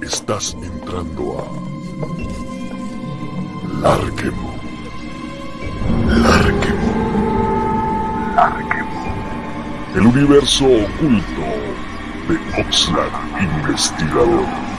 Estás entrando a Larquemo. Larquemo. Larquemo. El universo oculto de Oxlack Investigador.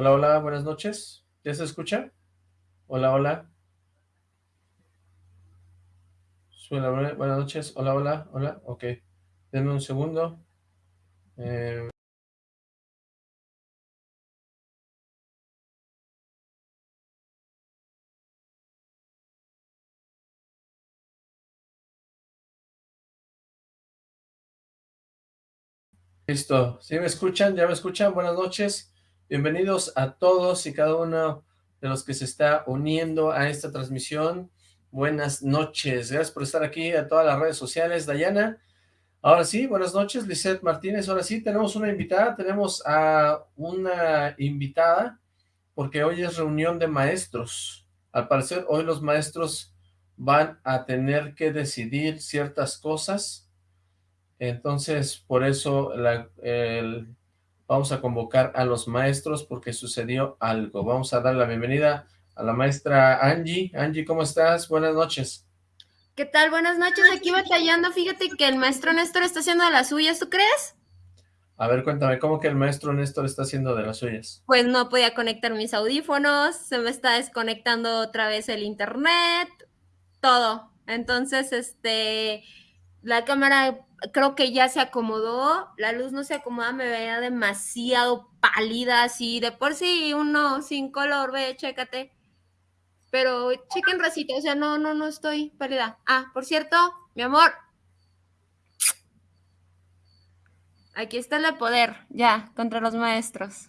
Hola, hola, buenas noches. ¿Ya se escucha? Hola, hola. buenas noches. Hola, hola, hola. Ok. Denme un segundo. Eh... Listo. ¿Sí me escuchan? ¿Ya me escuchan? Buenas noches. Bienvenidos a todos y cada uno de los que se está uniendo a esta transmisión. Buenas noches, gracias por estar aquí a todas las redes sociales. Dayana, ahora sí, buenas noches. Lizeth Martínez, ahora sí, tenemos una invitada, tenemos a una invitada, porque hoy es reunión de maestros. Al parecer, hoy los maestros van a tener que decidir ciertas cosas, entonces, por eso la, el, Vamos a convocar a los maestros porque sucedió algo. Vamos a dar la bienvenida a la maestra Angie. Angie, ¿cómo estás? Buenas noches. ¿Qué tal? Buenas noches. Aquí batallando. Fíjate que el maestro Néstor está haciendo de las suyas, ¿tú crees? A ver, cuéntame, ¿cómo que el maestro Néstor está haciendo de las suyas? Pues no podía conectar mis audífonos, se me está desconectando otra vez el internet, todo. Entonces, este, la cámara creo que ya se acomodó, la luz no se acomoda, me veía demasiado pálida, así, de por sí uno sin color, ve, chécate. Pero chequen racita, o sea, no, no, no estoy pálida. Ah, por cierto, mi amor. Aquí está el poder, ya, contra los maestros.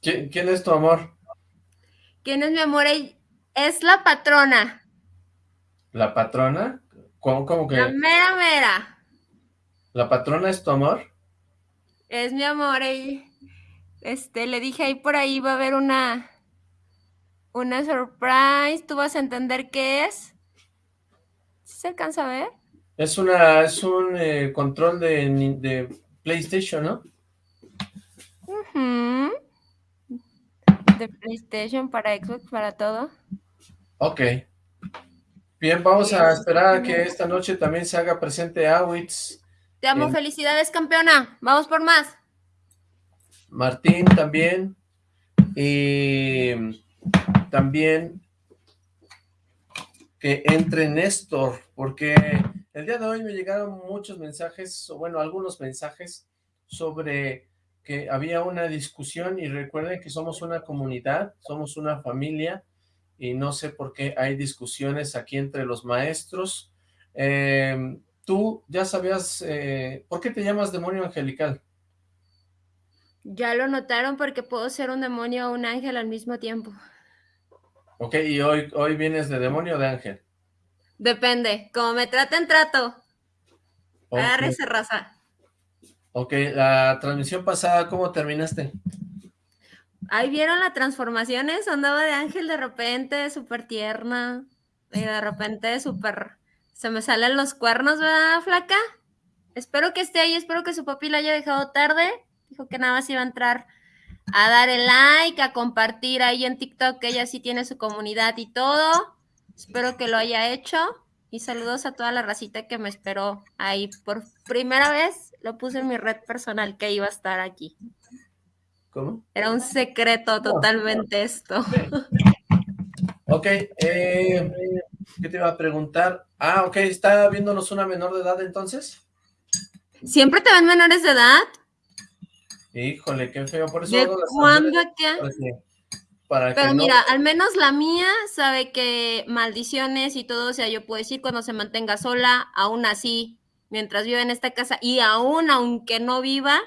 ¿Quién, quién es tu amor? ¿Quién es mi amor? Es la patrona. ¿La patrona? ¿Cómo, cómo que? La mera mera. ¿La patrona es tu amor? Es mi amor. Este, le dije ahí por ahí va a haber una una surprise. ¿Tú vas a entender qué es? ¿Se alcanza a ver? Es una, es un eh, control de, de, PlayStation, ¿no? De PlayStation para Xbox, para todo. Ok. Bien, vamos a esperar a que esta noche también se haga presente Awitz te amo, felicidades, campeona. Vamos por más. Martín también. Y también que entre Néstor, porque el día de hoy me llegaron muchos mensajes, o bueno, algunos mensajes sobre que había una discusión y recuerden que somos una comunidad, somos una familia y no sé por qué hay discusiones aquí entre los maestros. Eh, tú ya sabías, eh, ¿por qué te llamas demonio angelical? Ya lo notaron porque puedo ser un demonio o un ángel al mismo tiempo. Ok, ¿y hoy, hoy vienes de demonio o de ángel? Depende, como me traten, trato. Okay. Agárrese, raza. Ok, la transmisión pasada, ¿cómo terminaste? Ahí vieron las transformaciones, andaba de ángel de repente, súper tierna, y de repente súper se me salen los cuernos, ¿verdad, flaca? Espero que esté ahí, espero que su papi la haya dejado tarde. Dijo que nada más iba a entrar a dar el like, a compartir ahí en TikTok, que ella sí tiene su comunidad y todo. Espero que lo haya hecho. Y saludos a toda la racita que me esperó ahí. Por primera vez lo puse en mi red personal que iba a estar aquí. ¿Cómo? Era un secreto totalmente esto. Ok, eh, ¿qué te iba a preguntar? Ah, ok, ¿está viéndonos una menor de edad entonces? ¿Siempre te ven menores de edad? Híjole, qué feo, por eso... ¿De cuándo acá? Pero mira, al menos la mía sabe que maldiciones y todo, o sea, yo puedo decir cuando se mantenga sola, aún así, mientras vive en esta casa, y aún aunque no viva,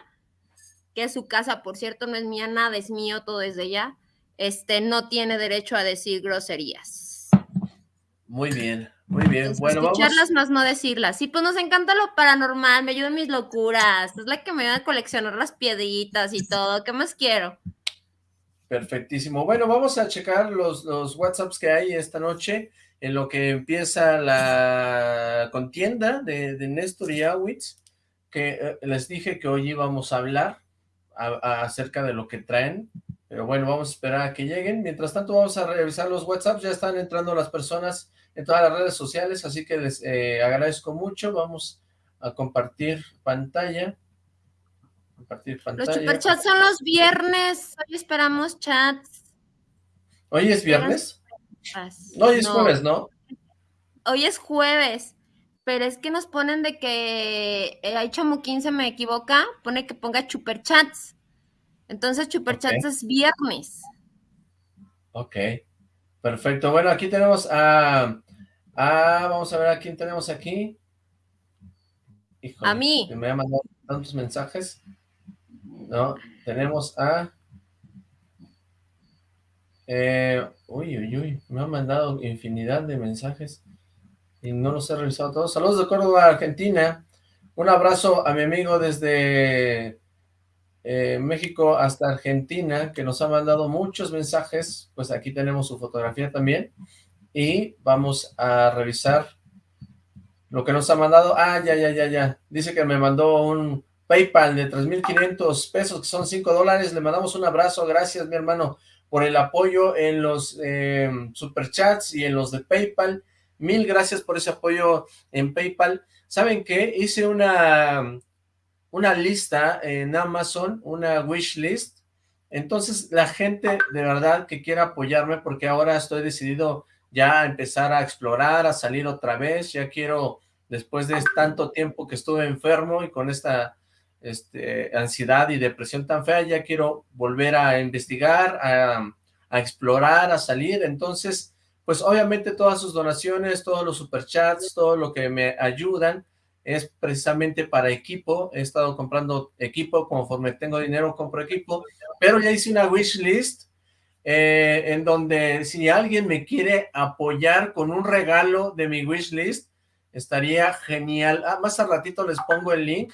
que su casa, por cierto, no es mía, nada es mío, todo es de ella, este, no tiene derecho a decir groserías. Muy bien, muy bien. bueno, escucharlas más no decirlas. Sí, pues nos encanta lo paranormal, me ayudan mis locuras, es la que me ayuda a coleccionar las piedritas y todo, ¿qué más quiero? Perfectísimo. Bueno, vamos a checar los, los WhatsApps que hay esta noche en lo que empieza la contienda de, de Néstor y Awitz, que eh, les dije que hoy íbamos a hablar acerca de lo que traen pero bueno, vamos a esperar a que lleguen. Mientras tanto, vamos a revisar los WhatsApps. Ya están entrando las personas en todas las redes sociales, así que les eh, agradezco mucho. Vamos a compartir pantalla. Compartir pantalla. Los superchats son los viernes. Hoy esperamos chats. ¿Hoy es viernes? No, hoy es jueves, ¿no? Hoy es jueves, pero es que nos ponen de que eh, hay Chamu 15 me equivoca, pone que ponga superchats. Entonces, Chuperchats es viernes. Ok, perfecto. Bueno, aquí tenemos a... vamos a ver a quién tenemos aquí. a mí. me ha mandado tantos mensajes. No, tenemos a... Eh, uy, uy, uy, me han mandado infinidad de mensajes y no los he revisado todos. Saludos de Córdoba, Argentina. Un abrazo a mi amigo desde eh, México hasta Argentina, que nos ha mandado muchos mensajes, pues aquí tenemos su fotografía también, y vamos a revisar lo que nos ha mandado. Ah, ya, ya, ya, ya, dice que me mandó un Paypal de 3.500 pesos, que son 5 dólares, le mandamos un abrazo, gracias mi hermano, por el apoyo en los eh, superchats y en los de Paypal, mil gracias por ese apoyo en Paypal. ¿Saben qué? Hice una una lista en Amazon, una wish list. Entonces, la gente de verdad que quiera apoyarme, porque ahora estoy decidido ya a empezar a explorar, a salir otra vez, ya quiero, después de tanto tiempo que estuve enfermo y con esta este, ansiedad y depresión tan fea, ya quiero volver a investigar, a, a explorar, a salir, entonces, pues obviamente todas sus donaciones, todos los superchats, todo lo que me ayudan, es precisamente para equipo, he estado comprando equipo, conforme tengo dinero compro equipo, pero ya hice una wish list eh, en donde si alguien me quiere apoyar con un regalo de mi wish list, estaría genial. Ah, más al ratito les pongo el link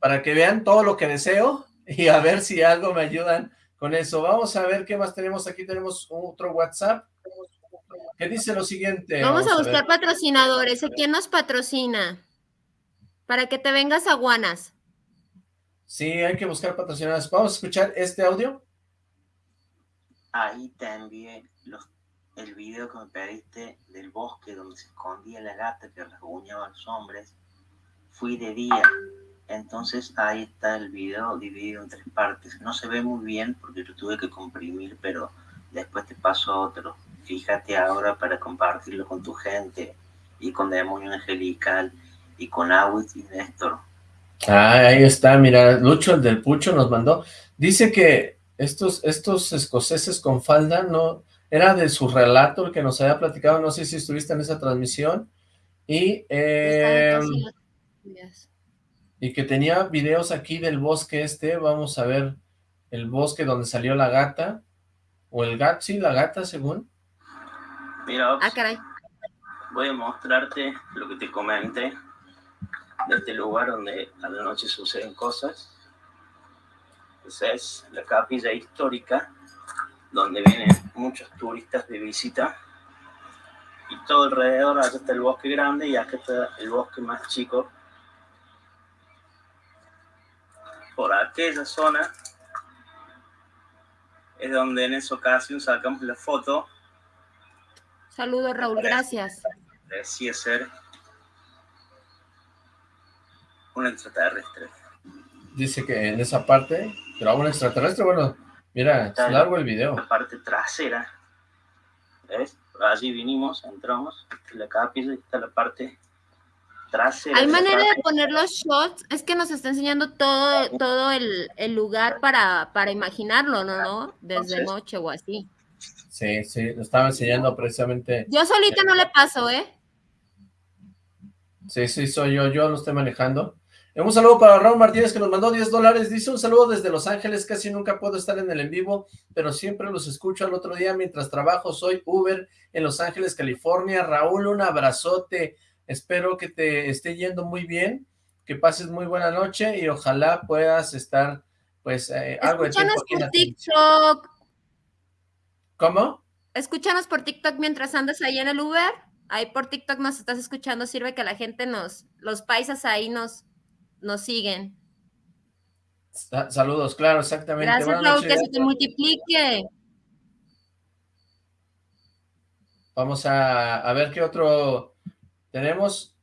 para que vean todo lo que deseo y a ver si algo me ayudan con eso. Vamos a ver qué más tenemos. Aquí tenemos otro WhatsApp que dice lo siguiente. Vamos, a buscar patrocinadores. ¿Quién nos patrocina? Para que te vengas a Guanas. Sí, hay que buscar patrocinadores. ¿Vamos a escuchar este audio? Ahí te envié el video que me pediste del bosque donde se escondía la gata que rasguñaba a los hombres. Fui de día. Entonces ahí está el video dividido en tres partes. No se ve muy bien porque lo tuve que comprimir, pero después te paso otro. Fíjate ahora para compartirlo con tu gente y con Demonio Angelical y con Awitz y Néstor. Ah, ahí está, mira, Lucho, el del Pucho, nos mandó. Dice que estos, estos escoceses con falda, no, era de su relato el que nos había platicado, no sé si estuviste en esa transmisión, y, eh, y que tenía videos aquí del bosque este, vamos a ver el bosque donde salió la gata, o el gato, sí, la gata, según. Mira, ah, caray. voy a mostrarte lo que te comenté de este lugar donde a la noche suceden cosas. Esa es la capilla histórica, donde vienen muchos turistas de visita. Y todo alrededor, acá está el bosque grande y acá está el bosque más chico. Por aquella zona es donde en esa ocasión sacamos la foto. Saludos, Raúl, gracias. Decía ser un extraterrestre. Dice que en esa parte grabó un extraterrestre, bueno, mira, es largo el video. La parte trasera, ¿ves? Allí vinimos, entramos, la capilla está la parte trasera. Hay manera de poner los shots, es que nos está enseñando todo, todo el, el lugar para, para imaginarlo, ¿no? ¿no? Desde noche o así. Sí, sí, lo estaba enseñando precisamente. Yo solita no le paso, ¿eh? Sí, sí, soy yo, yo lo estoy manejando. Un saludo para Raúl Martínez que nos mandó 10 dólares. Dice un saludo desde Los Ángeles. Casi nunca puedo estar en el en vivo, pero siempre los escucho al otro día mientras trabajo. Soy Uber en Los Ángeles, California. Raúl, un abrazote. Espero que te esté yendo muy bien, que pases muy buena noche y ojalá puedas estar, pues, eh, algo de tiempo aquí por TikTok. ¿Cómo? Escúchanos por TikTok mientras andas ahí en el Uber. Ahí por TikTok nos estás escuchando. Sirve que la gente nos, los paisas ahí nos nos siguen. Saludos, claro, exactamente. Gracias, que se te multiplique. Vamos a, ver qué otro tenemos.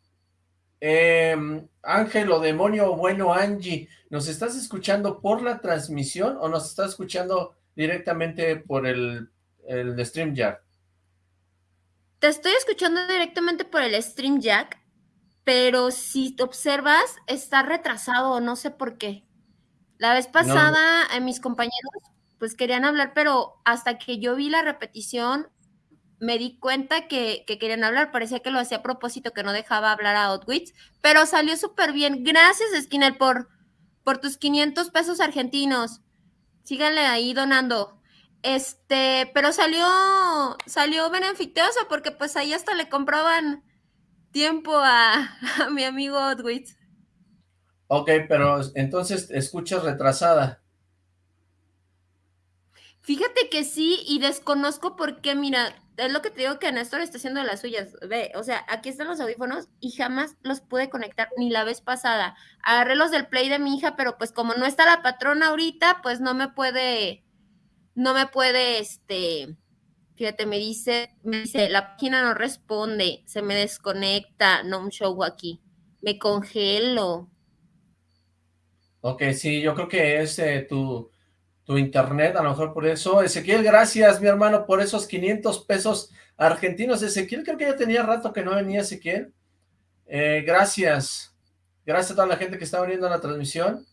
Eh, Ángel o demonio bueno Angie, ¿nos estás escuchando por la transmisión o nos estás escuchando directamente por el, el StreamYard? Te estoy escuchando directamente por el StreamYard pero si te observas, está retrasado, no sé por qué. La vez pasada, eh, mis compañeros, pues querían hablar, pero hasta que yo vi la repetición, me di cuenta que, querían hablar. Parecía que lo hacía a propósito, que no dejaba hablar a Outwits, pero salió súper bien. Gracias, Skinner, por, por tus 500 pesos argentinos. Síganle ahí donando. Este, pero salió, salió beneficioso porque pues ahí hasta le compraban tiempo a, mi amigo Odwitz. Ok, pero entonces escuchas retrasada. Fíjate que sí, y desconozco por qué, mira, es lo que te digo que Néstor está haciendo las suyas. Ve, o sea, aquí están los audífonos y jamás los pude conectar ni la vez pasada. Agarré los del play de mi hija, pero pues como no está la patrona ahorita, pues no me puede, no me puede, este, Fíjate, me dice, me dice, la página no responde, se me desconecta, no un show aquí, me congelo. Ok, sí, yo creo que es eh, tu, tu internet, a lo mejor por eso. Ezequiel, gracias, mi hermano, por esos 500 pesos argentinos. Ezequiel, creo que ya tenía rato que no venía Ezequiel. Eh, gracias. Gracias a toda la gente que está viendo la transmisión.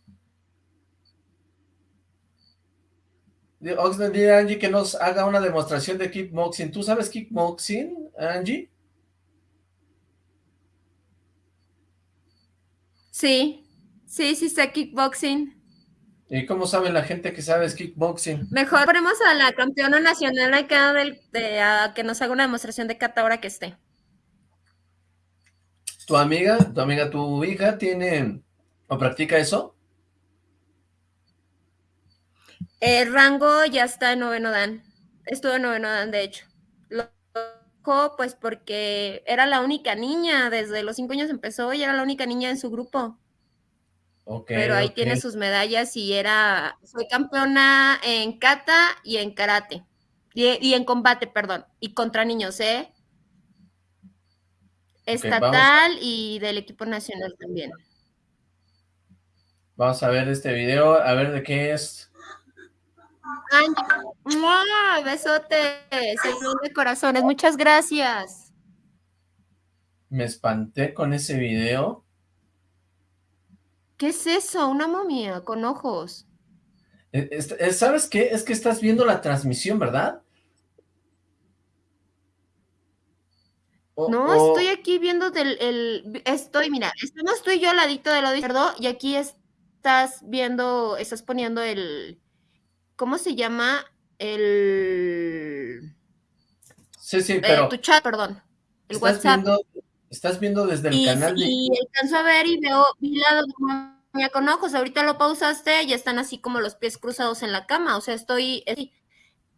Oxnard dile a Angie que nos haga una demostración de kickboxing. ¿Tú sabes kickboxing, Angie? Sí, sí, sí sé kickboxing. ¿Y cómo sabe la gente que sabes kickboxing? Mejor ponemos a la campeona nacional acá del, de, a que nos haga una demostración de kata ahora que esté. ¿Tu amiga, tu amiga, tu hija tiene o practica eso? El rango ya está en noveno dan. Estuvo en noveno dan, de hecho. Lo pues porque era la única niña, desde los cinco años empezó y era la única niña en su grupo. Pero ahí tiene sus medallas y era, fue campeona en kata y en karate. Y, en combate, perdón. Y contra niños, ¿eh? Estatal y del equipo nacional también. Vamos a ver este video, a ver de qué es. Ay, besote, saludos de corazones, muchas gracias. Me espanté con ese video. ¿Qué es eso? Una momia con ojos. Eh, eh, ¿Sabes qué? Es que estás viendo la transmisión, ¿verdad? no, estoy aquí viendo del, el, estoy, mira, estamos tú y yo al ladito del lado izquierdo y aquí estás viendo, estás poniendo el, ¿cómo se llama? El... Sí, sí, eh, pero... tu chat, perdón. El estás WhatsApp. Viendo, estás viendo desde el canal de... Y alcanzo a ver y veo, vi la con ojos, ahorita lo pausaste, ya están así como los pies cruzados en la cama, o sea, estoy...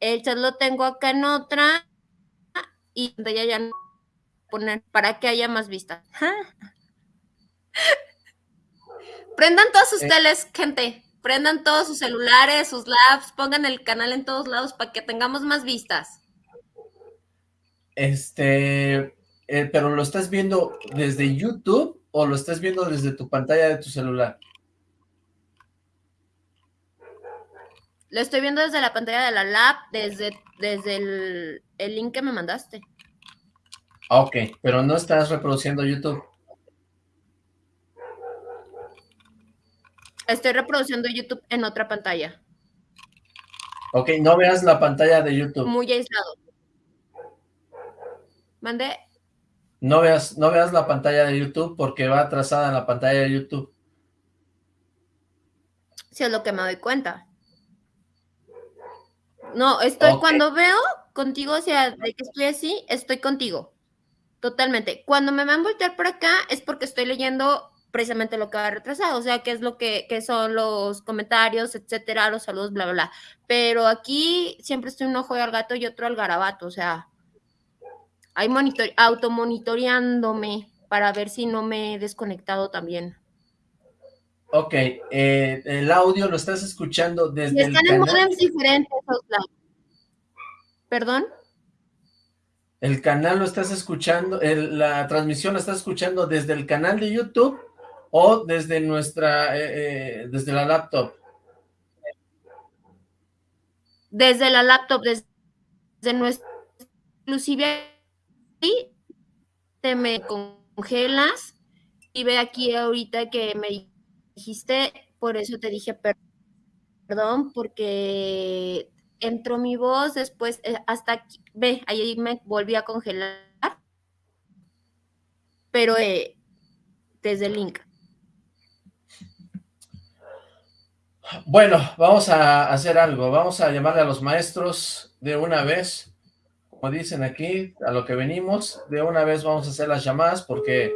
El chat lo tengo acá en otra y ya ya no poner para que haya más vistas. Prendan todas sus eh. teles, gente Prendan todos sus celulares, sus labs, pongan el canal en todos lados para que tengamos más vistas. Este, eh, pero ¿lo estás viendo desde YouTube o lo estás viendo desde tu pantalla de tu celular? Lo estoy viendo desde la pantalla de la lab, desde, desde el, el link que me mandaste. Ah, ok, pero no estás reproduciendo YouTube. Estoy reproduciendo YouTube en otra pantalla. Ok, no veas la pantalla de YouTube. Muy aislado. ¿Mande? No veas, no veas la pantalla de YouTube porque va atrasada en la pantalla de YouTube. Sí, es lo que me doy cuenta. No, estoy, cuando veo contigo, o sea, de que estoy así, estoy contigo. Totalmente. Cuando me van a voltear por acá es porque estoy leyendo precisamente lo que va retrasado, o sea, qué es lo que, qué son los comentarios, etcétera, los saludos, bla, bla, bla. Pero aquí siempre estoy un ojo al gato y otro al garabato, o sea, hay monitor, automonitoreándome para ver si no me he desconectado también. Ok, eh, el audio lo estás escuchando desde el están en canal. modems diferentes, Oxlack. ¿Perdón? El canal lo estás escuchando, el- la transmisión la estás escuchando desde el canal de YouTube o desde nuestra, eh, eh, desde la laptop. Desde la laptop, desde, desde nuestra... Inclusive te me congelas y ve aquí ahorita que me dijiste, por eso te dije per- perdón, porque entró mi voz, después eh, hasta aquí, ve, ahí me volví a congelar, pero desde el link. Bueno, vamos a hacer algo, vamos a llamarle a los maestros de una vez, como dicen aquí, a lo que venimos, de una vez vamos a hacer las llamadas porque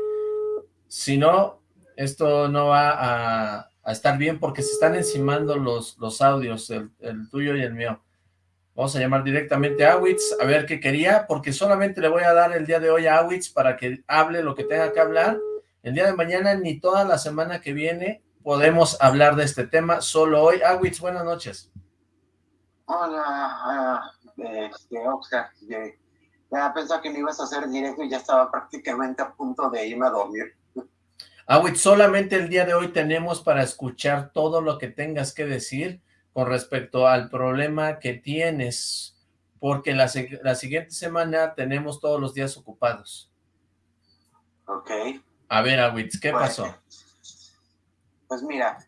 si no, esto no va a, estar bien porque se están encimando los, los audios, el, el tuyo y el mío. Vamos a llamar directamente a Awitz a ver qué quería, porque solamente le voy a dar el día de hoy a Awitz para que hable lo que tenga que hablar. El día de mañana ni toda la semana que viene podemos hablar de este tema, solo hoy. Awitz, buenas noches. Hola, ah, este, Oscar. Ya pensaba que me ibas a hacer directo y ya estaba prácticamente a punto de irme a dormir. Awitz, solamente el día de hoy tenemos para escuchar todo lo que tengas que decir con respecto al problema que tienes, porque la, la siguiente semana tenemos todos los días ocupados. Ok. A ver, Awitz, ¿qué Pues, pasó? Pues mira,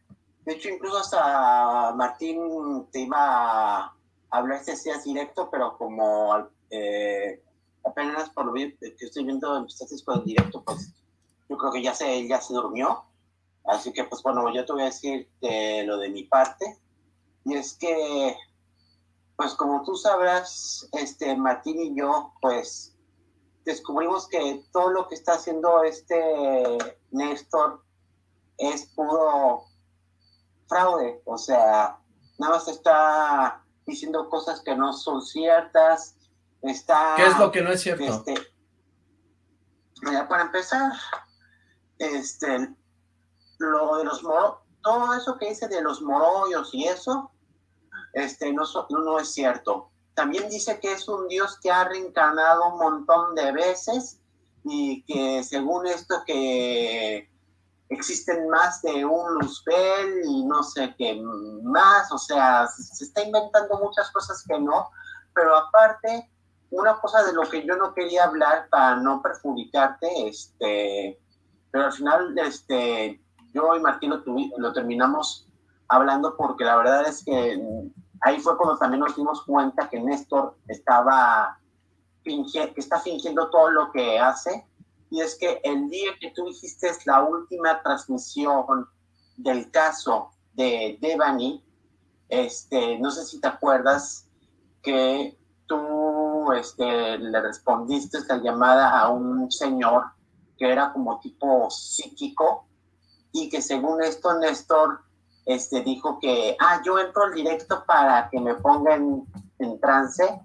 de hecho incluso hasta Martín te iba a hablar este días directo, pero como eh, apenas por lo que estoy viendo empezaste con el directo, pues yo creo que ya se, ya se durmió. Así que pues bueno, yo te voy a decir de lo de mi parte. Y es que, pues como tú sabrás, este Martín y yo, pues descubrimos que todo lo que está haciendo este Néstor es puro fraude, o sea, nada más está diciendo cosas que no son ciertas, está... ¿Qué es lo que no es cierto? Este, mira, para empezar, este, lo de los moros, todo eso que dice de los morollos y eso, este, no, so- no, no es cierto. También dice que es un dios que ha reencarnado un montón de veces y que según esto que existen más de un Luzbel y no sé qué más, o sea, se está inventando muchas cosas que no, pero aparte, una cosa de lo que yo no quería hablar para no perjudicarte, este, pero al final, este, yo y Martín lo, tuvi- lo terminamos hablando porque la verdad es que ahí fue cuando también nos dimos cuenta que Néstor estaba fingi- que está fingiendo todo lo que hace y es que el día que tú hiciste la última transmisión del caso de Devani, este, no sé si te acuerdas que tú este, le respondiste la llamada a un señor que era como tipo psíquico y que según esto Néstor este, dijo que, ah, yo entro al directo para que me pongan en trance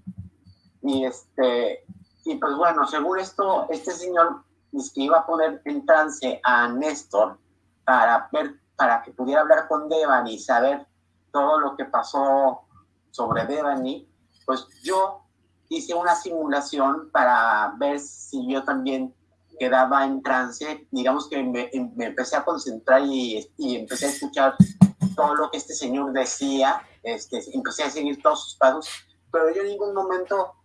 y este, y pues bueno, según esto, este señor dice que iba a poner en trance a Néstor para ver para que pudiera hablar con Devani y saber todo lo que pasó sobre Devani, pues yo hice una simulación para ver si yo también quedaba en trance, digamos que me, empecé a concentrar y, y, empecé a escuchar todo lo que este señor decía, este, empecé a seguir todos sus pasos, pero yo en ningún momento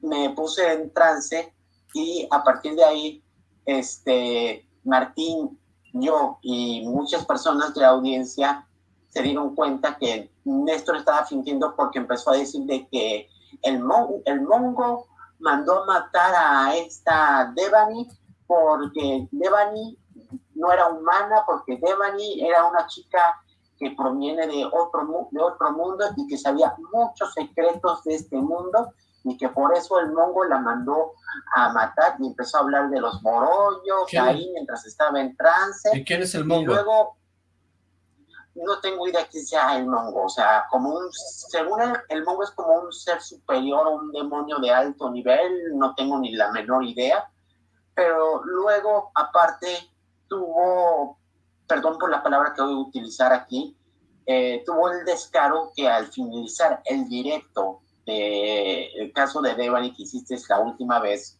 me puse en trance y a partir de ahí, este, Martín, yo y muchas personas de la audiencia se dieron cuenta que Néstor estaba fingiendo porque empezó a decir de que el, el mongo mandó matar a esta Devani porque Devani no era humana, porque Devani era una chica que proviene de otro, de otro mundo y que sabía muchos secretos de este mundo y que por eso el mongo la mandó a matar y empezó a hablar de los morollos ahí mientras estaba en trance. ¿Y quién es el mongo? Y luego, no tengo idea quién sea el mongo, o sea, como un, según él, el mongo es como un ser superior o un demonio de alto nivel, no tengo ni la menor idea, pero luego, aparte, tuvo, perdón por la palabra que voy a utilizar aquí, eh, tuvo el descaro que al finalizar el directo del caso de Devani que hiciste la última vez,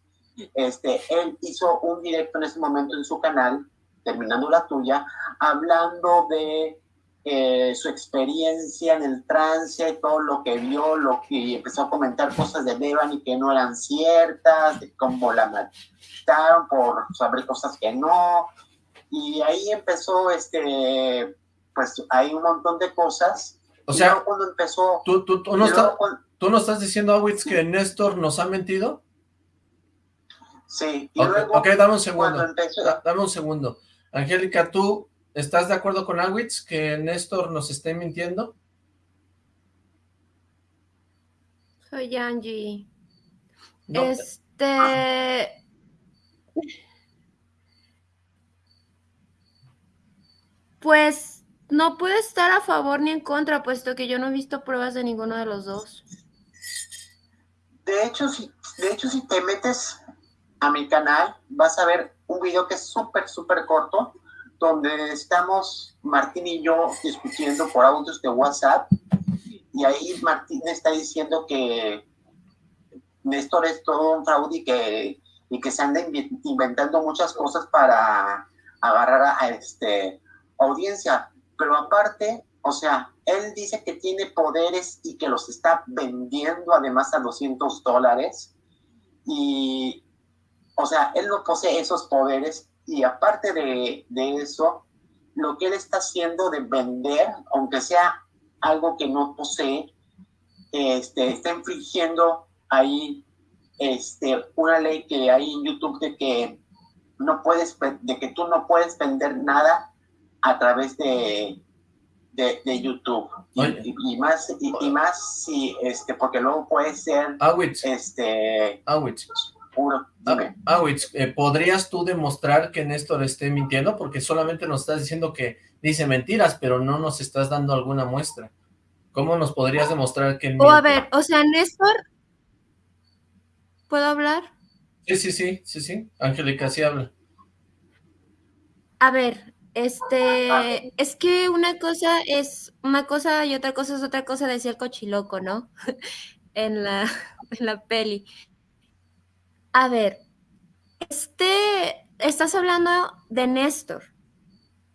este, él hizo un directo en ese momento en su canal, terminando la tuya, hablando de eh, su experiencia en el trance, todo lo que vio, lo que empezó a comentar cosas de Devani que no eran ciertas, de cómo la mataron por saber cosas que no. Y ahí empezó, este, pues hay un montón de cosas. O sea, cuando empezó... ¿Tú, tú, tú, no, ¿tú no estás diciendo, Awitz, que Néstor nos ha mentido? Sí. Y luego, ok, dame un segundo. Dame un segundo. Angélica, ¿tú ¿Estás de acuerdo con Awitz que Néstor nos esté mintiendo? Soy Angie. Este... Pues no puede estar a favor ni en contra, puesto que yo no he visto pruebas de ninguno de los dos. De hecho, si, de hecho, si te metes a mi canal, vas a ver un video que es súper, súper corto, donde estamos Martín y yo discutiendo por audios de WhatsApp y ahí Martín está diciendo que Néstor es todo un fraude y que, y que se anda inventando muchas cosas para agarrar a, este audiencia. Pero aparte, o sea, él dice que tiene poderes y que los está vendiendo además a 200 dólares. Y, o sea, él no posee esos poderes y aparte de, eso, lo que él está haciendo de vender, aunque sea algo que no posee, este, está infringiendo ahí este, una ley que hay en YouTube de que no puedes, de que tú no puedes vender nada a través de, de, YouTube. Y, más, y, más si, este, porque luego puede ser, este, Ah, eh, ¿podrías tú demostrar que Néstor esté mintiendo? Porque solamente nos estás diciendo que dice mentiras, pero no nos estás dando alguna muestra. ¿Cómo nos podrías demostrar que O a ver, o sea, Néstor... ¿Puedo hablar? Sí, sí, sí, sí, sí. Angélica, sí habla. A ver, este, es que una cosa es una cosa y otra cosa es otra cosa, decía el cochiloco, ¿no? en, la, en la peli. A ver, este, estás hablando de Néstor.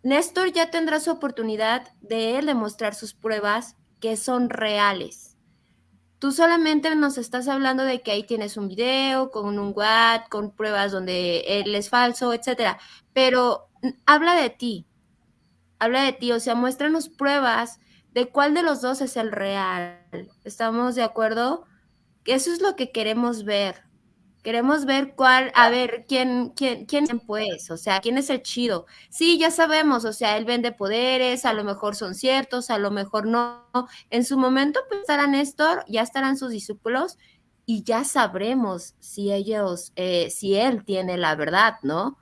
Néstor ya tendrá su oportunidad de demostrar sus pruebas que son reales. Tú solamente nos estás hablando de que ahí tienes un video con un WhatsApp, con pruebas donde él es falso, etcétera. Pero habla de ti. Habla de ti, o sea, muéstranos pruebas de cuál de los dos es el real. ¿Estamos de acuerdo? Eso es lo que queremos ver. Queremos ver cuál, a ver, quién, quién, quién pues, o sea, quién es el chido. Sí, ya sabemos, o sea, él vende poderes, a lo mejor son ciertos, a lo mejor no. En su momento, pues estará Néstor, ya estarán sus discípulos y ya sabremos si ellos, eh, si él tiene la verdad, ¿no?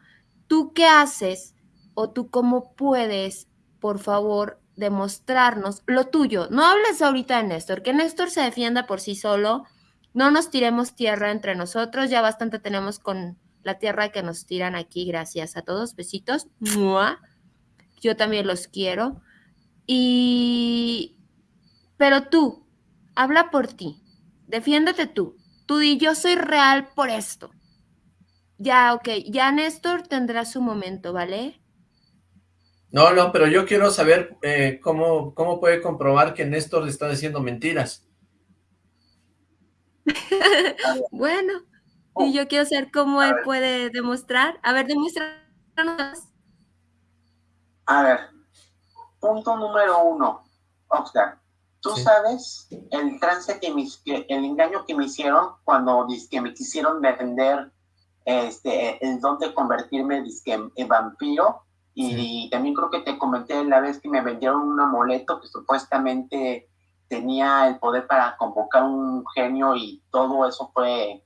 ¿Tú qué haces o tú cómo puedes, por favor, demostrarnos lo tuyo? No hables ahorita de Néstor, que Néstor se defienda por sí solo no nos tiremos tierra entre nosotros, ya bastante tenemos con la tierra que nos tiran aquí, gracias a todos, besitos. yo también los quiero. Y, pero tú, habla por ti, defiéndete tú. Tú di, yo soy real por esto. Ya, ok, ya Néstor tendrá su momento, ¿vale? No, no, pero yo quiero saber eh, cómo, cómo puede comprobar que Néstor le está diciendo mentiras. bueno, y yo quiero saber cómo él puede demostrar. A ver, demuéstranos. A ver, punto número uno, Oxlack. Tú sabes el trance que, me, el engaño que me hicieron cuando que me quisieron vender este, el don de convertirme en vampiro. Y, también creo que te comenté la vez que me vendieron un amuleto que supuestamente tenía el poder para convocar un genio y todo eso fue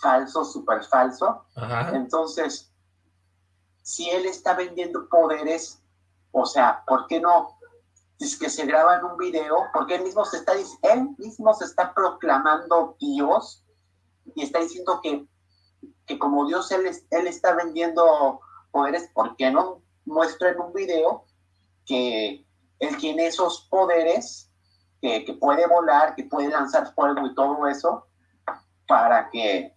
falso, súper falso. Entonces, si él está vendiendo poderes, o sea, ¿por qué no? Es que se graba en un video, porque él mismo se está, él mismo se está proclamando Dios y está diciendo que, que como Dios él, él está vendiendo poderes, ¿por qué no muestra en un video que él tiene esos poderes, que, que puede volar, que puede lanzar fuego y todo eso, para que,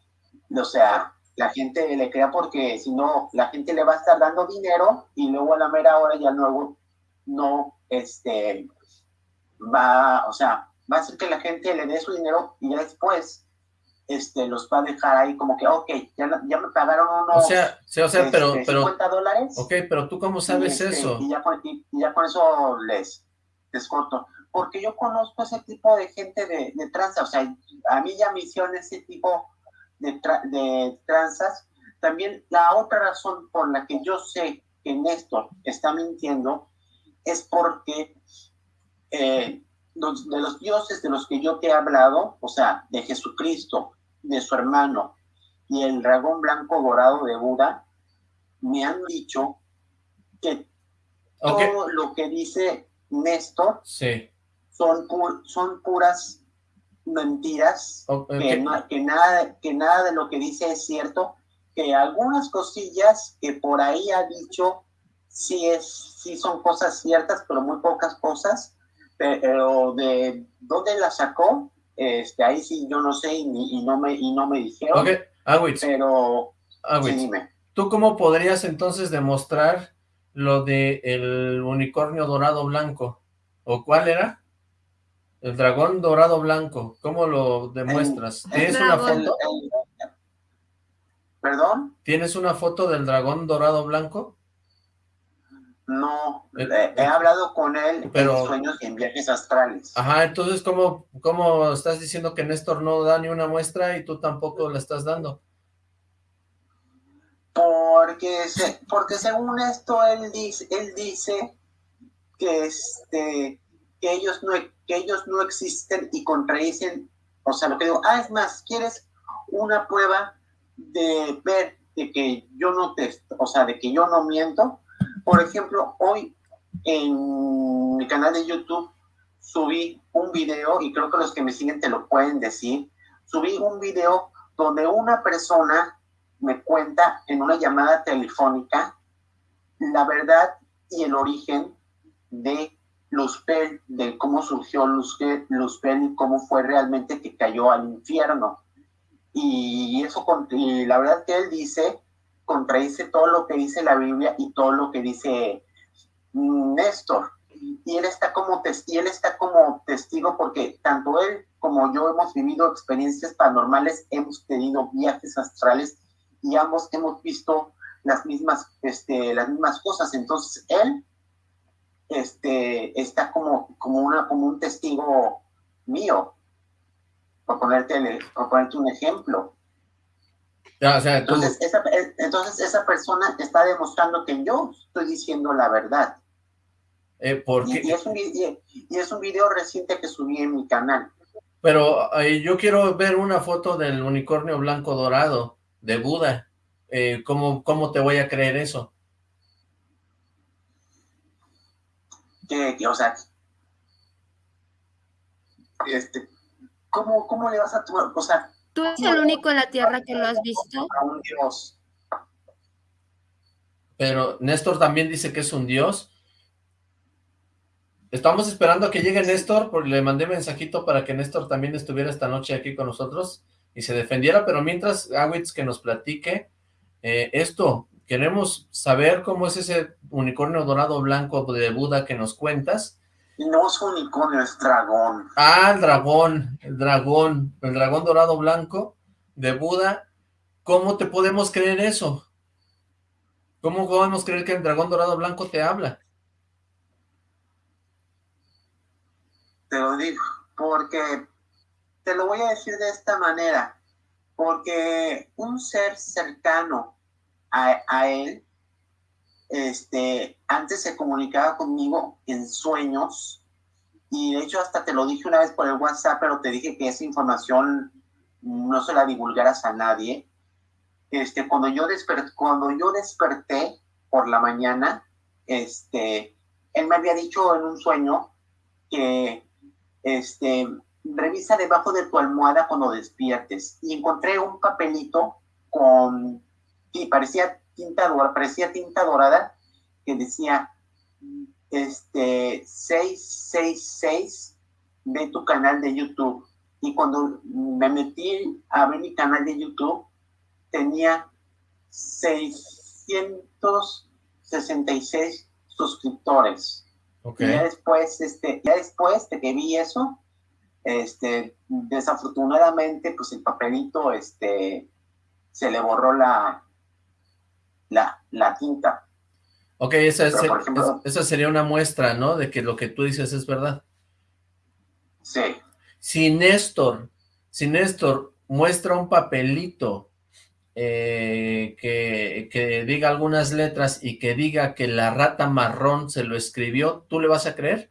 o sea, la gente le crea porque si no, la gente le va a estar dando dinero y luego a la mera hora ya luego no, este, va, o sea, va a hacer que la gente le dé su dinero y ya después este, los va a dejar ahí como que, ok, ya, ya me pagaron unos o sea, o sea, pero, este, pero, 50 dólares. Ok, pero tú cómo sabes este, eso? Y ya, con, y, ya con eso les, les corto. Porque yo conozco ese tipo de gente de, de tranza, o sea, a mí ya me hicieron ese tipo de, de tranzas. También la otra razón por la que yo sé que Néstor está mintiendo es porque eh, de los dioses de los que yo te he hablado, o sea, de Jesucristo, de su hermano y el dragón blanco dorado de Buda, me han dicho que todo lo que dice Néstor son, son puras mentiras, que, que, nada, que nada de lo que dice es cierto, que algunas cosillas que por ahí ha dicho sí, es, sí son cosas ciertas, pero muy pocas cosas, pero de dónde la sacó, este, ahí sí yo no sé y, no, me, y no me dijeron. Pero, ¿Tú cómo podrías entonces demostrar lo de el unicornio dorado blanco? ¿O cuál era? El dragón dorado blanco. ¿Cómo lo demuestras? ¿Tienes una foto? ¿Perdón? ¿Tienes una foto del dragón dorado blanco? No, eh, he, hablado con él pero, en sueños y en viajes astrales. Ajá, entonces, ¿cómo, ¿cómo estás diciendo que Néstor no da ni una muestra y tú tampoco la estás dando? Porque, se, porque según esto, él dice, él dice que, este, que, ellos no, que ellos no existen y contradicen, o sea, lo que digo, ah, es más, ¿quieres una prueba de ver de que yo no te, o sea, de que yo no miento? Por ejemplo, hoy en mi canal de YouTube subí un video, y creo que los que me siguen te lo pueden decir, subí un video donde una persona me cuenta en una llamada telefónica la verdad y el origen de Luzbel, de cómo surgió Luzbel, Luzbel y cómo fue realmente que cayó al infierno. Y eso, y la verdad que él dice contradice todo lo que dice la Biblia y todo lo que dice Néstor. Y él está como, y él está como testigo porque tanto él como yo hemos vivido experiencias paranormales, hemos tenido viajes astrales y ambos hemos visto las mismas, este, las mismas cosas. Entonces él este, está como, como, una, como un testigo mío, por ponerte, por ponerte un ejemplo entonces, esa, eh, entonces esa persona está demostrando que yo estoy diciendo la verdad. Eh, y, es un, y, es un, video reciente que subí en mi canal. Pero eh, yo quiero ver una foto del unicornio blanco dorado de Buda. ¿cómo, ¿Cómo te voy a creer eso? Que, o sea, este, ¿cómo, ¿cómo le vas a tomar? O sea, ¿Tú eres el único en la Tierra que lo has visto? Un Dios. pero Néstor también dice que es un dios. Estamos esperando a que llegue Néstor, porque le mandé mensajito para que Néstor también estuviera esta noche aquí con nosotros y se defendiera, pero mientras, Awitz, que nos platique eh, esto, queremos saber cómo es ese unicornio dorado blanco de Buda que nos cuentas. No es unicornio, es dragón. Ah, el dragón, el dragón, el dragón dorado blanco de Buda. ¿Cómo te podemos creer eso? ¿Cómo podemos creer que el dragón dorado blanco te habla? Te lo digo, porque te lo voy a decir de esta manera, porque un ser cercano a, a él, este, antes se comunicaba conmigo en sueños, y de hecho hasta te lo dije una vez por el WhatsApp, pero te dije que esa información no se la divulgaras a nadie, este, cuando, yo cuando yo desperté por la mañana, este, él me había dicho en un sueño que este, revisa debajo de tu almohada cuando despiertes. Y encontré un papelito con, y parecía tinta, parecía tinta dorada, que decía, este, 666 de tu canal de YouTube. Y cuando me metí a ver mi canal de YouTube, tenía 666 suscriptores. Okay. Y ya después, este, ya después de que vi eso, este, desafortunadamente, pues el papelito, este, se le borró la, la, la tinta. Ok, esa, esa sería una muestra, ¿no? De que lo que tú dices es verdad. Sí. Si Néstor, si Néstor muestra un papelito eh, que, diga algunas letras y que diga que la rata marrón se lo escribió, ¿tú le vas a creer?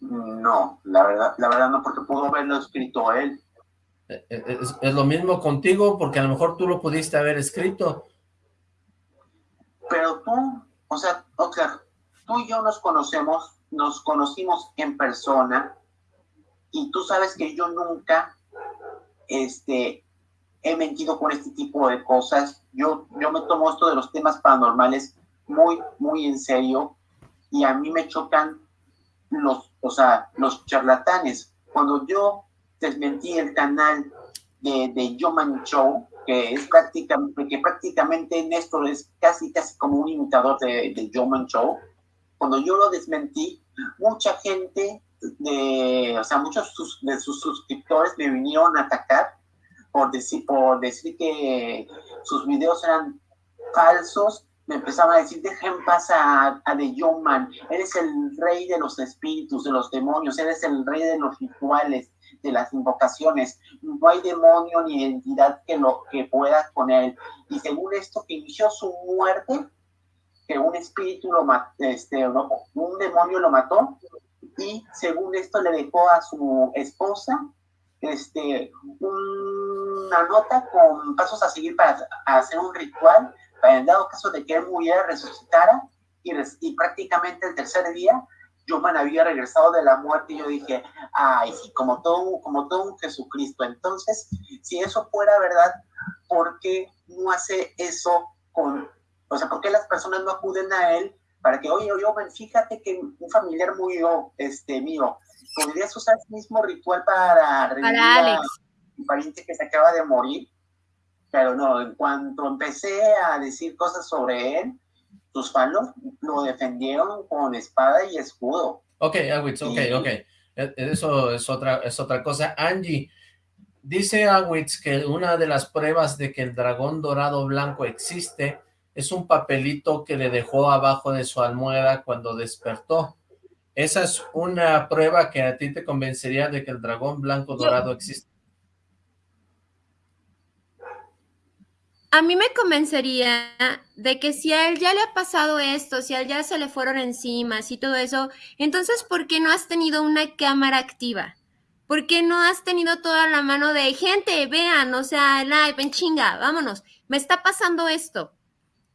No, la verdad, la verdad no, porque pudo haberlo escrito él. Es, lo mismo contigo, porque a lo mejor tú lo pudiste haber escrito. Pero tú, o sea, o sea, tú y yo nos conocemos, nos conocimos en persona, y tú sabes que yo nunca este, he mentido con este tipo de cosas. Yo, yo me tomo esto de los temas paranormales muy, muy en serio y a mí me chocan los, o sea, los charlatanes. Cuando yo desmentí el canal de, de Yoman Show, que es prácticamente, que prácticamente Néstor es casi, casi como un imitador de, de Yoman Show, cuando yo lo desmentí, mucha gente de, o sea, muchos de sus suscriptores me vinieron a atacar por decir, por decir que sus videos eran falsos, me empezaban a decir, dejen pasar a, a The Man, eres el rey de los espíritus, de los demonios, eres el rey de los rituales, de las invocaciones, no hay demonio ni entidad que, lo, que pueda con él. Y según esto que inició su muerte, que un espíritu lo mató, este, un demonio lo mató, y según esto le dejó a su esposa este, una nota con pasos a seguir para hacer un ritual, para en dado caso de que él muriera, resucitara, y, y prácticamente el tercer día, Yoman había regresado de la muerte y yo dije, ay, sí, como todo, como todo un Jesucristo. Entonces, si eso fuera verdad, ¿por qué no hace eso con, o sea, por qué las personas no acuden a él para que, oye, oye, fíjate que un familiar murió, este, mío, ¿podrías usar el mismo ritual para revivir a un pariente que se acaba de morir? Pero no, en cuanto empecé a decir cosas sobre él, sus fans lo, defendieron con espada y escudo. Ok, Awitz, ok, ok. E, eso es otra, es otra cosa. Angie, dice Awitz que una de las pruebas de que el dragón dorado blanco existe es un papelito que le dejó abajo de su almohada cuando despertó. Esa es una prueba que a ti te convencería de que el dragón blanco dorado existe. A mí me convencería de que si a él ya le ha pasado esto, si a él ya se le fueron encima, y todo eso, entonces ¿por qué no has tenido una cámara activa? ¿Por qué no has tenido toda la mano de gente, vean, o sea, live, en chinga, vámonos, me está pasando esto?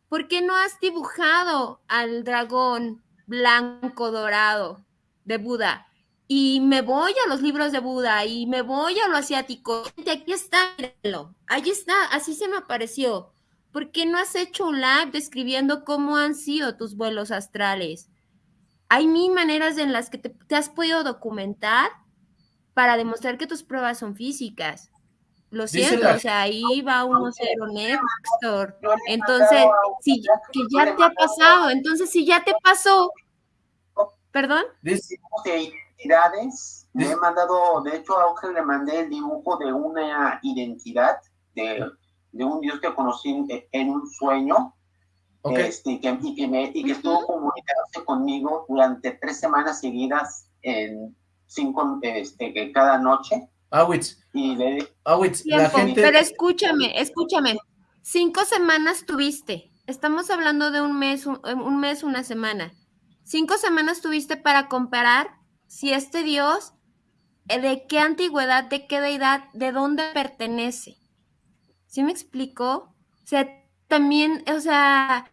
¿Por qué no has dibujado al dragón blanco dorado de Buda? Y me voy a los libros de Buda y me voy a lo asiático. Aquí está, mírenlo. Ahí está, así se me apareció. ¿Por qué no has hecho un live describiendo cómo han sido tus vuelos astrales? Hay mil maneras en las que te, te has podido documentar para demostrar que tus pruebas son físicas. Lo siento, o sea, ahí va uno cero Néstor. Entonces, si que ya te ha pasado, entonces si ya te pasó, ¿perdón? De identidades, le he mandado, de hecho a Ángel le mandé el dibujo de una identidad de, de un dios que conocí en, en un sueño, este, que, y que, me, y que estuvo comunicándose conmigo durante tres semanas seguidas en cinco, este, cada noche. Awitz. Y Awitz, la gente... Pero escúchame, escúchame. Cinco semanas tuviste. Estamos hablando de un mes, un, un mes, una semana. Cinco semanas tuviste para comparar si este Dios, eh, de qué antigüedad, de qué deidad, de dónde pertenece. ¿Sí me explico? O sea, también, o sea,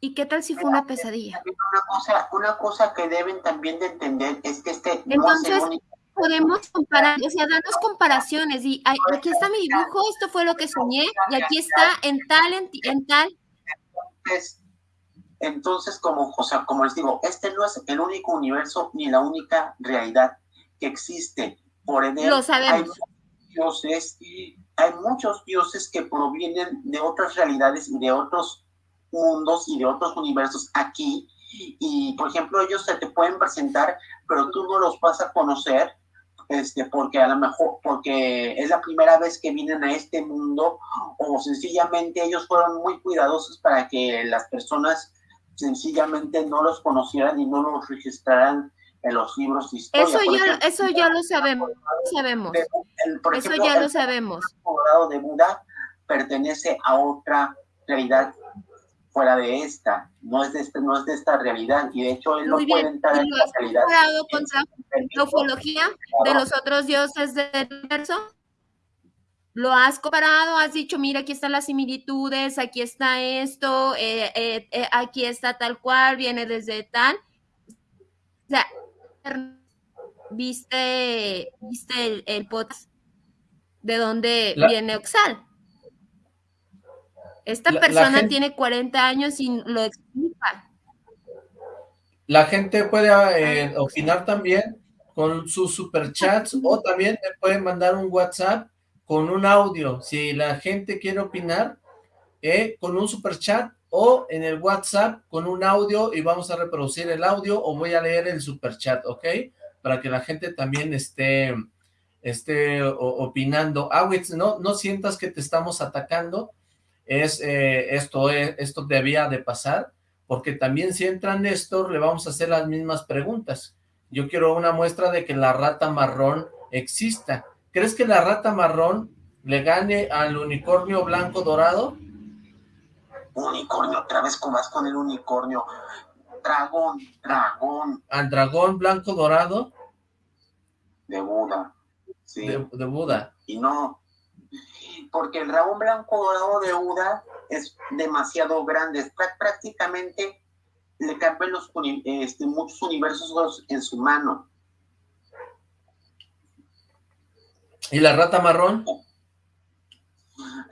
¿y qué tal si fue una pesadilla? Una cosa, una cosa que deben también de entender es que este Entonces, no podemos comparar, o sea, darnos comparaciones y aquí está mi dibujo, esto fue lo que soñé y aquí está en tal, en, en tal. Entonces, como, o sea, como les digo, este no es el único universo ni la única realidad que existe. Por ende, Lo sabemos. hay muchos dioses, hay muchos dioses que provienen de otras realidades y de otros mundos y de otros universos aquí. Y, por ejemplo, ellos se te pueden presentar, pero tú no los vas a conocer este, porque a lo mejor, porque es la primera vez que vienen a este mundo o sencillamente ellos fueron muy cuidadosos para que las personas sencillamente no los conocieran y no los registraran en los libros de historia. Eso, Por ya, ejemplo, eso ya lo sabemos, sabemos. el- por Eso ejemplo, ya lo el sabemos. Colorado de Buda pertenece a otra realidad fuera de esta, no es de, este, no es de esta realidad, y de hecho él Muy no puede bien. entrar ¿Y en has realidad. comparado Permite- la ufología de los otros dioses del universo? ¿Lo has comparado? ¿Has dicho, mira, aquí están las similitudes, aquí está esto, eh, eh, eh, aquí está tal cual, viene desde tal? O sea, ¿viste, viste el, el podcast de dónde La- viene Oxal? Esta La- la persona gente- tiene 40 años y lo explica. La gente puede eh, opinar también con sus superchats o también me pueden mandar un WhatsApp con un audio. Si la gente quiere opinar, eh, con un superchat o en el WhatsApp con un audio y vamos a reproducir el audio o voy a leer el superchat, ¿ok? Para que la gente también esté, esté opinando. Awitz, no, no sientas que te estamos atacando, es, eh, esto, es, esto debía de pasar, porque también si entra Néstor le vamos a hacer las mismas preguntas. Yo quiero una muestra de que la rata marrón exista. ¿Crees que la rata marrón le gane al unicornio blanco dorado? Unicornio, otra vez con más con el unicornio. Dragón, dragón ¿Al dragón blanco dorado de Buda. Sí. de, de Buda? Y no, porque el dragón blanco dorado de Buda es demasiado grande. Prácticamente le caben los, este, muchos universos en su mano. ¿Y la rata marrón?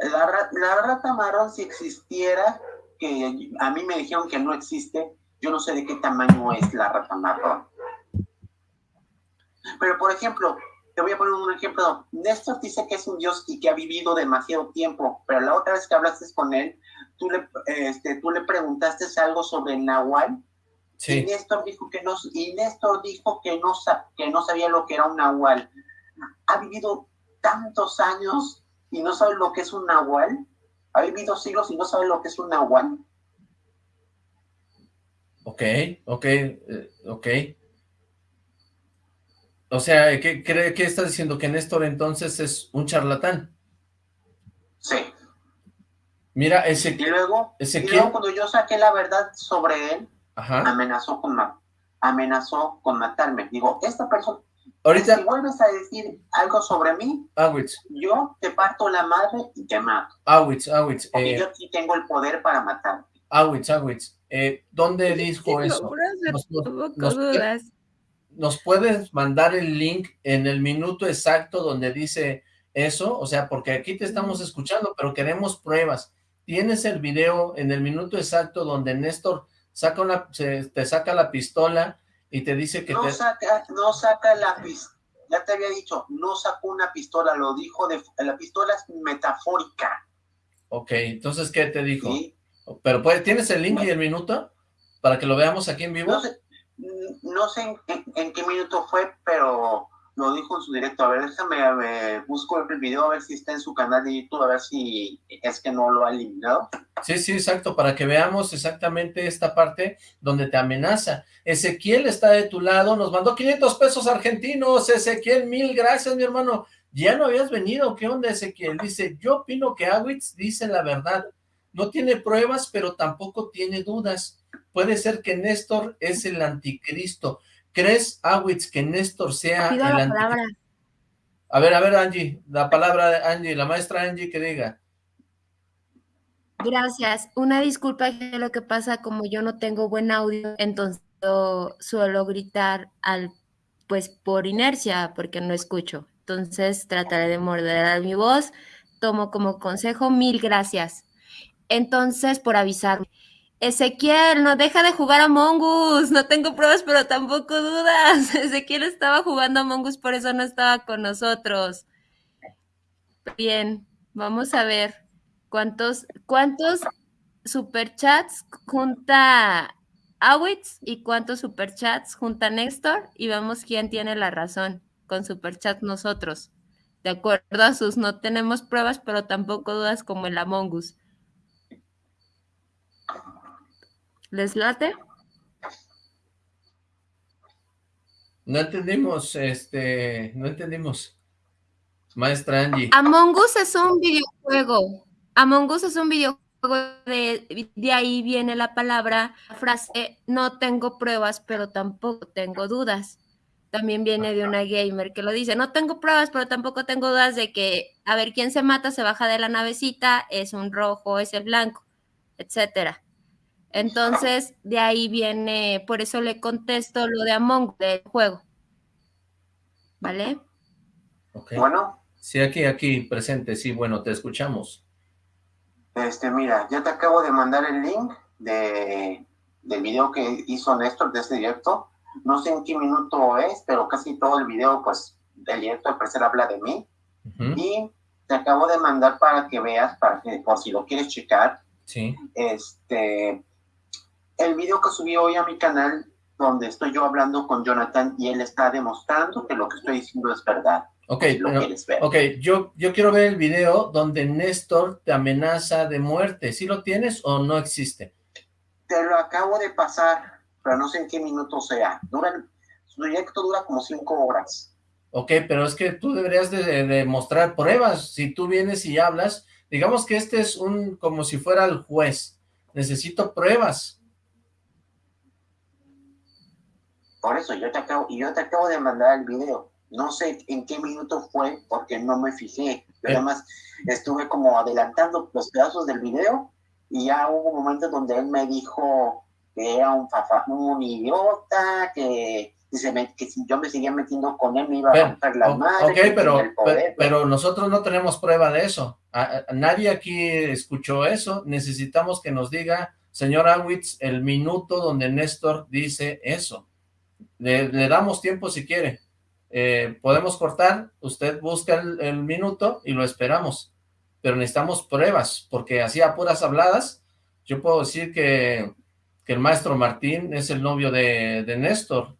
La, la rata marrón, si existiera, que a mí me dijeron que no existe, yo no sé de qué tamaño es la rata marrón. Pero, por ejemplo, te voy a poner un ejemplo. Néstor dice que es un dios y que ha vivido demasiado tiempo, pero la otra vez que hablaste con él, tú le, este, tú le preguntaste algo sobre Nahual y Sí. Néstor dijo que no, y Néstor dijo que no, que no sabía lo que era un nahual. Ha vivido tantos años y no sabe lo que es un nahual. Ha vivido siglos y no sabe lo que es un nahual. Ok, ok, eh, ok. O sea, ¿qué, qué, qué estás diciendo? ¿Que Néstor entonces es un charlatán? Sí. Mira, Y ese... y luego cuando yo saqué la verdad sobre él, Ajá. amenazó con, amenazó con matarme. Digo, esta persona, si Ahorita, vuelves a decir algo sobre mí, Awitz, yo te parto la madre y te mato. Awitz, Awitz, Porque eh, yo sí tengo el poder para matar. Awitz, Awitz, eh, ¿dónde dijo eso? Nos- nos- nos- dudas. ¿nos puedes mandar el link en el minuto exacto donde dice eso? O sea, porque aquí te estamos escuchando, pero queremos pruebas. ¿Tienes el video en el minuto exacto donde Néstor saca una, te saca la pistola y te dice que no te... Saca, no saca la pistola, ya te había dicho, no sacó una pistola, lo dijo, de la pistola es metafórica. Ok, entonces, ¿qué te dijo? Pero, pues, ¿tienes el link y el minuto? Para que lo veamos aquí en vivo. No sé, no sé en, qué minuto fue, pero lo dijo en su directo. A ver, déjame, busco el video a ver si está en su canal de YouTube, a ver si es que no lo ha eliminado. Sí, sí, exacto, para que veamos exactamente esta parte donde te amenaza. Ezequiel está de tu lado, nos mandó 500 pesos argentinos. Ezequiel, mil gracias, mi hermano. Ya no habías venido, ¿qué onda, Ezequiel? Dice, yo opino que Awitz dice la verdad. No tiene pruebas, pero tampoco tiene dudas. Puede ser que Néstor es el anticristo. ¿Crees, Awitz, que Néstor sea el anticristo? A ver, a ver, Angie, la palabra de Angie, la maestra Angie que diga. Gracias. Una disculpa lo que pasa, como yo no tengo buen audio, entonces suelo gritar al, pues por inercia, porque no escucho. Entonces trataré de moderar mi voz. Tomo como consejo, mil gracias. Entonces, por avisarme. Ezequiel, no deja de jugar a Mongus. No tengo pruebas, pero tampoco dudas. Ezequiel estaba jugando a Mongus, por eso no estaba con nosotros. Bien, vamos a ver cuántos, cuántos superchats junta Awitz y cuántos superchats junta Néstor y vemos quién tiene la razón con superchat nosotros. De acuerdo a sus, no tenemos pruebas, pero tampoco dudas como el Among Us. ¿Les late? No entendimos, este, no entendimos. Maestra Angie. Among Us es un videojuego. Among Us es un videojuego de, de ahí viene la palabra, la frase, no tengo pruebas, pero tampoco tengo dudas. También viene de una gamer que lo dice, no tengo pruebas, pero tampoco tengo dudas de que, a ver, quién se mata, se baja de la navecita, es un rojo, es el blanco, etcétera. Entonces, de ahí viene, por eso le contesto lo de Among del juego. ¿Vale? Bueno. Sí, aquí, aquí, presente, sí, bueno, te escuchamos. Este, mira, ya te acabo de mandar el link de, del video que hizo Néstor de este directo. No sé en qué minuto es, pero casi todo el video, pues, del directo al parecer habla de mí. Y te acabo de mandar para que veas, para que, por si lo quieres checar. Sí. Este, el video que subí hoy a mi canal, donde estoy yo hablando con Jonathan y él está demostrando que lo que estoy diciendo es verdad. Ok, ok, yo, yo quiero ver el video donde Néstor te amenaza de muerte. ¿Sí lo tienes o no existe? Te lo acabo de pasar, pero no sé en qué minuto sea. Dura, su proyecto dura como cinco horas. Ok, pero es que tú deberías de, de, mostrar pruebas. Si tú vienes y hablas, digamos que este es un, como si fuera el juez. Necesito pruebas. Por eso yo te acabo, y yo te acabo de mandar el video. No sé en qué minuto fue porque no me fijé. Yo además estuve como adelantando los pedazos del video y ya hubo momentos donde él me dijo que era un, un idiota, que, que si yo me seguía metiendo con él me iba a romper la madre. Ok, pero, pero, nosotros no tenemos prueba de eso. nadie aquí escuchó eso. Necesitamos que nos diga, señor Awitz, el minuto donde Néstor dice eso. Le, damos tiempo si quiere. Eh, podemos cortar, usted busca el, minuto y lo esperamos. Pero necesitamos pruebas, porque así a puras habladas, yo puedo decir que, el maestro Martín es el novio de, Néstor.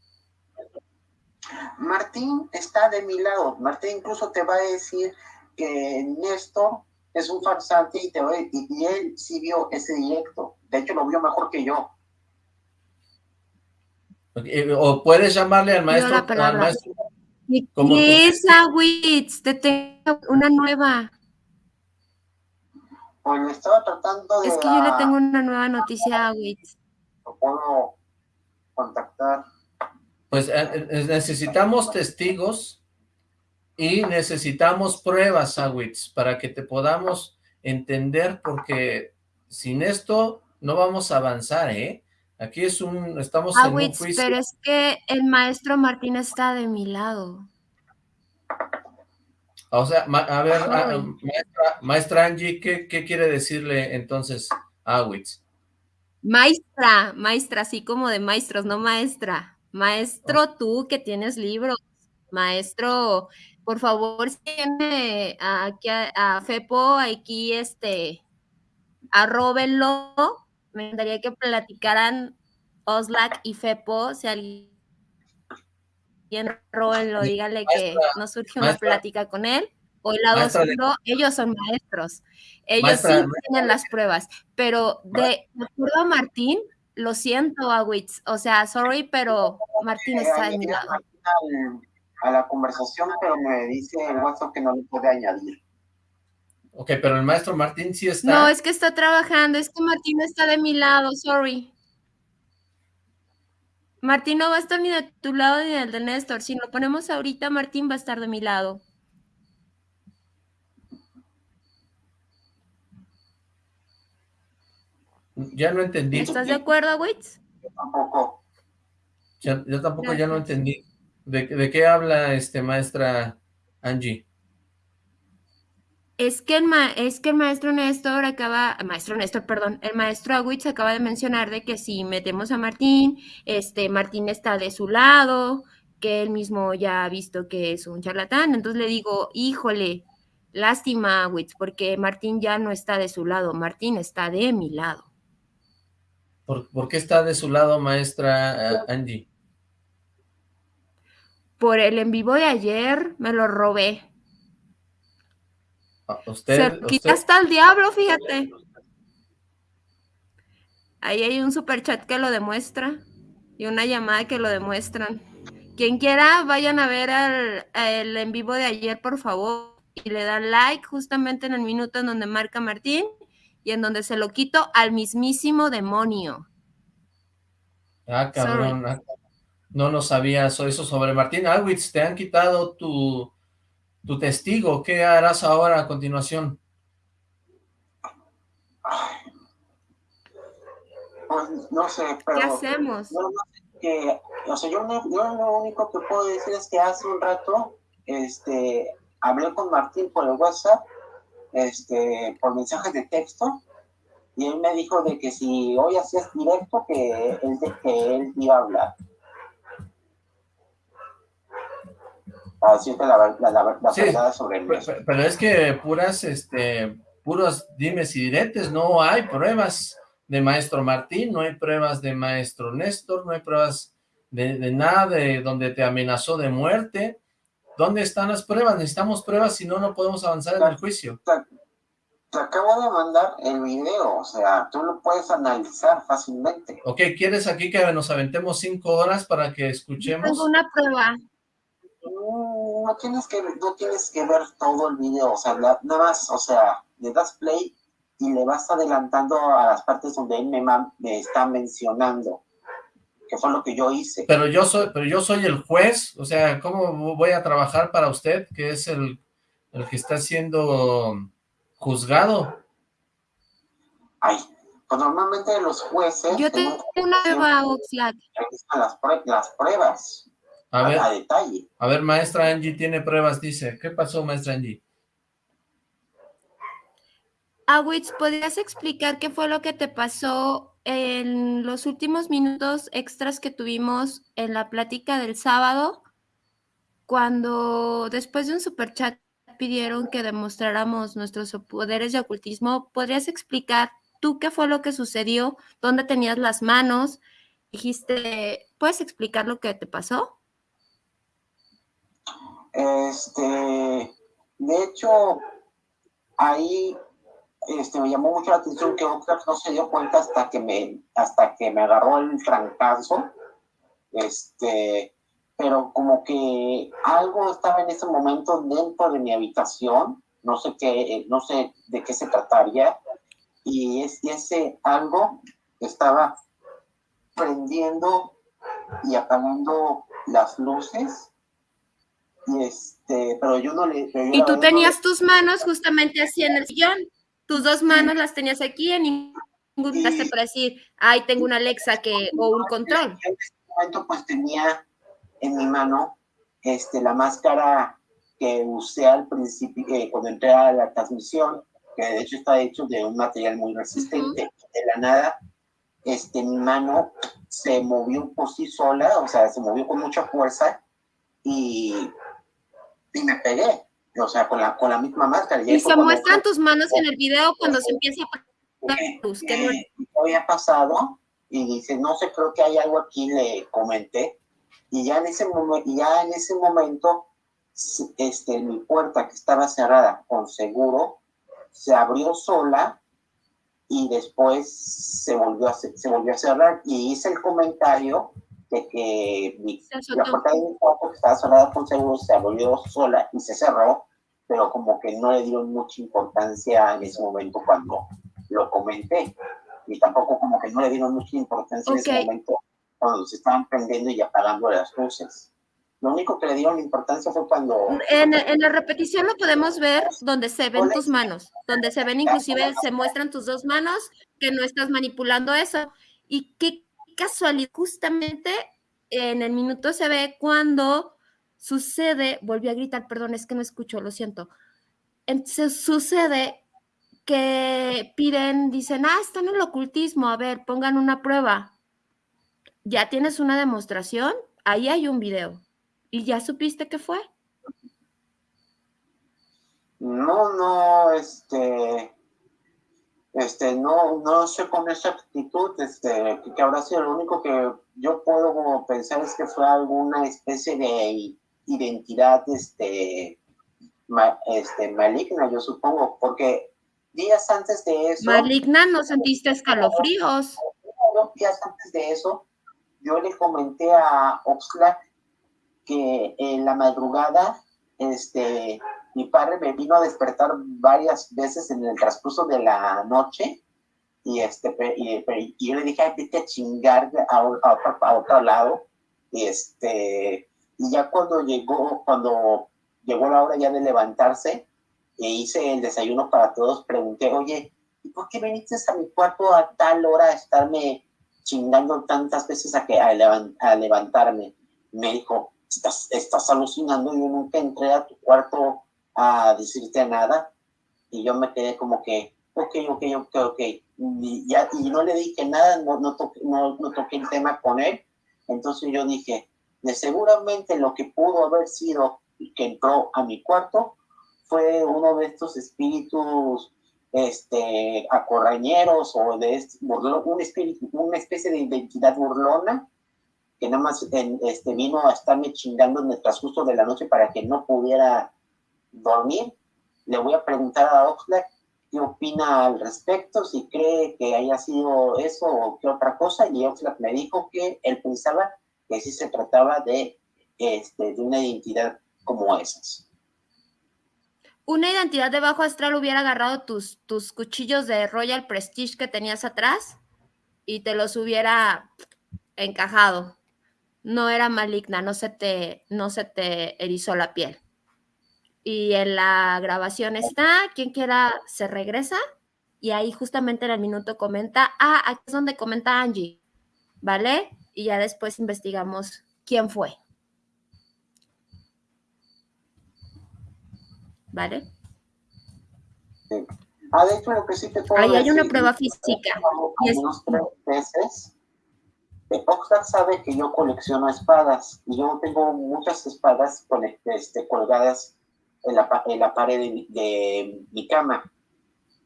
Martín está de mi lado. Martín incluso te va a decir que Néstor es un farsante y, te y él sí vio ese directo. De hecho, lo vio mejor que yo. Eh, o puedes llamarle al maestro. Al maestro ¿Qué es Awitz? Te tengo una nueva. Pues estaba tratando de... Es que yo le tengo una nueva noticia a Witz. Lo puedo contactar. Pues eh, eh, necesitamos testigos y necesitamos pruebas, Awitz, para que te podamos entender, porque sin esto no vamos a avanzar, ¿eh? Aquí es un, estamos ah, en un juicio. pero es que el maestro Martín está de mi lado. O sea, a ver, maestra, Angie, ¿qué, quiere decirle entonces a Awitz? Maestra, maestra, así como de maestros, no maestra. Maestro, tú que tienes libros. Maestro, por favor, tiene aquí a, Fepo, aquí este, arróbenlo. Me encantaría que platicaran Oslac y Fepo, si alguien róbenlo, dígale que no surge una plática con él. O el lado segundo, ellos son maestros. Ellos sí tienen las pruebas. Pero de, acuerdo a Martín, lo siento, Awitz. O sea, sorry, pero Martín está a mi lado a la conversación, pero me dice el WhatsApp que no le puede añadir. Ok, pero el maestro Martín sí está. No, es que está trabajando, es que Martín está de mi lado, sorry. Martín no va a estar ni de tu lado ni del de Néstor. Si lo ponemos ahorita, Martín va a estar de mi lado. Ya no entendí. ¿Estás de acuerdo, Witz? Yo tampoco. yo tampoco ya no entendí. ¿De, qué habla este maestra Angie? Es que, el es que el maestro Néstor acaba, maestro Néstor, perdón, el maestro Agüitz acaba de mencionar de que si metemos a Martín, este Martín está de su lado, que él mismo ya ha visto que es un charlatán. Entonces le digo, híjole, lástima, Agüitz, porque Martín ya no está de su lado, Martín está de mi lado. ¿Por, ¿por qué está de su lado, maestra eh, Angie? por el en vivo de ayer, me lo robé. Ah, usted, Se hasta el diablo, fíjate. Ahí hay un super chat que lo demuestra y una llamada que lo demuestran. Quien quiera, vayan a ver el, en vivo de ayer, por favor, y le dan like justamente en el minuto en donde marca Martín y en donde se lo quito al mismísimo demonio. Ah, cabrón. Ah, no lo sabías eso sobre Martín Alwitz. Te han quitado tu, tu testigo. ¿Qué harás ahora a continuación? Pues no sé, pero... ¿Qué hacemos? Yo, que, o sea, yo, lo único que puedo decir es que hace un rato este, hablé con Martín por el WhatsApp, este, por mensajes de texto, y él me dijo de que si hoy hacías directo, que él, que él iba a hablar. La, sobre Pero, es que puras, este, puros dimes y diretes, no hay pruebas de maestro Martín, no hay pruebas de maestro Néstor, no hay pruebas de, nada de donde te amenazó de muerte. ¿Dónde están las pruebas? Necesitamos pruebas, si no, no podemos avanzar en el juicio. Te, acabo de mandar el video, o sea, tú lo puedes analizar fácilmente. Ok, ¿quieres aquí que nos aventemos cinco horas para que escuchemos? Tengo una prueba no, tienes que, no tienes que ver todo el video, o sea, nada más, o sea, le das play y le vas adelantando a las partes donde él me, me está mencionando, que fue lo que yo hice. Pero yo soy, pero yo soy el juez, o sea, ¿cómo voy a trabajar para usted, que es el, el que está siendo juzgado? Ay, pues normalmente los jueces... Yo tengo una prueba, Oxlack. Las, las pruebas. A, ver, a ver, maestra Angie tiene pruebas, dice. ¿Qué pasó, maestra Angie? Awitz, ¿podrías explicar qué fue lo que te pasó en los últimos minutos extras que tuvimos en la plática del sábado? Cuando después de un superchat pidieron que demostráramos nuestros poderes de ocultismo, ¿podrías explicar tú qué fue lo que sucedió? ¿Dónde tenías las manos? Dijiste, ¿puedes explicar lo que te pasó? Este, de hecho, ahí este, me llamó mucho la atención que Oxlack no se dio cuenta hasta que me, hasta que me agarró el trancazo. Este, pero como que algo estaba en ese momento dentro de mi habitación, no sé qué, no sé de qué se trataría, y, es, y ese algo estaba prendiendo y apagando las luces este, pero yo no le... y tú tenías tus manos justamente así en el sillón, tus dos manos las tenías aquí en preguntaste para decir, ay, tengo una Alexa que, o un control. En ese momento pues tenía en mi mano este, la máscara que usé al principio, eh, cuando entré a la transmisión, que de hecho está hecho de un material muy resistente. De la nada, este, mi mano se movió por sí sola, o sea, se movió con mucha fuerza y, y me pegué, o sea, con la, con la misma máscara. Y, se muestran tus manos en el video cuando se empieza a luz. ¿Qué no... había pasado? Y dice, no sé, creo que hay algo aquí, le comenté. Y ya en ese, momento, ya en ese momento, este, mi puerta que estaba cerrada con seguro, se abrió sola y después se volvió a, se volvió a cerrar. Y hice el comentario de que mi, la puerta de mi cuarto que estaba cerrada con seguro se abrió sola y se cerró, pero como que no le dieron mucha importancia en ese momento cuando lo comenté. Y tampoco como que no le dieron mucha importancia en ese momento cuando se estaban prendiendo y apagando las luces. Lo único que le dieron importancia fue cuando... En, en, la repetición lo podemos ver donde se ven tus manos, donde se ven inclusive, se muestran tus dos manos, que no estás manipulando eso. Y qué casualidad, justamente en el minuto se ve cuando sucede, volví a gritar, perdón, es que no escucho, lo siento. Entonces, sucede que piden, dicen, ah, está en el ocultismo, a ver, pongan una prueba. Ya tienes una demostración, ahí hay un video. ¿Y ya supiste qué fue? No, no, este, este, no, no sé con esa actitud, este, que habrá sido lo único que yo puedo pensar es que fue alguna especie de identidad, este, este, maligna, yo supongo, porque días antes de eso... Maligna, ¿no sentiste escalofríos? días antes de eso, yo le comenté a Oxlack que en la madrugada, este, mi padre me vino a despertar varias veces en el transcurso de la noche y, este, y, yo le dije, vete a chingar a, a, otro lado. Y, este, y ya cuando llegó, cuando llegó la hora ya de levantarse, e hice el desayuno para todos, pregunté, oye, ¿y por qué viniste a mi cuarto a tal hora a estarme chingando tantas veces a, que, a, levantarme? Me dijo, estás, estás alucinando, yo nunca entré a tu cuarto a decirte nada. Y yo me quedé como que, ok, ok, ok, ok. Y, ya, y no le dije nada, no, no, toqué, no, no toqué el tema con él. Entonces yo dije, de seguramente lo que pudo haber sido que entró a mi cuarto fue uno de estos espíritus este, acorrañeros o de este, un espíritu, una especie de identidad burlona que nada más este, vino a estarme chingando en el transcurso de la noche para que no pudiera dormir. Le voy a preguntar a Oxlack qué opina al respecto, si cree que haya sido eso o qué otra cosa, y Oxlack me dijo que él pensaba que sí se trataba de, este, de una identidad como esas una identidad de bajo astral hubiera agarrado tus, tus cuchillos de Royal Prestige que tenías atrás y te los hubiera encajado. No era maligna, no se te, no se te erizó la piel. Y en la grabación está, quien quiera se regresa y ahí justamente en el minuto comenta, ah, aquí es donde comenta Angie, ¿vale? Y ya después investigamos quién fue. ¿vale? Ah, de hecho, lo que sí te puedo Ahí hay una prueba física. Y unos tres meses, Oxford sabe que yo colecciono espadas y yo tengo muchas espadas este, colgadas en la, en la pared de, mi cama.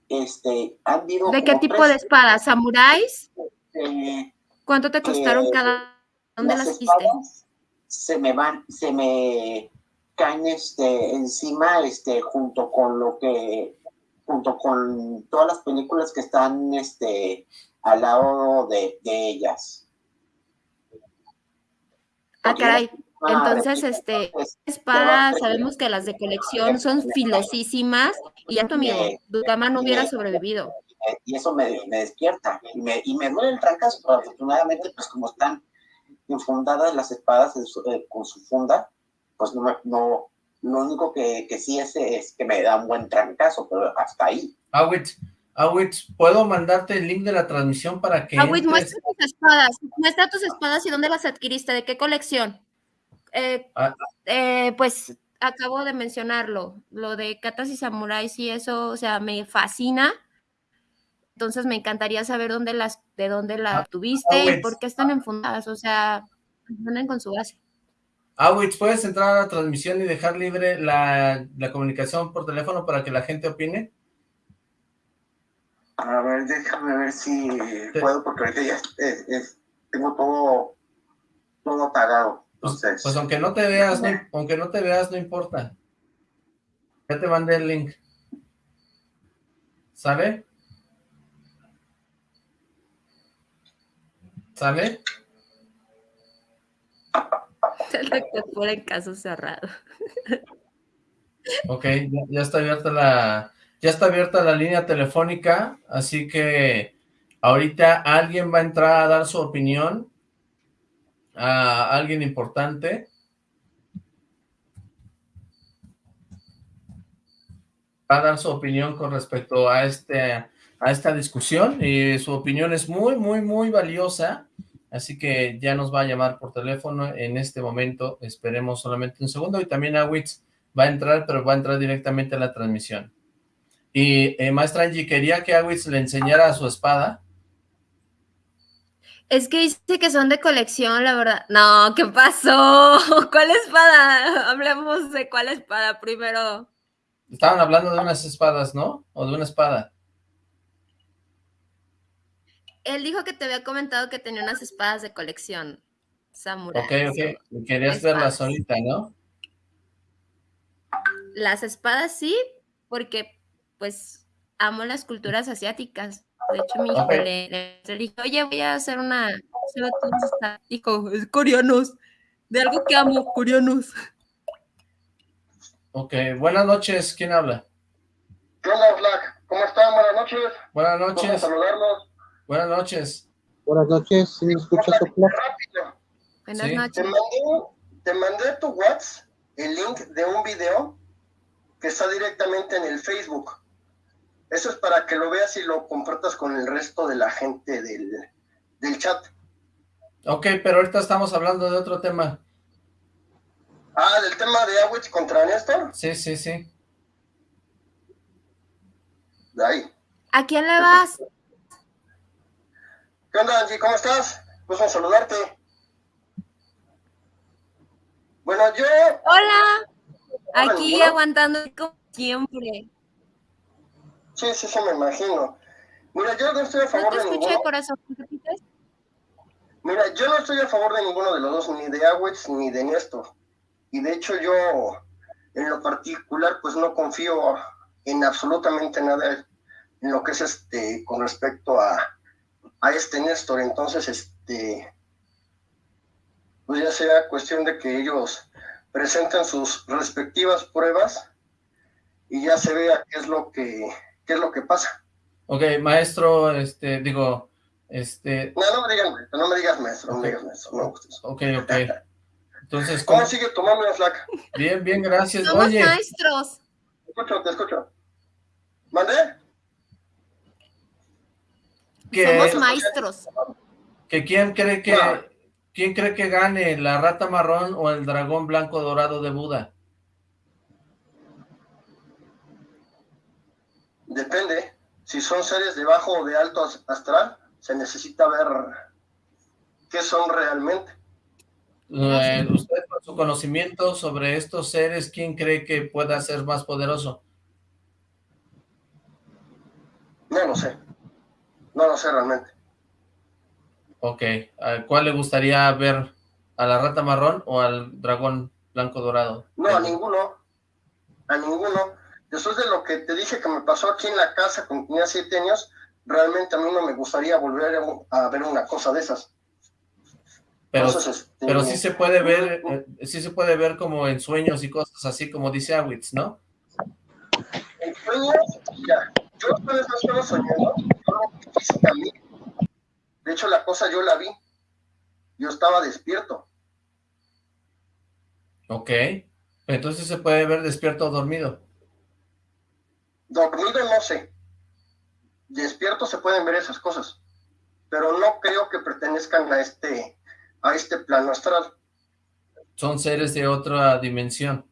Este, han ¿De qué tipo de espadas? ¿Samuráis? Este, ¿Cuánto te costaron cada? ¿Dónde las, hiciste? Se me van, se me caen este, encima este, junto con lo que, junto con todas las películas que están este, al lado de, ellas. Ah, caray. Entonces, este, espadas, sabemos que las de colección son filosísimas y ya tu amigo, tu cama no hubiera sobrevivido. Y eso me, despierta y me, y me duele el trancazo, pero afortunadamente, pues como están infundadas las espadas eh, con su funda, pues no, no lo único que, que sí es, es que me da un buen trancazo, pero hasta ahí. Awit, Awitz, ¿puedo mandarte el link de la transmisión para que Awitz, muestra tus espadas, muestra tus espadas y dónde las adquiriste, de qué colección. Eh, ah. eh, pues acabo de mencionarlo, lo de katas y samuráis y eso, o sea, me fascina. Entonces me encantaría saber dónde las, de dónde la ah, tuviste y por qué están enfundadas, o sea, andan con su base. Awitz, ¿puedes entrar a la transmisión y dejar libre la, la comunicación por teléfono para que la gente opine? A ver, déjame ver si puedo, porque ahorita ya tengo todo, todo apagado. Pues, pues, aunque no te veas, no, aunque no te veas, no importa. Ya te mandé el link. ¿Sale? ¿Sale? El doctor en caso cerrado. Ok, ya, está abierta la ya está abierta la línea telefónica, así que ahorita alguien va a entrar a dar su opinión a alguien importante. Va a dar su opinión con respecto a, este, a esta discusión y su opinión es muy, muy, muy valiosa. Así que ya nos va a llamar por teléfono en este momento. Esperemos solamente un segundo. Y también Awitz va a entrar, pero va a entrar directamente a la transmisión. Y eh, Maestra Angie, quería que Awitz le enseñara su espada. Es que dice que son de colección, la verdad. No, ¿qué pasó? ¿Cuál espada? Hablemos de cuál espada primero. Estaban hablando de unas espadas, ¿no? O de una espada. Él dijo que te había comentado que tenía unas espadas de colección. Samurai. Ok, ok. Querías verlas ahorita, ¿no? Las espadas sí, porque pues amo las culturas asiáticas. De hecho, mi hijo le, dijo, oye, voy a hacer una... Dijo, es coreanos. De algo que amo, coreanos. Ok, buenas noches. ¿Quién habla? ¿Qué onda, Black? ¿Cómo están? Buenas noches. Buenas noches. Vamos a saludarlos. Buenas noches. Buenas noches, ¿sí me escuchas, Buenas noches. Te mandé, te mandé tu WhatsApp el link de un video que está directamente en el Facebook. Eso es para que lo veas y lo compartas con el resto de la gente del, del chat. Ok, pero ahorita estamos hablando de otro tema. Ah, ¿del tema de Awich contra Néstor? Sí, sí, sí. De ahí. ¿A quién le vas? ¿Qué onda, Angie? ¿Cómo estás? Pues a saludarte. Bueno, yo... Hola. Aquí aguantando como siempre. Sí, sí, sí, me imagino. Mira, yo no estoy a favor de ninguno. corazón? Mira, yo no estoy a favor de ninguno de los dos, ni de Awitz ni de Néstor. Y de hecho yo, en lo particular, pues no confío en absolutamente nada en lo que es este, con respecto a, a este Néstor. Entonces, este, pues ya sea cuestión de que ellos presenten sus respectivas pruebas y ya se vea qué es lo que qué es lo que pasa. Ok, maestro, este, digo, este... No, no me digas, no me digas maestro, no me digas maestro, no Ok, ok. Entonces, ¿cómo, sigue tu mami, flaca? Bien, bien, gracias. Somos maestros. Te escucho, te escucho. ¿Mandé? Somos maestros. ¿Que quién cree que, quién cree que gane, la rata marrón o el dragón blanco dorado de Buda? Depende. Si son seres de bajo o de alto astral, se necesita ver qué son realmente. Eh, usted, con su conocimiento sobre estos seres, ¿quién cree que pueda ser más poderoso? No lo sé. No lo sé realmente. Ok. ¿Cuál le gustaría ver? ¿A la rata marrón o al dragón blanco dorado? No, a ninguno. A ninguno después de lo que te dije que me pasó aquí en la casa cuando tenía siete años, realmente a mí no me gustaría volver a, ver una cosa de esas. Pero, este, pero sí se puede ver, eh, sí se puede ver como en sueños y cosas así como dice Awitz, ¿no? En sueños, mira, yo después no estaba soñando, yo De hecho, la cosa yo la vi. Yo estaba despierto. Ok. Entonces se puede ver despierto o dormido. Dormido no sé. despiertos se pueden ver esas cosas, pero no creo que pertenezcan a este, a este plano astral. Son seres de otra dimensión.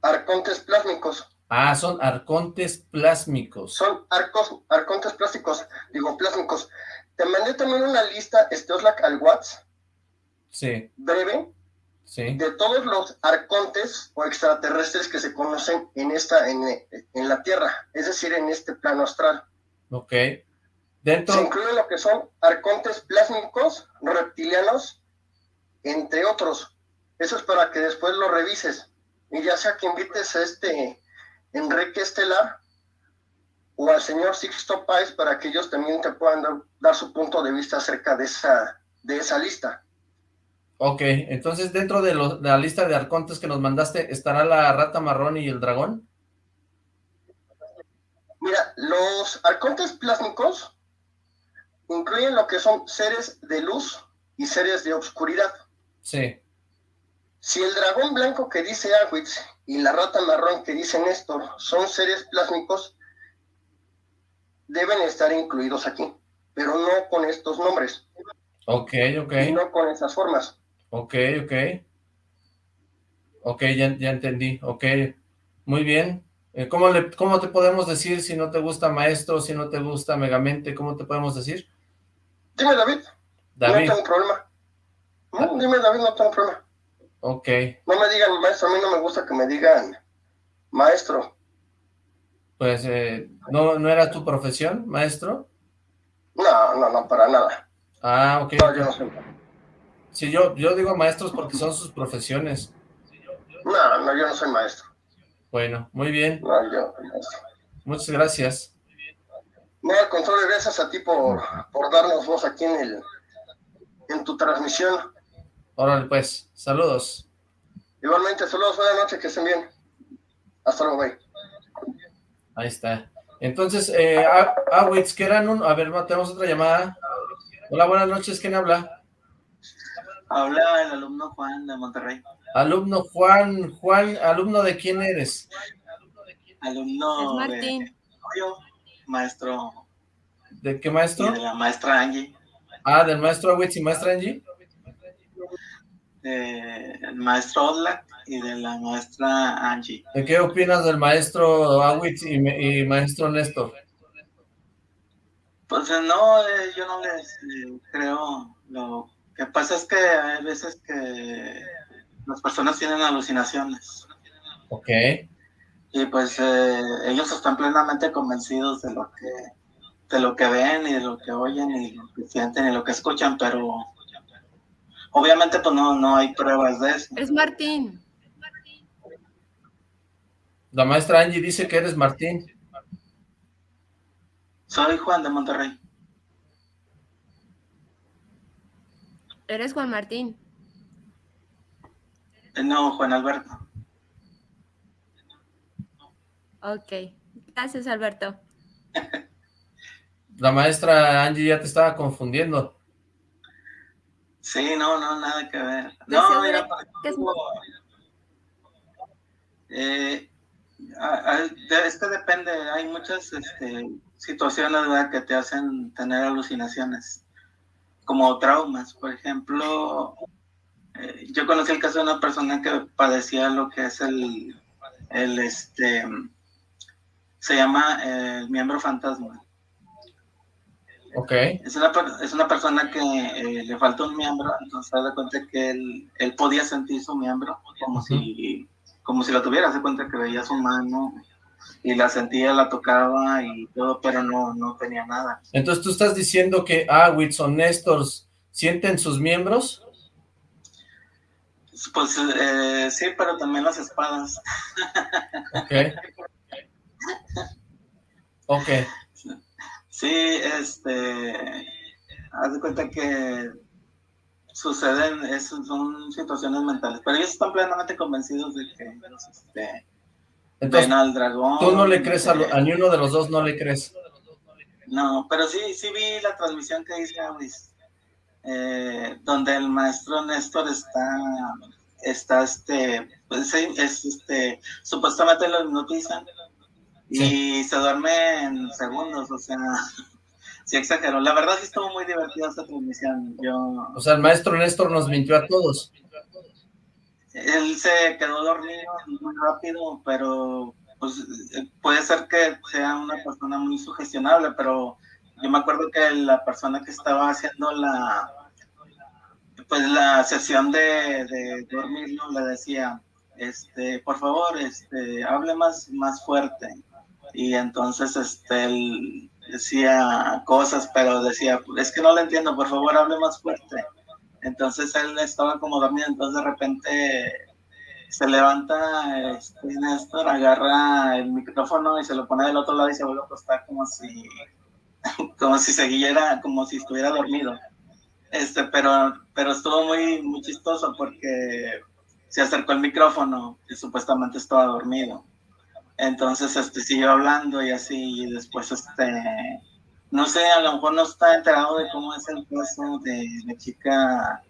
Arcontes plásmicos. Ah, son arcontes plásmicos. Son arcos, arcontes plásticos, digo plásmicos. Te mandé también una lista, este Oslac al WhatsApp. Sí. Breve. Sí. De todos los arcontes o extraterrestres que se conocen en esta, en, en la Tierra, es decir, en este plano astral. Ok. Dentro... Se incluye lo que son arcontes plásmicos, reptilianos, entre otros. Eso es para que después lo revises. Y ya sea que invites a este Enrique Estelar o al señor Sixto Páez para que ellos también te puedan dar, dar, su punto de vista acerca de esa, de esa lista. Ok, entonces dentro de, lo, de la lista de arcontes que nos mandaste, ¿estará la rata marrón y el dragón? Mira, los arcontes plásmicos incluyen lo que son seres de luz y seres de oscuridad. Sí. Si el dragón blanco que dice Awitz y la rata marrón que dice Néstor son seres plásmicos, deben estar incluidos aquí, pero no con estos nombres. Ok, ok. Y no con esas formas. Ok, ok. Ok, ya, ya entendí. Ok, muy bien. Eh, ¿Cómo, le, ¿Cómo te podemos decir si no te gusta Maestro, si no te gusta Megamente? ¿Cómo te podemos decir? Dime, David. David. No tengo problema. No, dime, David, no tengo problema. Ok. No me digan maestro, a mí no me gusta que me digan maestro. Pues, eh, ¿no, ¿no era tu profesión, maestro? No, no, no, para nada. Ah, ok. No, yo no soy. Sí, yo, yo digo maestros porque son sus profesiones. No, no, yo no soy maestro. Bueno, muy bien. No, yo soy maestro. Muchas gracias. No, al contrario, gracias a ti por, por darnos voz aquí en el en tu transmisión. Órale, pues. Saludos. Igualmente, saludos, buenas noches, que estén bien. Hasta luego, bye. Ahí está. Entonces, eh, Awitz, ¿qué eran un...? A ver, tenemos otra llamada. Hola, buenas noches, ¿quién habla? Habla el alumno Juan de Monterrey. Alumno Juan, Juan, ¿alumno de quién eres? Alumno es Martín. de yo, maestro. ¿De qué maestro? Y de la maestra Angie. Ah, del maestro Awitz y maestra Angie. del maestro Oslak y de la maestra Angie. ¿De qué opinas del maestro Awitz y, y, maestro Néstor? Pues no, eh, yo no les eh, creo. Lo que pasa es que hay veces que las personas tienen alucinaciones. Ok. Y pues eh, ellos están plenamente convencidos de lo que de lo que ven y de lo que oyen y lo que sienten y lo que escuchan, pero obviamente pues no, no hay pruebas de eso. Es Martín. La maestra Angie dice que eres Martín. Soy Juan de Monterrey. Eres Juan Martín. No, Juan Alberto. Ok. Gracias, Alberto. La maestra Angie ya te estaba confundiendo. Sí, no, no, nada que ver. No, mira, que es- eh, es que depende, hay muchas este, situaciones ¿verdad? que te hacen tener alucinaciones, como traumas. Por ejemplo, eh, yo conocí el caso de una persona que padecía lo que es el, el este, se llama eh, el miembro fantasma. Ok. Es una, es una persona que eh, le falta un miembro, entonces se da cuenta que él, él podía sentir su miembro como si como si lo tuviera, se cuenta que veía su mano y la sentía, la tocaba y todo, pero no, no tenía nada. Entonces tú estás diciendo que Awitz o Néstor sienten sus miembros. Pues eh, sí, pero también las espadas. Ok. Ok. Sí, este, haz de cuenta que suceden, es- son situaciones mentales, pero ellos están plenamente convencidos de que este, Entonces, ven al dragón. tú no le crees a, lo- a ni uno de los dos, no le crees. No, pero sí, sí vi la transmisión que hice eh, donde el maestro Néstor está, está este, pues es este, supuestamente lo hipnotizan y se duerme en segundos, o sea, sí exageró. La verdad sí estuvo muy divertida esta transmisión. Yo... O sea, el maestro Néstor nos mintió a todos. Él se quedó dormido muy rápido, pero pues puede ser que sea una persona muy sugestionable, pero yo me acuerdo que la persona que estaba haciendo la pues la sesión de, dormirlo le decía, este, por favor, este, hable más, más fuerte. Y entonces este, él decía cosas, pero decía, es que no le entiendo, por favor, hable más fuerte. Entonces él estaba como dormido, entonces de repente se levanta, este, Néstor agarra el micrófono y se lo pone del otro lado y se vuelve a acostar como si, como si siguiera, como si estuviera dormido. Este, pero, pero estuvo muy, muy chistoso porque se acercó el micrófono y supuestamente estaba dormido. Entonces, este, siguió hablando y así, y después, este, no sé, a lo mejor no está enterado de cómo es el caso de la chica,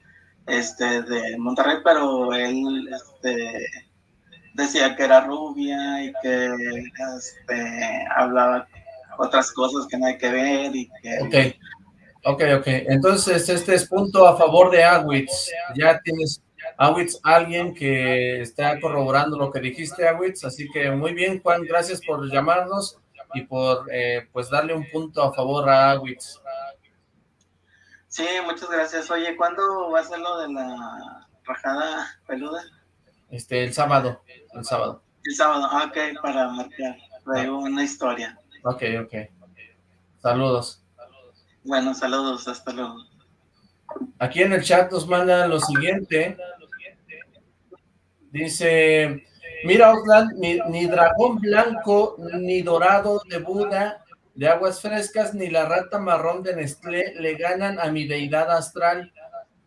este, de Monterrey, pero él, este, decía que era rubia y que, este, hablaba otras cosas que no hay que ver y que... Ok, ok, ok. Entonces, este es punto a favor de Awitz. Ya tienes Awitz, alguien que está corroborando lo que dijiste, Awitz, así que muy bien, Juan, gracias por llamarnos y por eh, pues darle un punto a favor a Awitz. Sí, muchas gracias. Oye, ¿cuándo va a ser lo de la rajada peluda? Este, el sábado, el sábado. El sábado, ah, ok, para marcar una historia. Ok, ok. Saludos. Bueno, saludos, hasta luego. Aquí en el chat nos mandan lo siguiente. Dice, mira Oakland, ni, dragón blanco, ni dorado de Buda, de aguas frescas, ni la rata marrón de Nestlé le ganan a mi deidad astral,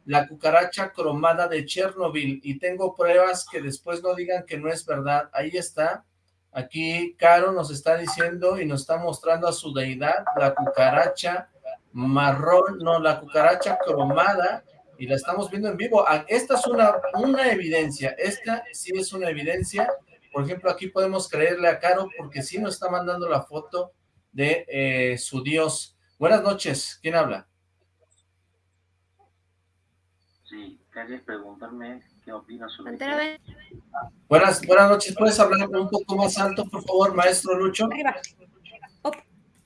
la cucaracha cromada de Chernobyl, y tengo pruebas que después no digan que no es verdad. Ahí está, aquí Caro nos está diciendo y nos está mostrando a su deidad, la cucaracha marrón, no, la cucaracha cromada, y la estamos viendo en vivo. Ah, esta es una, una evidencia, esta sí es una evidencia. Por ejemplo, aquí podemos creerle a Caro porque sí nos está mandando la foto de eh, su dios. Buenas noches, ¿quién habla? Sí, quería preguntarme qué opinas sobre... Buenas, buenas noches, ¿puedes hablar un poco más alto, por favor, maestro Lucho?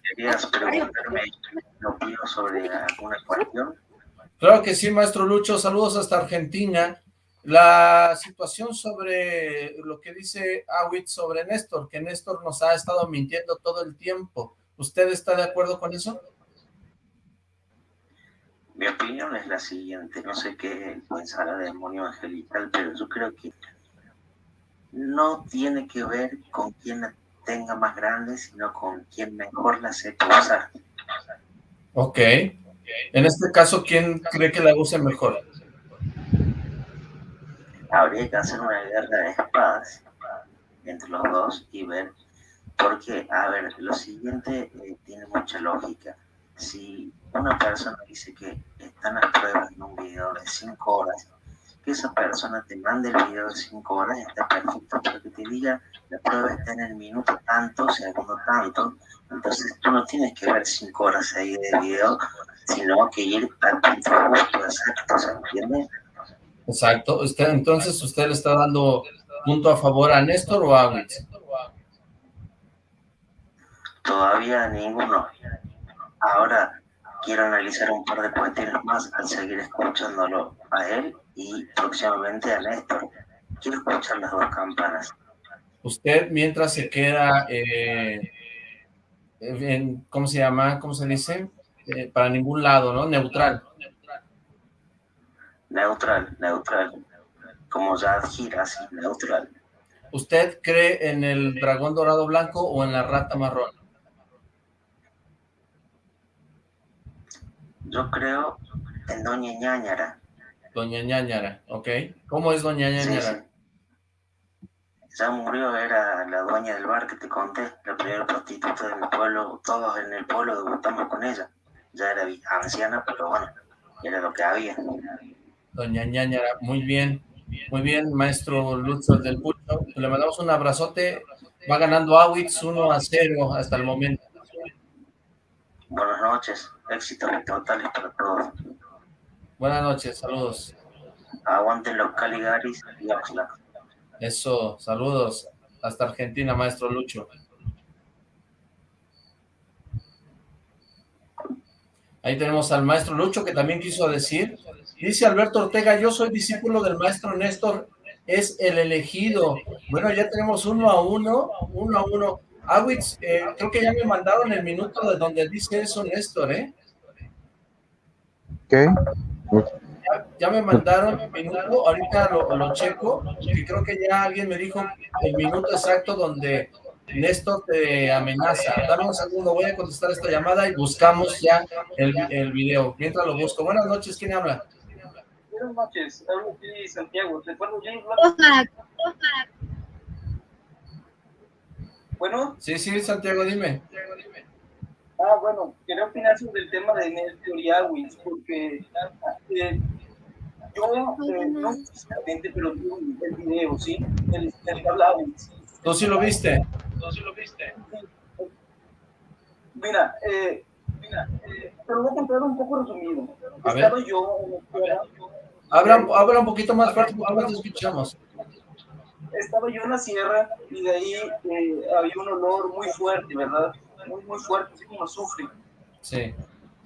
¿Querías preguntarme qué opino sobre alguna cuestión? Claro que sí, maestro Lucho, saludos hasta Argentina. La situación sobre lo que dice Awit sobre Néstor, que Néstor nos ha estado mintiendo todo el tiempo. ¿Usted está de acuerdo con eso? Mi opinión es la siguiente, no sé qué pensará de demonio angelical, pero yo creo que no tiene que ver con quién la tenga más grande, sino con quién mejor la sepa usar. Ok. En este caso, ¿quién cree que la use mejor? Habría que hacer una guerra de espadas entre los dos y ver, porque, a ver, lo siguiente eh, tiene mucha lógica. Si una persona dice que están las pruebas en un video de 5 horas, que esa persona te mande el video de 5 horas está perfecto, pero que te diga la prueba está en el minuto tanto, segundo tanto, entonces tú no tienes que ver 5 horas ahí de video sino que ir justo, exacto, ¿se entiende? Exacto, usted, entonces usted le está dando punto a favor a Néstor o a Witz? Todavía ninguno. Ahora quiero analizar un par de cuestiones más al seguir escuchándolo a él y próximamente a Néstor. Quiero escuchar las dos campanas. Usted mientras se queda eh, en, ¿cómo se llama? ¿Cómo se dice? Eh, para ningún lado, ¿no? Neutral. Neutral, neutral. Como ya gira así, neutral. ¿Usted cree en el dragón dorado blanco o en la rata marrón? Yo creo en Doña Ñañara. Doña Ñañara, ok. ¿Cómo es Doña Ñañara? Ya murió, era la dueña del bar que te conté, la primera prostituta del pueblo, todos en el pueblo debutamos con ella ya era anciana, pero bueno, era lo que había. Doña Ñañara, muy bien, muy bien, maestro Lutz del Pulso, le mandamos un abrazote, Va ganando Awitz 1 a 0 hasta el momento. Buenas noches, éxitos totales para todos. Buenas noches, saludos. Aguanten los Caligaris y Oxlack. Eso, saludos. Hasta Argentina, maestro Lucho. Ahí tenemos al maestro Lucho que también quiso decir. Dice Alberto Ortega, yo soy discípulo del maestro Néstor, es el elegido. Bueno, ya tenemos uno a uno, uno a uno. Awitz, eh, creo que ya me mandaron el minuto de donde dice eso Néstor, ¿eh? ¿Qué? Ya, me mandaron el minuto, ahorita lo, lo checo, y creo que ya alguien me dijo el minuto exacto donde Néstor te amenaza. Dame un segundo, voy a contestar esta llamada y buscamos ya el, el video. Mientras lo busco. Buenas noches, ¿quién habla? Buenas noches, hablo aquí Santiago. ¿Te acuerdas James Bueno. Sí, sí, Santiago, dime. Ah, bueno, quería opinar sobre el tema de Néstor y Awis, porque eh, yo eh, no exactamente, pero vi el video, ¿sí? El, el Awis. ¿Tú sí lo viste? ¿Tú sí lo viste? Mira, eh, mira, eh, te lo voy a contar un poco resumido. A Estaba ver. yo. Habla, habla un poquito más fuerte no te escuchamos. Estaba yo en la sierra y de ahí eh, había un olor muy fuerte, ¿verdad? Muy, muy fuerte, así como azufre. Sí.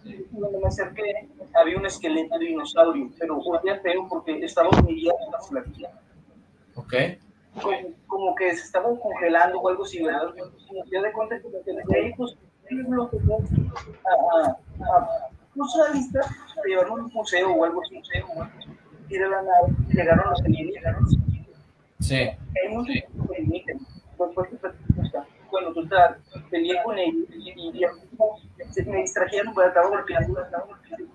Y Cuando me acerqué, había un esqueleto de dinosaurio, pero olía feo porque estaba humillado en la flaquilla. Ok. Como, como que se estaba congelando o algo así, ¿verdad? Y me di cuenta que ahí, pues, lo que a, a, a, pues, a la vista, a llevarlo a un museo o algo así, museo, o algo así. Y de la nada llegaron los alienígenas. Sí. Hay muchos alienígenas. Pues, pues, pues, pues, bueno, total, peleé con ellos y, se me distrajeron, pues estaba golpeando, estaba golpeando.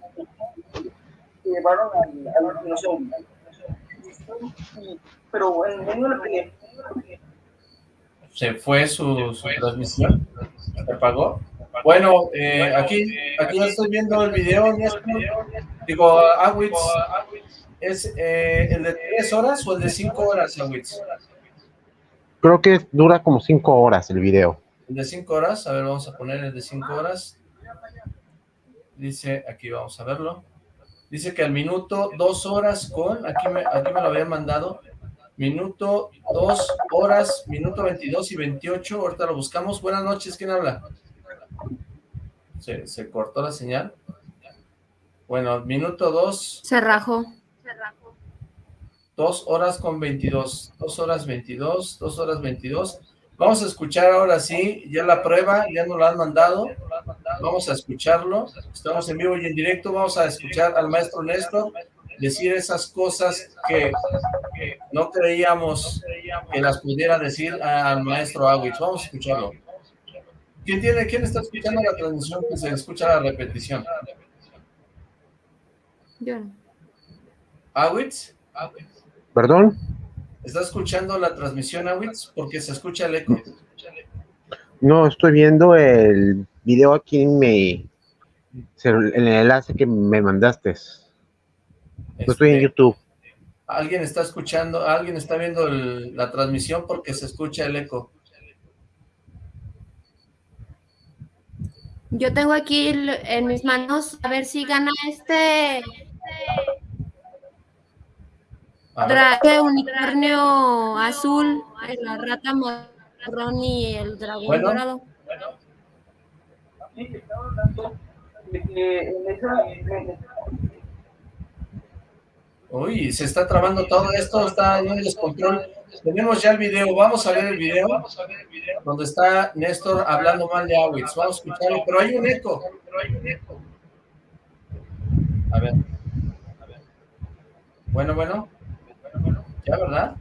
Llevaron al, al dinosaurio. Y- Pero en medio de la pelea, Se fue su, su transmisión. Se apagó. Bueno, eh, aquí, aquí ya estoy viendo el video. Digo, Awitz, ¿es eh, el de tres horas o el de cinco horas, Awitz? Creo que dura como cinco horas el video. El de cinco horas, a ver, vamos a poner el de cinco horas. Dice, aquí vamos a verlo. Dice que al minuto dos horas con, aquí me, aquí me lo habían mandado, minuto dos horas, minuto 22 y 28, ahorita lo buscamos. Buenas noches, ¿quién habla? Se, se cortó la señal. Bueno, minuto dos, Se rajó. dos horas con 22, dos horas 22, dos horas 22. Vamos a escuchar ahora sí, ya la prueba, ya nos la han mandado. Vamos a escucharlo. Estamos en vivo y en directo. Vamos a escuchar al maestro Néstor decir esas cosas que, que no creíamos que las pudiera decir al maestro Awitz. Vamos a escucharlo. ¿Quién tiene, quién está escuchando la transmisión que se escucha la repetición? Yo. ¿Awitz? ¿Perdón? ¿Está escuchando la transmisión, Awitz? Porque se escucha el eco. No, estoy viendo el video aquí en mi en el enlace que me mandaste. No estoy en Este, YouTube. Alguien está escuchando, alguien está viendo el- la transmisión porque se escucha el eco. Yo tengo aquí en mis manos a ver si gana este Dragón unicornio azul, la rata marrón y el dragón Bueno. dorado. sí, estaba hablando de que en esa, en- Uy, se está trabando todo esto, está en un descontrol. Tenemos ya el video, vamos a ver el video donde está Néstor hablando mal de Awitz. Vamos a escucharlo, pero hay un eco. A ver. Bueno, bueno. ¿Ya, verdad?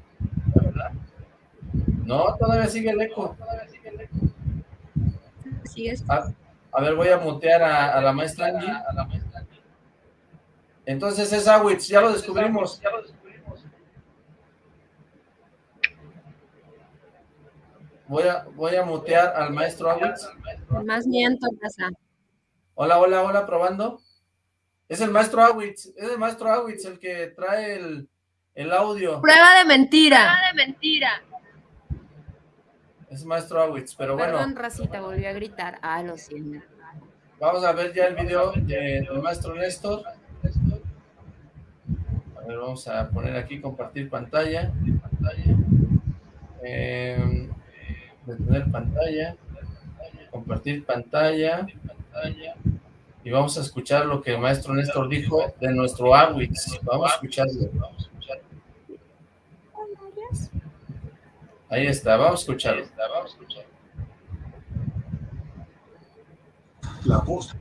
No, todavía sigue el eco. Así es. A, a ver, voy a mutear a, a la maestra Angie. Entonces es Awitz, ya lo descubrimos. Voy a, voy a mutear al maestro Awitz. Más miento, casa. Hola, hola, hola, probando. Es el maestro Awitz, es el maestro Awitz el que trae el, el audio. Prueba de mentira. de mentira. Es maestro Awitz, pero bueno. Perdón, Racita, volvió a gritar. Ah, lo siento. Vamos a ver ya el video del maestro Néstor. A ver, vamos a poner aquí compartir pantalla. Eh, detener pantalla. Compartir pantalla. Y vamos a escuchar lo que el maestro Néstor dijo de nuestro Awitz. Vamos a escucharlo. Ahí está, vamos a escucharlo. La voz.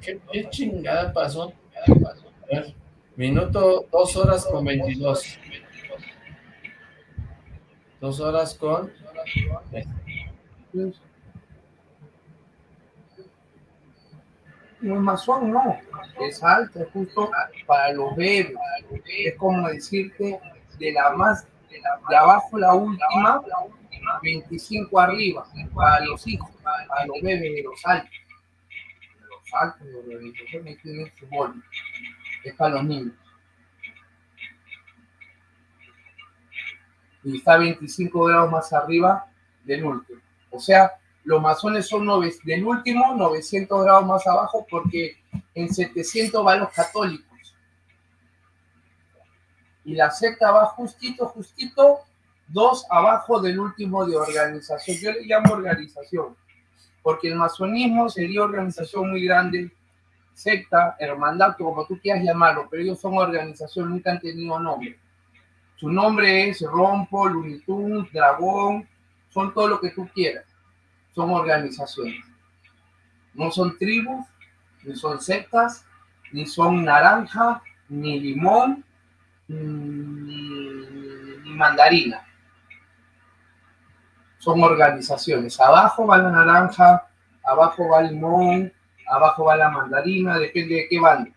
¿Qué, qué chingada pasó? A ver, minuto, dos horas con 22. Dos horas con... No masón, no. Es alto, es justo para los bebés. Es como decirte de la más, de abajo la última, 25 arriba, para los hijos, para los bebés de los altos. Los altos de la organización tienen su boli. Es para los niños. Y está 25 grados más arriba del último. O sea, los masones son nove, del último 900 grados más abajo porque en 700 van los católicos. Y la secta va justito, justito, dos abajo del último de organización. Yo le llamo organización, porque el masonismo sería organización muy grande, secta, hermandad, como tú quieras llamarlo, pero ellos son organización, nunca han tenido nombre. Su nombre es Rompo, Lunitun, Dragón, son todo lo que tú quieras son organizaciones. No son tribus, ni son sectas, ni son naranja, ni limón, ni, mandarina. Son organizaciones. Abajo va la naranja, abajo va limón, abajo va la mandarina, depende de qué van.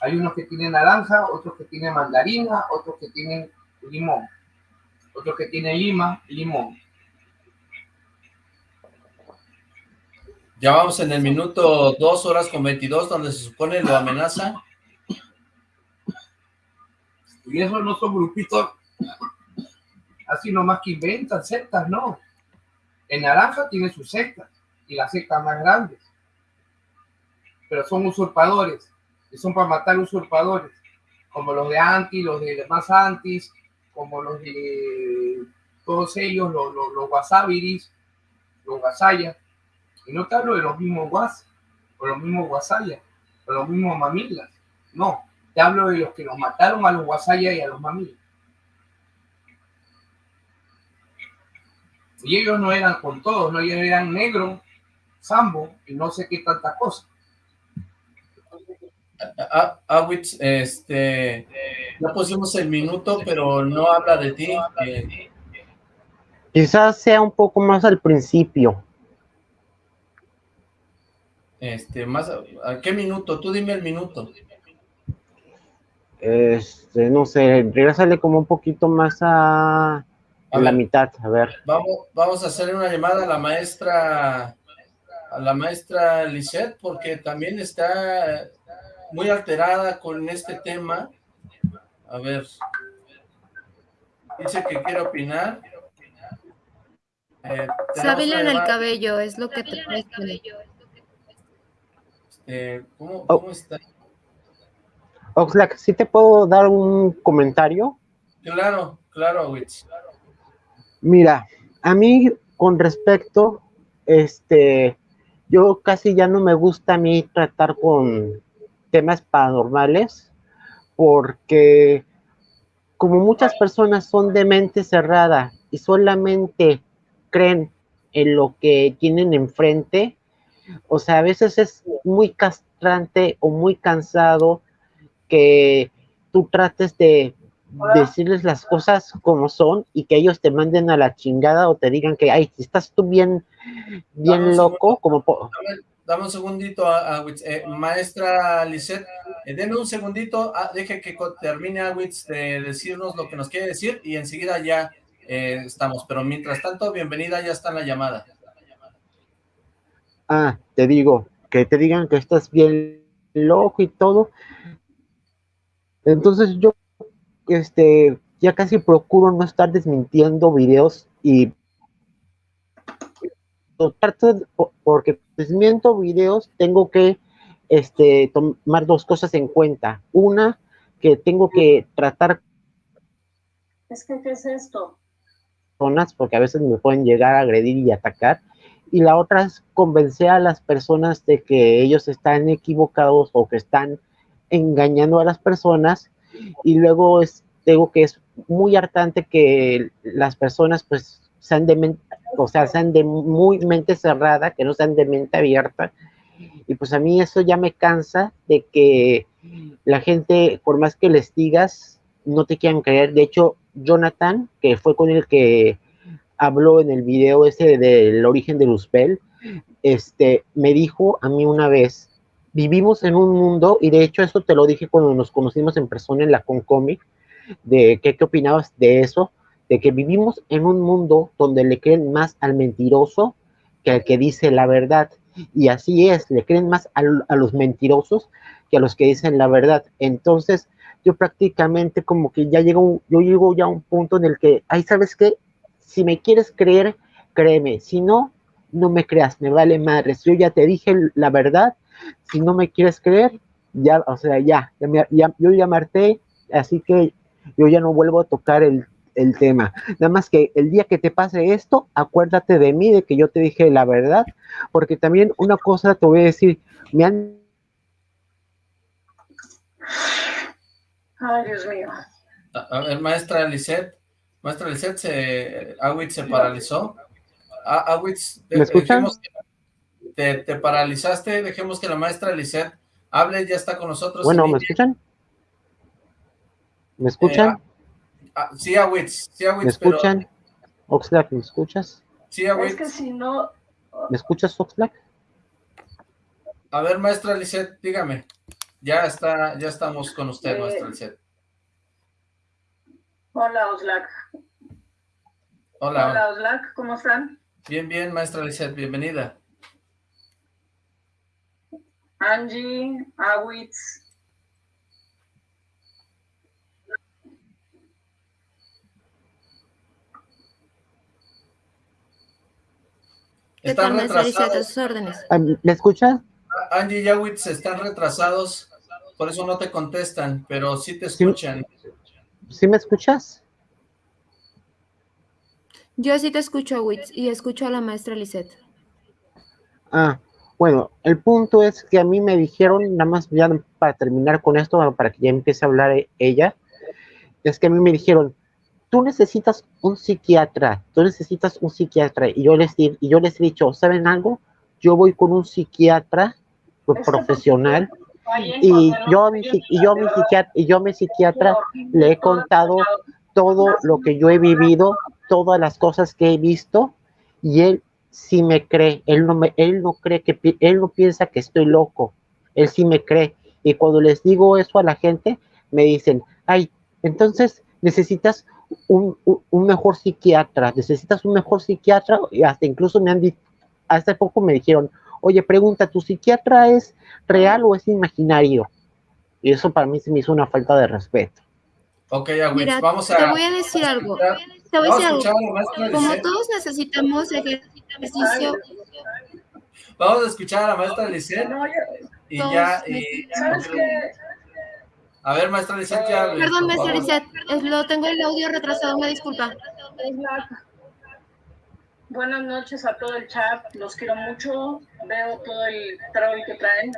Hay unos que tienen naranja, otros que tienen mandarina, otros que tienen limón, otros que tienen lima, limón. Ya vamos en el minuto 2 horas con 22, donde se supone lo amenaza. Y eso no son grupitos así nomás que inventan sectas, no. En Naranja tiene sus sectas, y las sectas más grandes. Pero son usurpadores, y son para matar usurpadores, como los de Anti, los de más Antis, como los de todos ellos, los, los, los Wasabiris, los Wasayas y no te hablo de los mismos guas, o los mismos guasayas, o los mismos mamilas. No, te hablo de los que nos mataron a los guasayas y a los mamilas. Y ellos no eran con todos, no ellos eran negro, sambo y no sé qué tanta cosa. Awitz, este, ya pusimos el minuto, pero no habla de ti. Eh. Quizás sea un poco más al principio. Este, más, ¿a qué minuto? Tú dime el minuto. Este, no sé, regresale como un poquito más a, a, la mitad, a ver. Vamos, vamos a hacerle una llamada a la maestra, a la maestra Lisette, porque también está muy alterada con este tema. A ver. Dice que quiere opinar. Eh, en el cabello, es lo que te puedes poner. Eh, ¿cómo, oh. ¿Cómo está? Oxlack, ¿sí te puedo dar un comentario? Claro, claro, Witch. Mira, a mí con respecto, este, yo casi ya no me gusta a mí tratar con temas paranormales, porque como muchas personas son de mente cerrada y solamente creen en lo que tienen enfrente, o sea, a veces es muy castrante o muy cansado que tú trates de decirles las cosas como son y que ellos te manden a la chingada o te digan que, ay, estás tú bien, bien loco, como... Dame, un segundito, a, eh, maestra Lisette, eh, denme un segundito, ah, deje que termine Awitz de decirnos lo que nos quiere decir y enseguida ya eh, estamos, pero mientras tanto, bienvenida, ya está en la llamada. Ah, te digo, que te digan que estás bien loco y todo. Entonces yo, este, ya casi procuro no estar desmintiendo videos y porque pues miento videos, tengo que este, tomar dos cosas en cuenta. Una, que tengo que tratar... Es que, ¿qué es esto? Personas, porque a veces me pueden llegar a agredir y atacar. Y la otra es convencer a las personas de que ellos están equivocados o que están engañando a las personas. Y luego es, digo que es muy hartante que las personas pues sean de mente, o sea, sean de muy mente cerrada, que no sean de mente abierta. Y pues a mí eso ya me cansa de que la gente, por más que les digas, no te quieran creer. De hecho, Jonathan, que fue con el que habló en el video ese del origen de Luzbel, este, me dijo a mí una vez, vivimos en un mundo, y de hecho eso te lo dije cuando nos conocimos en persona en la Concomic, de qué, opinabas de eso, de que vivimos en un mundo donde le creen más al mentiroso que al que dice la verdad. Y así es, le creen más a, los mentirosos que a los que dicen la verdad. Entonces, yo prácticamente como que ya llego, yo llego ya a un punto en el que, ahí sabes qué, si me quieres creer, créeme, si no, no me creas, me vale madres, yo ya te dije la verdad, si no me quieres creer, ya, o sea, ya, ya, yo ya marté, así que yo ya no vuelvo a tocar el, el tema. Nada más que el día que te pase esto, acuérdate de mí, de que yo te dije la verdad, porque también una cosa te voy a decir, me han... Ay, Dios mío. A, ver, maestra Lisette, maestra Lisette, se, Awitz se paralizó. Awitz, ¿Me escuchan? Te, te, paralizaste, dejemos que la maestra Lisette hable, ya está con nosotros. Bueno, ¿me escuchan? ¿Me escuchan? Eh, ah, sí, Awitz, sí, Awitz, ¿Me escuchan? Pero... Oxlack, ¿me escuchas? Sí, Awitz. Es que si no... ¿Me escuchas, Oxlack? A ver, maestra Lisette, dígame. Ya está, ya estamos con usted, Eh, maestra Lisette. Hola, Oxlack. Hola. Hola, Oxlack, ¿cómo están? Bien, bien, maestra Lisette, bienvenida. Angie, Awitz. ¿Qué Están retrasados. sus órdenes. Ah, ¿Me escuchas? Angie y Awitz están retrasados, por eso no te contestan, pero sí te escuchan. ¿Sí me escuchas? Yo sí te escucho, Witz, y escucho a la maestra Lisette. Ah, bueno, el punto es que a mí me dijeron, nada más ya para terminar con esto, para que ya empiece a hablar ella, es que a mí me dijeron, tú necesitas un psiquiatra, tú necesitas un psiquiatra, y yo les, di- y yo les he dicho, ¿saben algo? Yo voy con un psiquiatra profesional, y yo a mi, y yo a mi psiquiatra, y yo a mi psiquiatra le he contado todo lo que yo he vivido, todas las cosas que he visto, y él sí me cree, él no me, él no cree que, pi- él no piensa que estoy loco, él sí me cree, y cuando les digo eso a la gente, me dicen, ay, entonces necesitas un, un- un mejor psiquiatra, necesitas un mejor psiquiatra, y hasta incluso me han dicho, hace poco me dijeron, oye, pregunta, ¿tu psiquiatra es real o es imaginario? Y eso para mí se me hizo una falta de respeto. Ok, Mira, vamos a... te voy a decir algo. Te voy a Vamos a decir escuchar a algo. la maestra Como todos necesitamos ejercicio, Vamos a escuchar a la maestra Lisette y todos ya... y- ¿Sabes qué? a ver, maestra Lisette, ya... Perdón, maestra. Lisette, lo tengo el audio retrasado, me disculpa. Buenas noches a todo el chat, los quiero mucho, veo todo el troll que traen.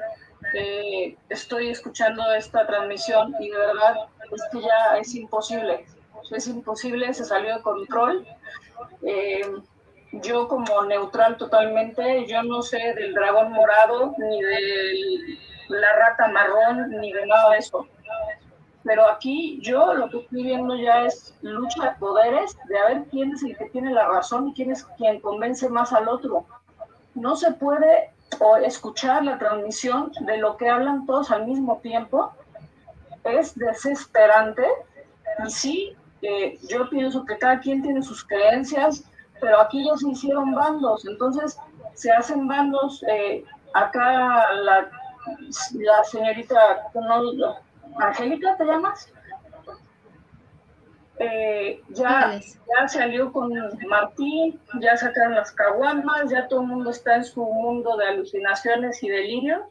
Eh, estoy escuchando esta transmisión y de verdad es que ya es imposible, es imposible, se salió de control. Eh, yo como neutral totalmente, yo no sé del dragón morado, ni de la rata marrón, ni de nada de eso. Pero aquí yo lo que estoy viendo ya es lucha de poderes, de a ver quién es el que tiene la razón y quién es quien convence más al otro. No se puede escuchar la transmisión de lo que hablan todos al mismo tiempo. Es desesperante. Y sí, eh, yo pienso que cada quien tiene sus creencias, pero aquí ya se hicieron bandos. Entonces se hacen bandos. eh, acá la, la señorita, no, Angélica, ¿te llamas? eh, ya, ya salió con Martín, ya sacaron las caguamas, ya todo el mundo está en su mundo de alucinaciones y delirios.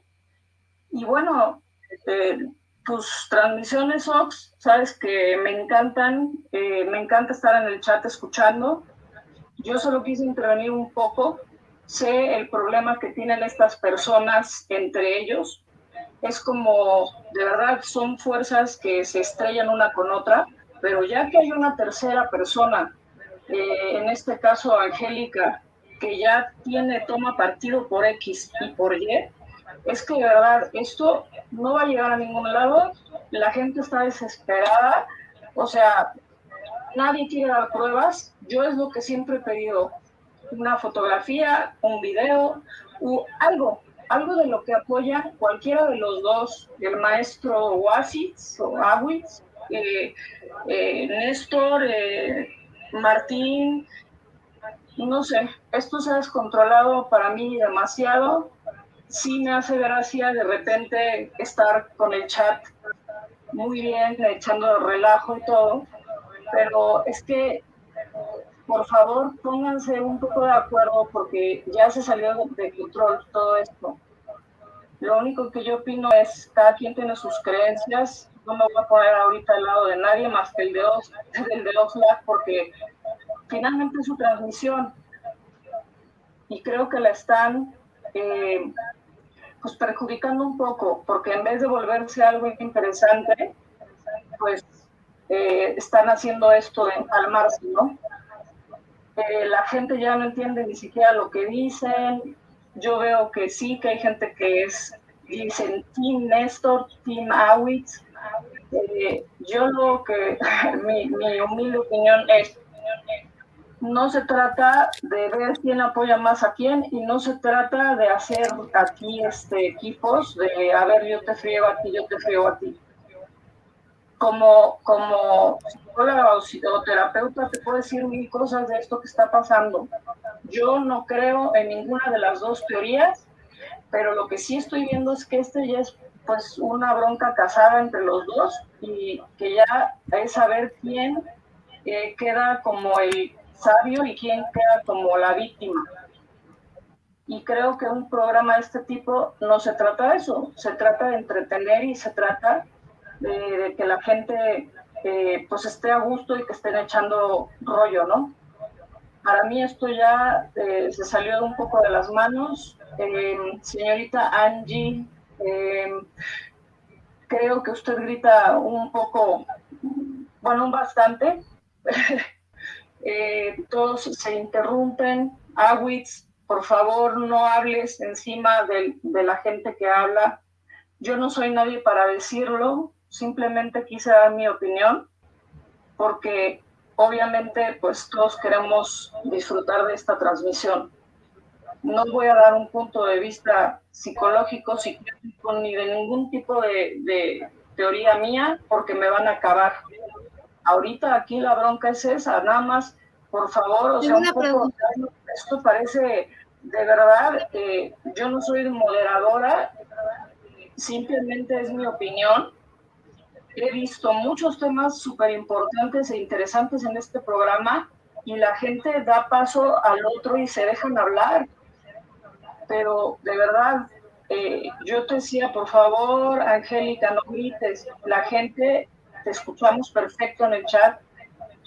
Y bueno, eh, tus transmisiones, Ox, sabes que me encantan, eh, me encanta estar en el chat escuchando. Yo solo quise intervenir un poco. Sé el problema que tienen estas personas entre ellos. Es como, de verdad, son fuerzas que se estrellan una con otra pero ya que hay una tercera persona, eh, en este caso Angélica, que ya tiene, toma partido por X y por Y, es que de verdad esto no va a llegar a ningún lado, la gente está desesperada, o sea, nadie quiere dar pruebas, yo es lo que siempre he pedido, una fotografía, un video, algo, algo de lo que apoya cualquiera de los dos, el maestro Oasis o Awitz, eh, eh, Néstor, eh, Martín, no sé, esto se ha descontrolado para mí demasiado. Sí me hace gracia de repente estar con el chat muy bien, echando relajo y todo, pero es que, por favor, pónganse un poco de acuerdo porque ya se salió de control todo esto. Lo único que yo opino es, cada quien tiene sus creencias, no me voy a poner ahorita al lado de nadie más que el de, el de Oxlack porque finalmente es su transmisión y creo que la están eh, pues perjudicando un poco porque en vez de volverse algo interesante pues eh, están haciendo esto de empalmarse, ¿no? Eh, la gente ya no entiende ni siquiera lo que dicen. Yo veo que sí, que hay gente que es, dicen Team Néstor, Team Awitz, eh, yo lo que, mi, humilde opinión es, no se trata de ver quién apoya más a quién y no se trata de hacer aquí este, equipos de, a ver, yo te frío a ti, yo te frío a ti. Como, como psicóloga o terapeuta te puedo decir mil cosas de esto que está pasando. Yo no creo en ninguna de las dos teorías, pero lo que sí estoy viendo es que este ya es pues una bronca casada entre los dos y que ya es saber quién eh, queda como el sabio y quién queda como la víctima. Y creo que un programa de este tipo no se trata de eso, se trata de entretener y se trata de, que la gente eh, pues esté a gusto y que estén echando rollo, ¿no? Para mí esto ya eh, se salió de un poco de las manos. señorita Angie eh, creo que usted grita un poco, bueno, bastante. Eh, todos se interrumpen. Awitz, por favor, no hables encima de, la gente que habla. Yo no soy nadie para decirlo, simplemente quise dar mi opinión, porque obviamente pues todos queremos disfrutar de esta transmisión no voy a dar un punto de vista psicológico, psiquiátrico, ni de ningún tipo de, teoría mía, porque me van a acabar. Ahorita aquí la bronca es esa, nada más, por favor, o sea, un poco, esto parece, de verdad, eh, yo no soy moderadora, simplemente es mi opinión. He visto muchos temas súper importantes e interesantes en este programa y la gente da paso al otro y se dejan hablar. Pero de verdad, eh, yo te decía, por favor, Angélica, no grites, la gente te escuchamos perfecto en el chat,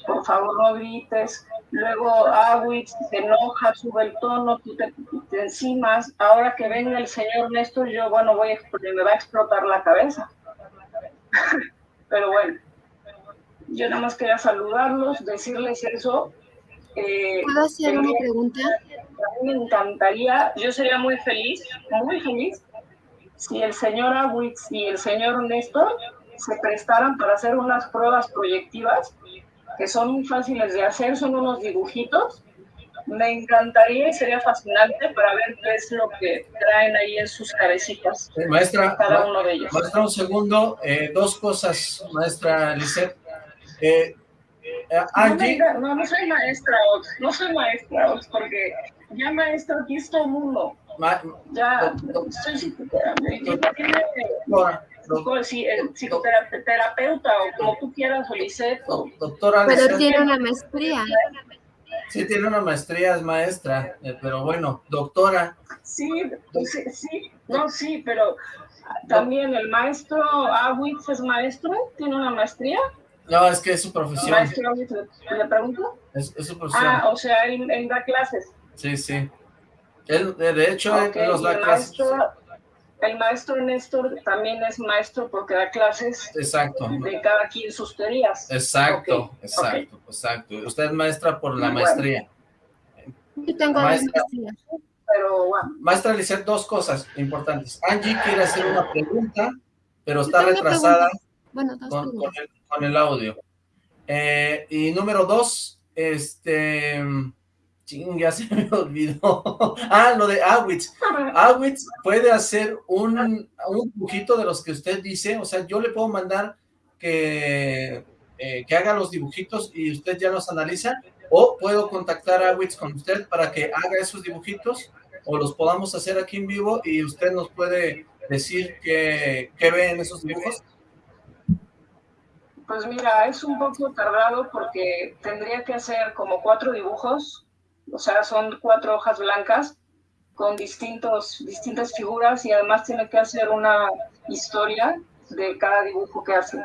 por favor no grites, luego Awitz se enoja, sube el tono, tú te, encimas, ahora que venga el señor Néstor, yo, bueno, voy me va a explotar la cabeza. pero bueno, yo nada más quería saludarlos, decirles eso. Eh, ¿Puedo hacer una pregunta? a mí me encantaría, yo sería muy feliz, muy feliz, si el señor Awitz y el señor Néstor se prestaran para hacer unas pruebas proyectivas que son muy fáciles de hacer, son unos dibujitos. Me encantaría y sería fascinante para ver qué es lo que traen ahí en sus cabecitas. Eh, maestra, cada uno de ellos. Maestra, un segundo, eh, dos cosas, maestra Lisette. Eh, Angie... no, no, soy maestra, no soy maestra, porque ya maestro, aquí es todo mundo. ya, soy psicoterapeuta o como tú quieras, Ulises. doctora. Pero tiene una maestría. Sí, tiene una maestría, es maestra, eh, pero bueno, doctora. Sí, sí, sí, no, sí, pero también el maestro Awitz es maestro, tiene una maestría. No, es que es su profesión. ¿Maestro le pregunto? Es, su profesión. Ah, o sea, él, da clases. Sí, sí. Él, de hecho, él nos da clases. El maestro Néstor también es maestro porque da clases exacto. de cada quien sus teorías. Exacto, exacto, exacto. Usted es maestra por la maestría. Yo tengo maestra, pero bueno. Maestra Lizeth, dos cosas importantes. Angie quiere hacer una pregunta, pero está retrasada bueno, con, con, el, audio. Eh, y número dos, este... ya se me olvidó. ah, lo de Awitz. Awitz puede hacer un, un dibujito de los que usted dice, o sea, yo le puedo mandar que, eh, que haga los dibujitos y usted ya los analiza, o puedo contactar a Awitz con usted para que haga esos dibujitos o los podamos hacer aquí en vivo y usted nos puede decir qué, qué ve en esos dibujos? Pues mira, es un poco tardado porque tendría que hacer como cuatro dibujos, o sea, son cuatro hojas blancas con distintos, distintas figuras y además tiene que hacer una historia de cada dibujo que hace.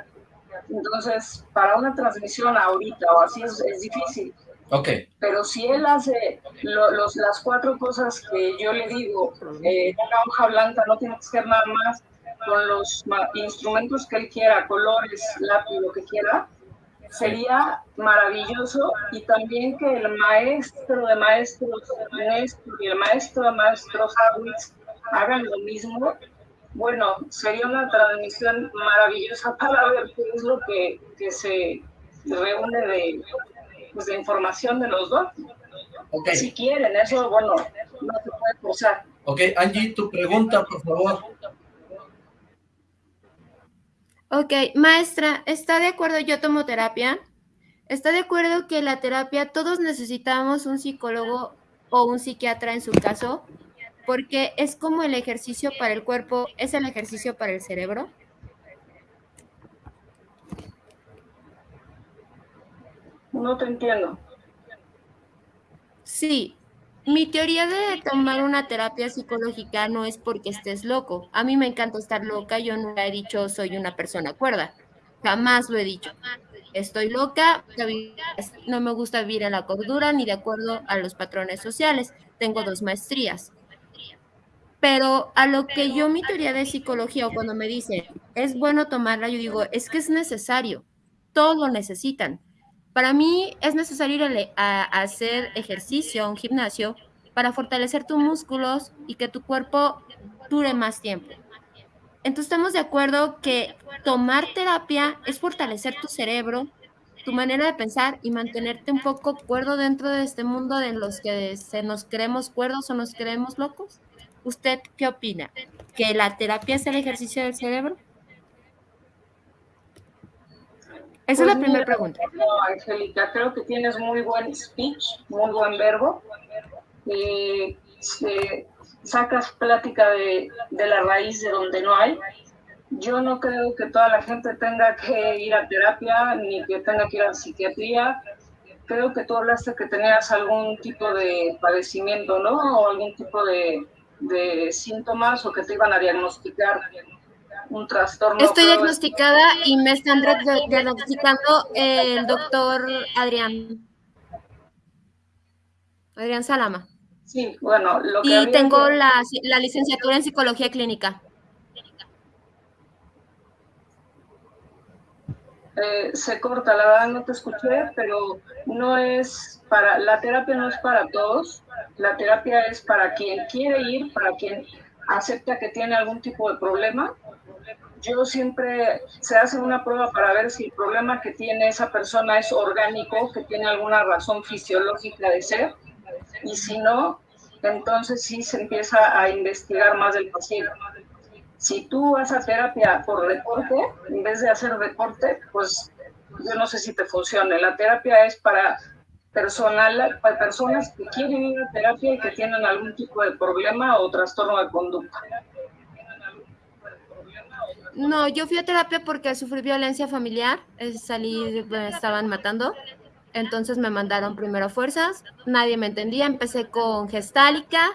Entonces, para una transmisión ahorita o así es, es difícil. Okay. Pero si él hace los, las cuatro cosas que yo le digo, eh, una hoja blanca no tiene que ser nada más con los instrumentos que él quiera, colores, lápiz, lo que quiera, sería maravilloso y también que el maestro de maestros Néstor y el maestro de maestros Hawitz hagan lo mismo. Bueno, sería una transmisión maravillosa para ver qué es lo que, que se reúne de, pues, de información de los dos. Okay. Si quieren, eso, bueno, no se puede forzar. Ok, Angie, tu pregunta, por favor. Ok, maestra, ¿está de acuerdo? Yo tomo terapia. ¿Está de acuerdo que la terapia todos necesitamos un psicólogo o un psiquiatra en su caso? Porque es como el ejercicio para el cuerpo, es el ejercicio para el cerebro. No te entiendo. Sí, mi teoría de tomar una terapia psicológica no es porque estés loco. A mí me encanta estar loca, yo nunca he dicho soy una persona cuerda. Jamás lo he dicho. Estoy loca, no me gusta vivir en la cordura ni de acuerdo a los patrones sociales. Tengo dos maestrías. Pero a lo que yo mi teoría de psicología o cuando me dicen es bueno tomarla, yo digo, es que es necesario. Todos lo necesitan. Para mí es necesario ir a, hacer ejercicio, a un gimnasio, para fortalecer tus músculos y que tu cuerpo dure más tiempo. Entonces estamos de acuerdo que tomar terapia es fortalecer tu cerebro, tu manera de pensar y mantenerte un poco cuerdo dentro de este mundo en los que se nos creemos cuerdos o nos creemos locos. ¿Usted qué opina? ¿Que la terapia es el ejercicio del cerebro? Esa es la pues primera pregunta. No, Angélica, creo que tienes muy buen speech, muy buen verbo. y sacas plática de, de la raíz de donde no hay. Yo no creo que toda la gente tenga que ir a terapia ni que tenga que ir a psiquiatría. Creo que tú hablaste que tenías algún tipo de padecimiento, ¿no? O algún tipo de, de síntomas o que te iban a diagnosticar un trastorno. Estoy diagnosticada y me están diagnosticando el doctor Adrián. Adrián Salama. Sí, bueno, lo que Y tengo la, la licenciatura en psicología clínica. Eh, se corta, la verdad no te escuché, pero no es para, la terapia no es para todos, la terapia es para quien quiere ir, para quien acepta que tiene algún tipo de problema yo siempre se hace una prueba para ver si el problema que tiene esa persona es orgánico, que tiene alguna razón fisiológica de ser, y si no, entonces sí se empieza a investigar más del paciente. Si tú vas a terapia por deporte, en vez de hacer deporte, pues yo no sé si te funcione. La terapia es para personal, para personas que quieren ir a terapia y que tienen algún tipo de problema o trastorno de conducta. No, yo fui a terapia porque sufrí violencia familiar, salí, me estaban matando, entonces me mandaron primero fuerzas, nadie me entendía, empecé con gestálica,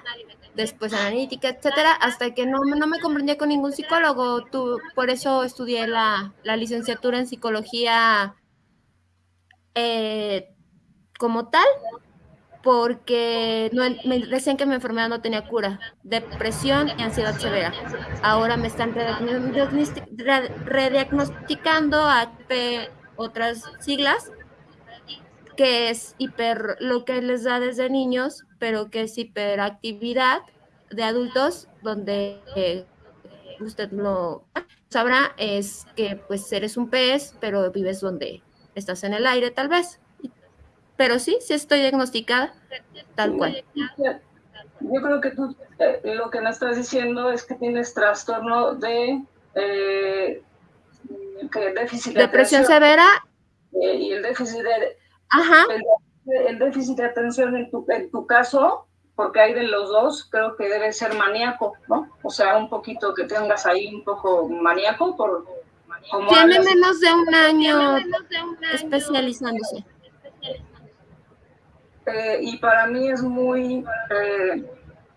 después analítica, etcétera, hasta que no, no me comprendía con ningún psicólogo, tú, por eso estudié la, la licenciatura en psicología eh, como tal, porque no, me decían que mi enfermedad no tenía cura, depresión y ansiedad severa. Ahora me están rediagnosticando a otras siglas, que es hiper, lo que les da desde niños, pero que es hiperactividad de adultos, donde eh, usted lo sabrá, es que pues eres un pez, pero vives donde estás en el aire tal vez pero sí, sí estoy diagnosticada, tal cual. Yo creo que tú eh, lo que me estás diciendo es que tienes trastorno de eh, déficit de depresión severa eh, y el déficit de Ajá. El, déficit de atención en tu, en tu caso porque hay de los dos, creo que debe ser maníaco, ¿no? O sea, un poquito que tengas ahí un poco maníaco por tiene menos de un año especializándose. Eh, y para mí es muy eh,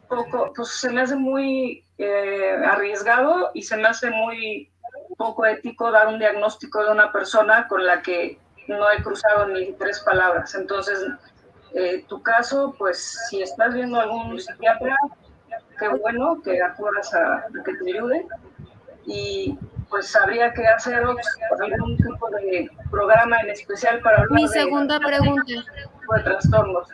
poco, pues se me hace muy eh, arriesgado y se me hace muy poco ético dar un diagnóstico de una persona con la que no he cruzado ni tres palabras. Entonces, tu caso, pues si estás viendo algún psiquiatra, qué bueno que acuerdas a, que te ayude y pues habría que hacer algún tipo de programa en especial para Mi segunda pregunta. de trastornos.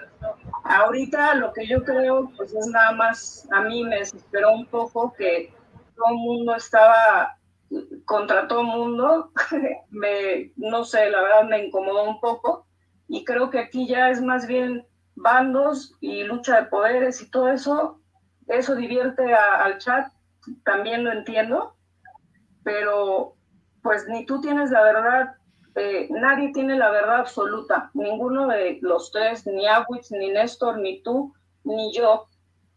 Ahorita lo que yo creo, pues es nada más, a mí me desesperó un poco que todo el mundo estaba contra todo el mundo, me, no sé, la verdad me incomodó un poco. Y creo que aquí ya es más bien bandos y lucha de poderes y todo eso, eso divierte al chat, también lo entiendo, pero pues ni tú tienes la verdad eh, nadie tiene la verdad absoluta, ninguno de los tres, ni Awitz, ni Néstor, ni tú, ni yo,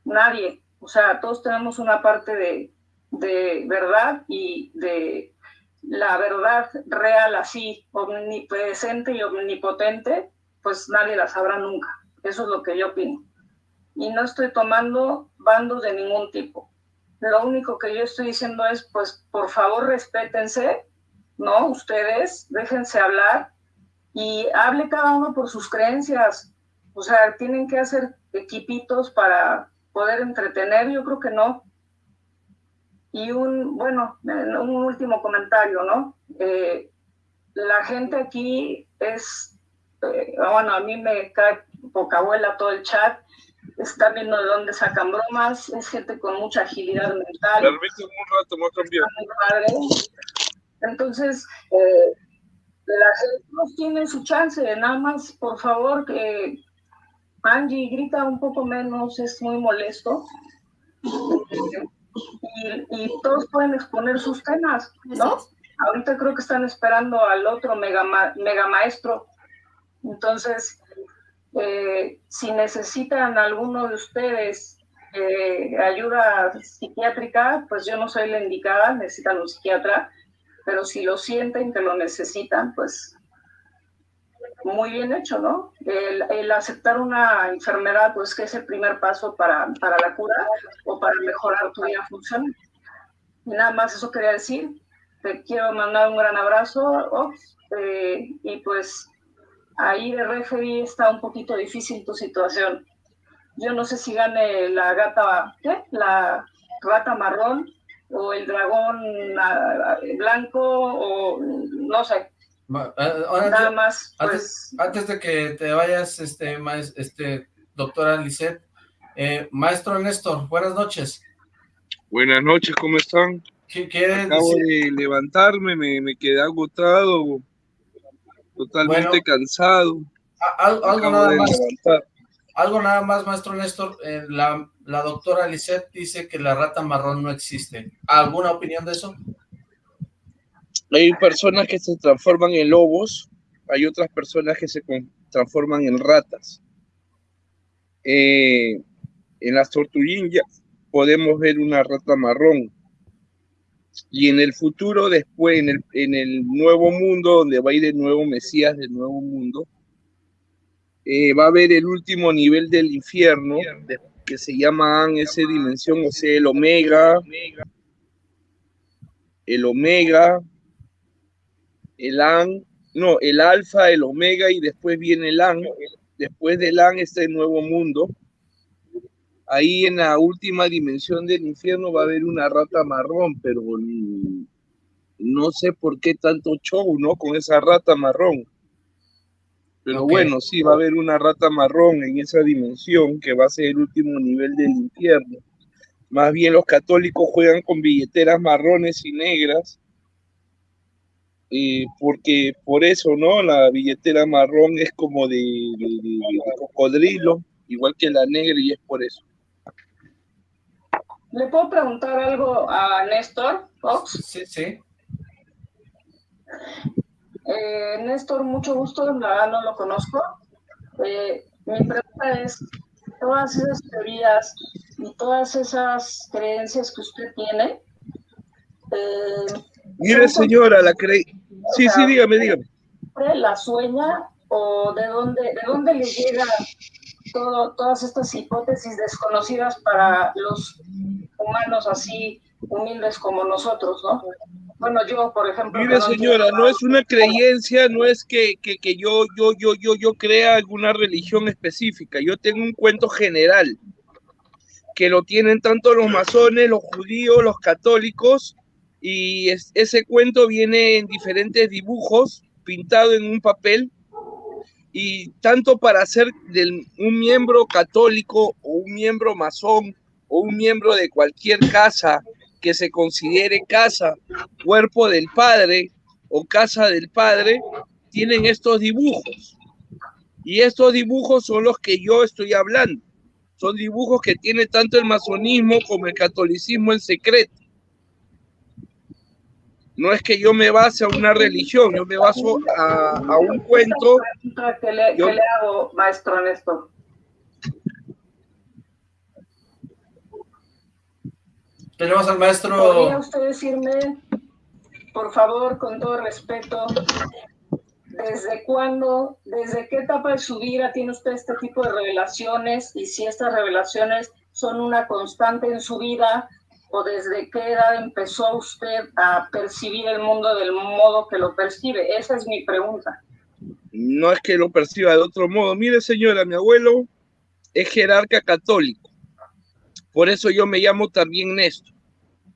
nadie. O sea, todos tenemos una parte de, de verdad y de la verdad real así, omnipresente y omnipotente, pues nadie la sabrá nunca. Eso es lo que yo opino. Y no estoy tomando bandos de ningún tipo. Lo único que yo estoy diciendo es, pues, por favor, respétense, ¿no? Ustedes, déjense hablar y hable cada uno por sus creencias. O sea, tienen que hacer equipitos para poder entretener, yo creo que no. Y un, bueno, un último comentario, ¿no? Eh, la gente aquí es, eh, bueno, a mí me cae poca abuela todo el chat, está viendo de dónde sacan bromas, es gente con mucha agilidad mental. un rato, más cambiar. Entonces, eh, la gente no tiene su chance, nada más, por favor, que Angie grita un poco menos, es muy molesto. Y, todos pueden exponer sus temas, ¿no? Ahorita creo que están esperando al otro mega, mega maestro. Entonces, eh, si necesitan alguno de ustedes eh, ayuda psiquiátrica, pues yo no soy la indicada, necesitan un psiquiatra pero si lo sienten que lo necesitan, pues muy bien hecho, ¿no? El, aceptar una enfermedad, pues que es el primer paso para, para la cura o para mejorar tu vida funcional. Nada más eso quería decir. Te quiero mandar un gran abrazo, eh, y pues ahí de referee está un poquito difícil tu situación. Yo no sé si gane la gata, ¿qué? La rata marrón o el dragón ah, blanco o no sé. Nada más, pues... Antes, de que te vayas, este, este doctora Lisette, eh, maestro Néstor, buenas noches. Buenas noches, ¿cómo están? ¿Qué, Acabo de levantarme, me, me, quedé agotado, totalmente cansado. algo, nada más, algo nada más, maestro Néstor, eh, la, doctora Lisette dice que la rata marrón no existe. ¿Alguna opinión de eso? Hay personas que se transforman en lobos, hay otras personas que se transforman en ratas. Eh, en las tortuguillas podemos ver una rata marrón. Y en el futuro, después, en el, en el nuevo mundo, donde va a ir el nuevo Mesías del nuevo mundo, eh, va a haber el último nivel del infierno, que se llama esa dimensión, o sea, el Omega, el Omega, el An, no, el Alfa, el Omega, y después viene el An. Después del An está el nuevo mundo. Ahí en la última dimensión del infierno va a haber una rata marrón, pero no sé por qué tanto show, ¿no? Con esa rata marrón. Pero bueno, sí, va a haber una rata marrón en esa dimensión que va a ser el último nivel del infierno. Más bien los católicos juegan con billeteras marrones y negras, eh, porque por eso, ¿no? La billetera marrón es como de, cocodrilo, igual que la negra, y es por eso. ¿Le puedo preguntar algo a Néstor Fox? Sí, sí. Eh, Néstor, mucho gusto, la no lo conozco. Eh, mi pregunta es, todas esas teorías y todas esas creencias que usted tiene... Eh, Mire, señora, la cree... Sí, sí, dígame, dígame. ¿La sueña o de dónde, de dónde le llega todo, todas estas hipótesis desconocidas para los humanos así humildes como nosotros, ¿no? Bueno, yo, por ejemplo. Mire, señora, no es una creencia, no es que, que, que, yo, yo, yo, yo, yo crea alguna religión específica. Yo tengo un cuento general que lo tienen tanto los masones, los judíos, los católicos, y ese cuento viene en diferentes dibujos, pintado en un papel, y tanto para ser del, un miembro católico o un miembro masón o un miembro de cualquier casa que se considere casa, cuerpo del Padre o casa del Padre, tienen estos dibujos. Y estos dibujos son los que yo estoy hablando. Son dibujos que tiene tanto el masonismo como el catolicismo en secreto. No es que yo me base a una religión, yo me baso a, un cuento. ¿Qué le, le hago, maestro Néstor? Tenemos al maestro. ¿Podría usted decirme, por favor, con todo respeto, desde cuándo, desde qué etapa de su vida tiene usted este tipo de revelaciones y si estas revelaciones son una constante en su vida o desde qué edad empezó usted a percibir el mundo del modo que lo percibe? Esa es mi pregunta. No es que lo perciba de otro modo. Mire, señora, mi abuelo es jerarca católico. Por eso yo me llamo también Néstor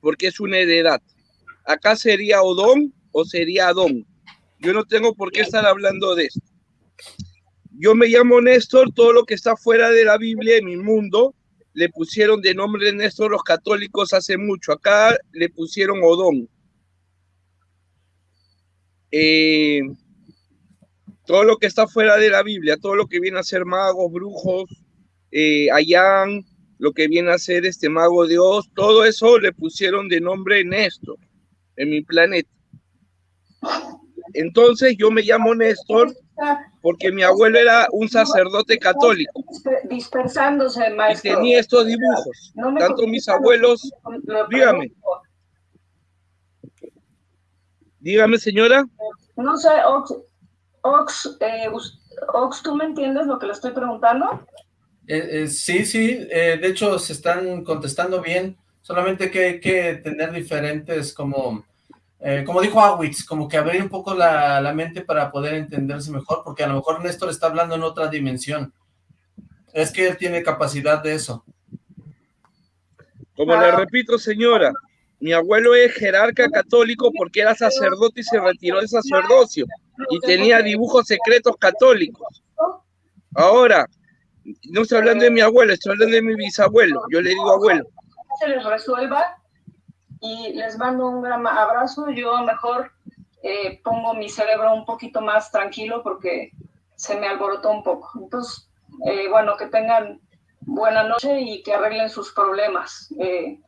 porque es una heredad. Acá sería Odón o sería Adón. Yo no tengo por qué estar hablando de esto. Yo me llamo Néstor, todo lo que está fuera de la Biblia en mi mundo le pusieron de nombre Néstor los católicos hace mucho. Acá le pusieron Odón. Eh, todo lo que está fuera de la Biblia, todo lo que viene a ser magos, brujos, eh, lo que viene a ser este mago Dios, todo eso le pusieron de nombre Néstor en mi planeta. Entonces yo me llamo Néstor porque mi abuelo era un sacerdote católico. Dispersándose, maestro. Y tenía estos dibujos. Tanto mis abuelos, dígame. Dígame, señora. No sé, Ox, Ox, eh, Ox, ¿tú me entiendes lo que le estoy preguntando? Eh, eh, sí, sí, eh, de hecho se están contestando bien, solamente que hay que tener diferentes como, como dijo Awitz, como que abrir un poco la, mente para poder entenderse mejor, porque a lo mejor Néstor está hablando en otra dimensión. Es que él tiene capacidad de eso. Como le repito, señora, mi abuelo es jerarca católico porque era sacerdote y se retiró del sacerdocio y tenía dibujos secretos católicos. Ahora, no estoy hablando de mi abuelo, estoy hablando de mi bisabuelo. Yo le digo abuelo. Se les resuelva y les mando un gran abrazo. Yo mejor eh, pongo mi cerebro un poquito más tranquilo porque se me alborotó un poco. Entonces, eh, bueno, que tengan buena noche y que arreglen sus problemas. Eh,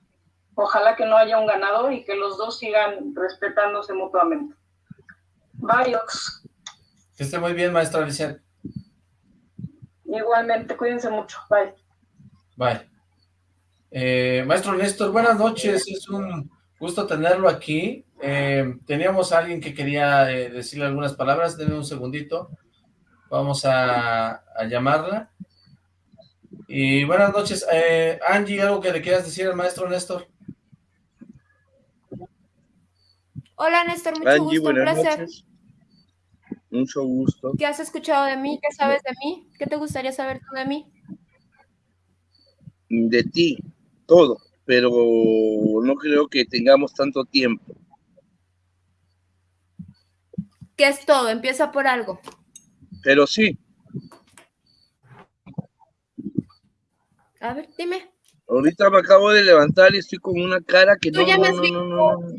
ojalá que no haya un ganador y que los dos sigan respetándose mutuamente. Bye, Ox. Que esté muy bien, maestra Vicente. Igualmente, cuídense mucho. Bye. Bye. Eh, maestro Néstor, buenas noches. Es un Gusto tenerlo aquí. Eh, teníamos a alguien que quería eh, decirle algunas palabras. Denme un segundito. Vamos a, a llamarla. Y buenas noches. Eh, Angie, ¿algo que le quieras decir al maestro Néstor? Hola, Néstor, mucho Angie, gusto, un buenas placer. noches. Mucho gusto. ¿Qué has escuchado de mí? ¿Qué sabes de mí? ¿Qué te gustaría saber tú de mí? De ti, todo, pero no creo que tengamos tanto tiempo. ¿Qué es todo? Empieza por algo. Pero sí, A ver, dime. ahorita me acabo de levantar y estoy con una cara que Tú no, ya me has no, visto. no, no, no.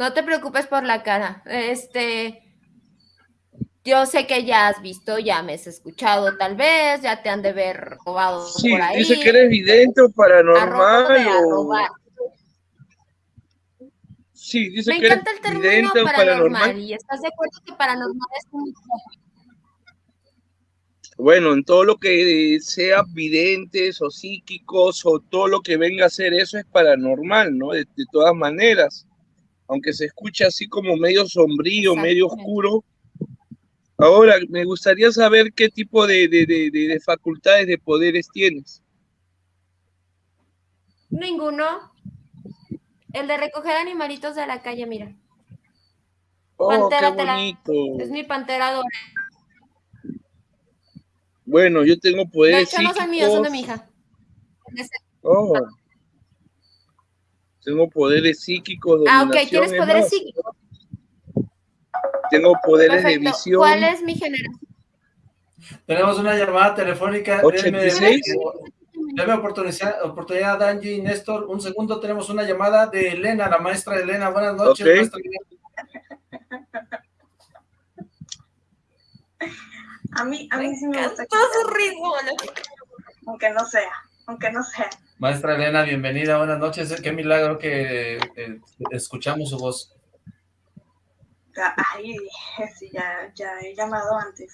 No te preocupes por la cara. Este, yo sé que ya has visto, ya me has escuchado tal vez, ya te han de ver robado Sí, por ahí. dice que eres vidente o paranormal o... Sí, dice Me que eres encanta el término vidente o paranormal. paranormal. ¿Y estás de acuerdo que paranormal es un Bueno, en todo lo que sea videntes o psíquicos o todo lo que venga a ser eso es paranormal, ¿no? De, de todas maneras, aunque se escuche así como medio sombrío, medio oscuro. Ahora, me gustaría saber qué tipo de, de- de- de- de facultades, de poderes tienes. Ninguno. El de recoger animalitos de la calle, mira. Oh, Pantera qué la-. Es mi pantera dorada. Bueno, yo tengo De poderes hecho, no son míos, son de mi hija. Oh. Tengo poderes psíquicos, Ah, ok, dominación, tienes es poderes más, psíquicos. Tengo poderes de Perfecto. visión. ¿Cuál es mi generación? Tenemos una llamada telefónica. 86. Denme, denme oportunidad, oportunidad, Angie y Néstor. Un segundo, tenemos una llamada de Elena, la maestra Elena. Buenas noches, Ok. maestra. A mí, a mí sí me gusta. Todo su ritmo. Aunque no sea, aunque no sea. Maestra Elena, bienvenida, buenas noches. Qué milagro que eh, escuchamos su voz. Ay, sí, ya, ya he llamado antes.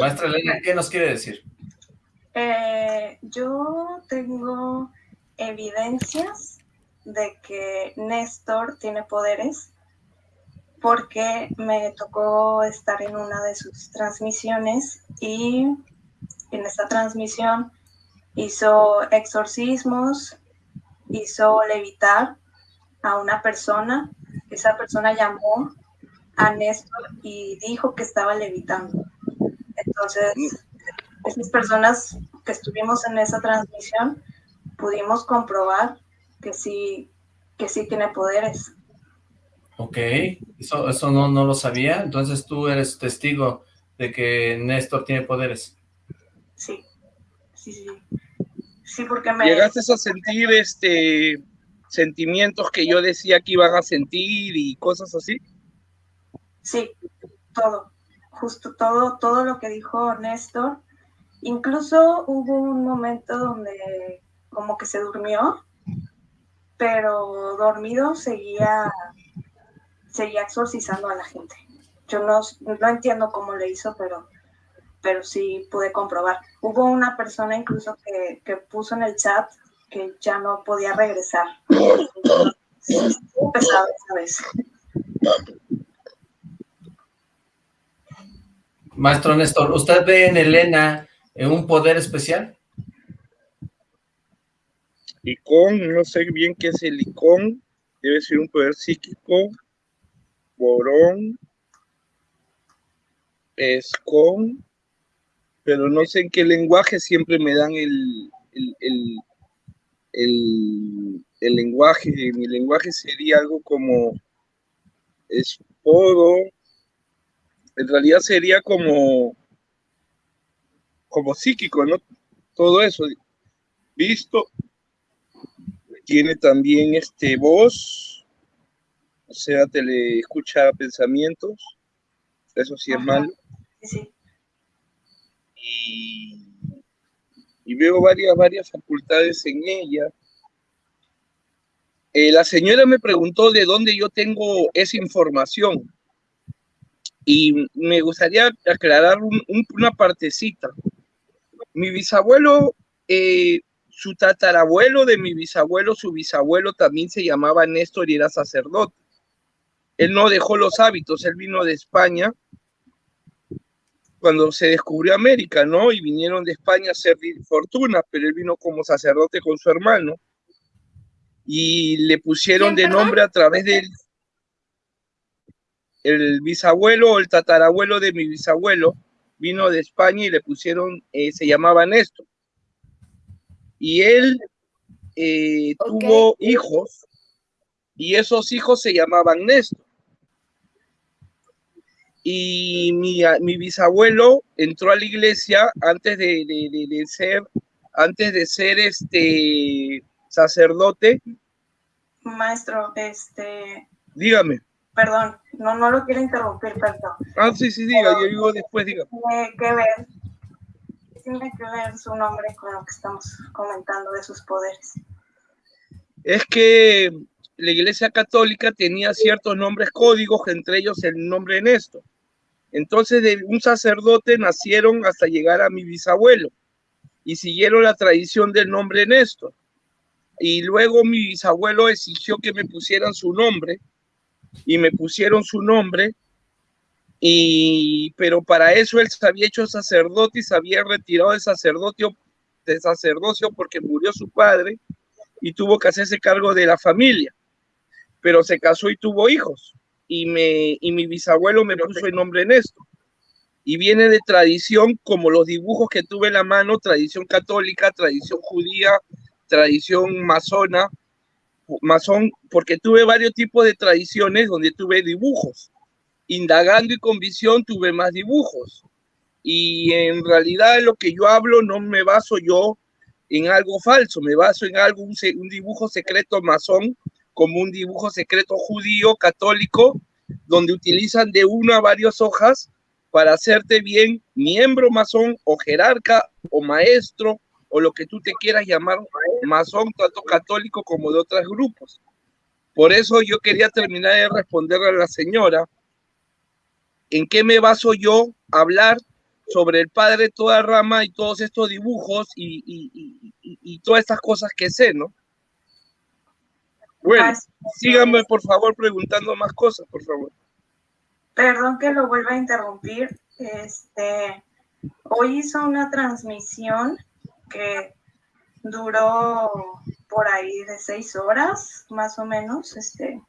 Maestra Elena, ¿qué nos quiere decir? Eh, yo tengo evidencias de que Néstor tiene poderes porque me tocó estar en una de sus transmisiones y en esta transmisión hizo exorcismos, hizo levitar a una persona. Esa persona llamó a Néstor y dijo que estaba levitando. Entonces, esas personas que estuvimos en esa transmisión pudimos comprobar que sí, que sí tiene poderes. Ok, eso, eso no, no lo sabía. Entonces tú eres testigo de que Néstor tiene poderes. Sí, sí, sí. Sí, porque me... ¿Llegaste a sentir este sentimientos que yo decía que iban a sentir y cosas así? Sí, todo, justo todo, todo lo que dijo Néstor. Incluso hubo un momento donde como que se durmió, pero dormido seguía, seguía exorcizando a la gente. Yo no, no entiendo cómo le hizo, pero, pero sí pude comprobar. Hubo una persona incluso que, que puso en el chat que ya no podía regresar. Sí, pesado esa vez. Maestro Néstor, ¿usted ve en Elena eh, un poder especial? Icón, no sé bien qué es el icón, debe ser un poder psíquico, borón, escón, pero no sé en qué lenguaje siempre me dan el, el, el, el, el lenguaje, mi lenguaje sería algo como esporo, en realidad sería como, como psíquico, ¿no? Todo eso, visto, tiene también este voz, o sea, te le escucha pensamientos, eso sí es Ajá. malo. Sí, sí. Y, veo varias, varias facultades en ella. Eh, la señora me preguntó de dónde yo tengo esa información y me gustaría aclarar un- un- una partecita. mi bisabuelo, eh, su tatarabuelo de mi bisabuelo, su bisabuelo también se llamaba Néstor y era sacerdote. Él no dejó los hábitos, él vino de España cuando se descubrió América, ¿no? Y vinieron de España a hacer fortuna, pero él vino como sacerdote con su hermano y le pusieron de nombre a través del el bisabuelo o el tatarabuelo de mi bisabuelo vino de España y le pusieron, eh, se llamaba Néstor. Y él eh, tuvo hijos y esos hijos se llamaban Néstor. Y mi, mi bisabuelo entró a la iglesia antes de, de ser, antes de ser este sacerdote. Maestro, este. Dígame. Perdón, no, no lo quiero interrumpir, perdón. Ah, sí, sí, diga, yo digo después, diga. Tiene que ver, tiene que ver su nombre con lo que estamos comentando de sus poderes. Es que la Iglesia Católica tenía ciertos nombres códigos, entre ellos el nombre Néstor. Entonces, de un sacerdote nacieron hasta llegar a mi bisabuelo y siguieron la tradición del nombre Néstor. Y luego mi bisabuelo exigió que me pusieran su nombre y me pusieron su nombre. Y, pero para eso él se había hecho sacerdote y se había retirado de sacerdocio, de sacerdocio porque murió su padre y tuvo que hacerse cargo de la familia. Pero se casó y tuvo hijos. Y, me, y mi bisabuelo me puso el nombre Néstor. Y viene de tradición, como los dibujos que tuve en la mano, tradición católica, tradición judía, tradición masona, masón, porque tuve varios tipos de tradiciones donde tuve dibujos. Indagando y con visión tuve más dibujos. Y en realidad lo que yo hablo no me baso yo en algo falso, me baso en algo, un, un dibujo secreto masón, como un dibujo secreto judío, católico, donde utilizan de una a varias hojas para hacerte bien miembro masón o jerarca o maestro o lo que tú te quieras llamar masón, tanto católico como de otros grupos. Por eso yo quería terminar de responderle a la señora en qué me baso yo hablar sobre el padre toda rama y todos estos dibujos y, y, y, todas estas cosas que sé, ¿no? Bueno, síganme por favor preguntando más cosas, por favor. Perdón que lo vuelva a interrumpir. Este, hoy hizo una transmisión que duró por ahí de seis horas, más o menos, este,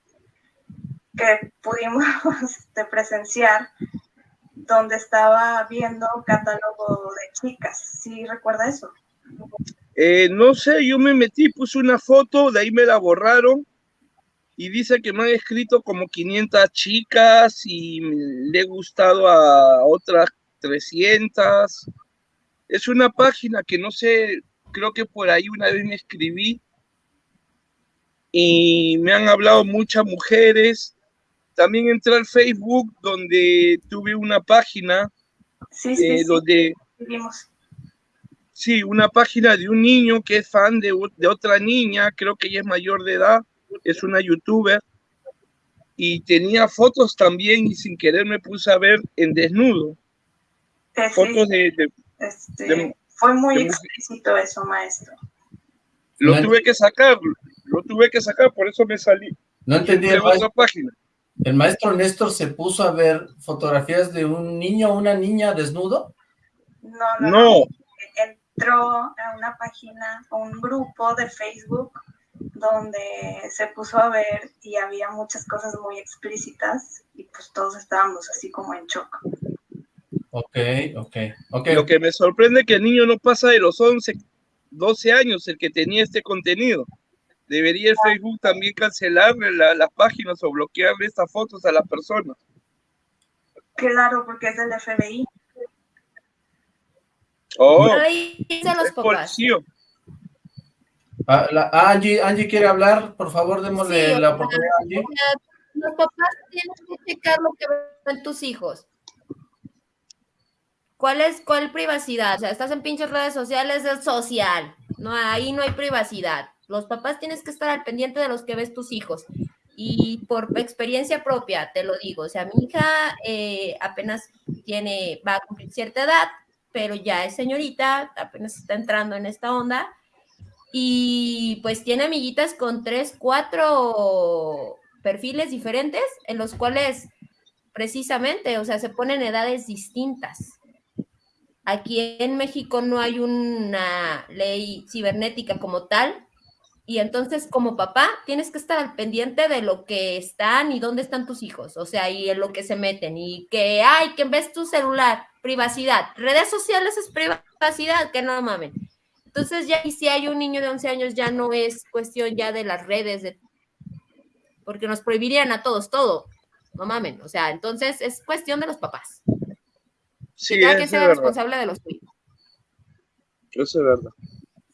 que pudimos este, presenciar, donde estaba viendo catálogo de chicas. ¿Sí recuerda eso? Eh, no sé, yo me metí, puse una foto, de ahí me la borraron. Y dice que me han escrito como 500 chicas y le he gustado a otras 300 es una página que no sé, creo que por ahí una vez me escribí. Y me han hablado muchas mujeres. También entré al Facebook donde tuve una página sí, sí, eh, donde... Sí, una página de un niño que es fan de, de otra niña, creo que ella es mayor de edad, es una youtuber, y tenía fotos también y sin querer me puse a ver en desnudo. fotos de, este, fue muy explícito eso, maestro. Lo tuve que sacar, lo tuve que sacar, por eso me salí. No entendí. El maestro, página. ¿El maestro Néstor se puso a ver fotografías de un niño o una niña desnudo? No, no, no. Entró a una página, a un grupo de Facebook donde se puso a ver y había muchas cosas muy explícitas y pues todos estábamos así como en shock. Ok, ok, ok. Lo que me sorprende es que el niño no pasa de los 11, 12 años el que tenía este contenido. Debería el Facebook también cancelarle las páginas o bloquearle estas fotos a las personas. Claro, porque es del FBI. Oh, Ahí los papás. Ah, ah, Angie, Angie quiere hablar, por favor, démosle la oportunidad a Angie. Los papás tienen que checar lo que ven tus hijos. ¿Cuál es cuál privacidad? O sea, estás en pinches redes sociales, es social. No, ahí no hay privacidad. Los papás tienes que estar al pendiente de los que ves tus hijos. Y por experiencia propia, te lo digo. O sea, mi hija eh, apenas tiene, va a cumplir cierta edad. Pero ya es señorita, apenas está entrando en esta onda. Y pues tiene amiguitas con tres, cuatro perfiles diferentes en los cuales precisamente, o sea, se ponen edades distintas. Aquí en México no hay una ley cibernética como tal, y entonces como papá tienes que estar al pendiente de lo que están y dónde están tus hijos, o sea, y en lo que se meten, y que, ay, que ves tu celular, privacidad, redes sociales es privacidad, que no mamen. Entonces ya, y si hay un niño de 11 años, ya no es cuestión ya de las redes, de, porque nos prohibirían a todos todo, no mamen, o sea, entonces es cuestión de los papás. Sí, que cada quien sea verdad. responsable de los suyos. Eso es verdad.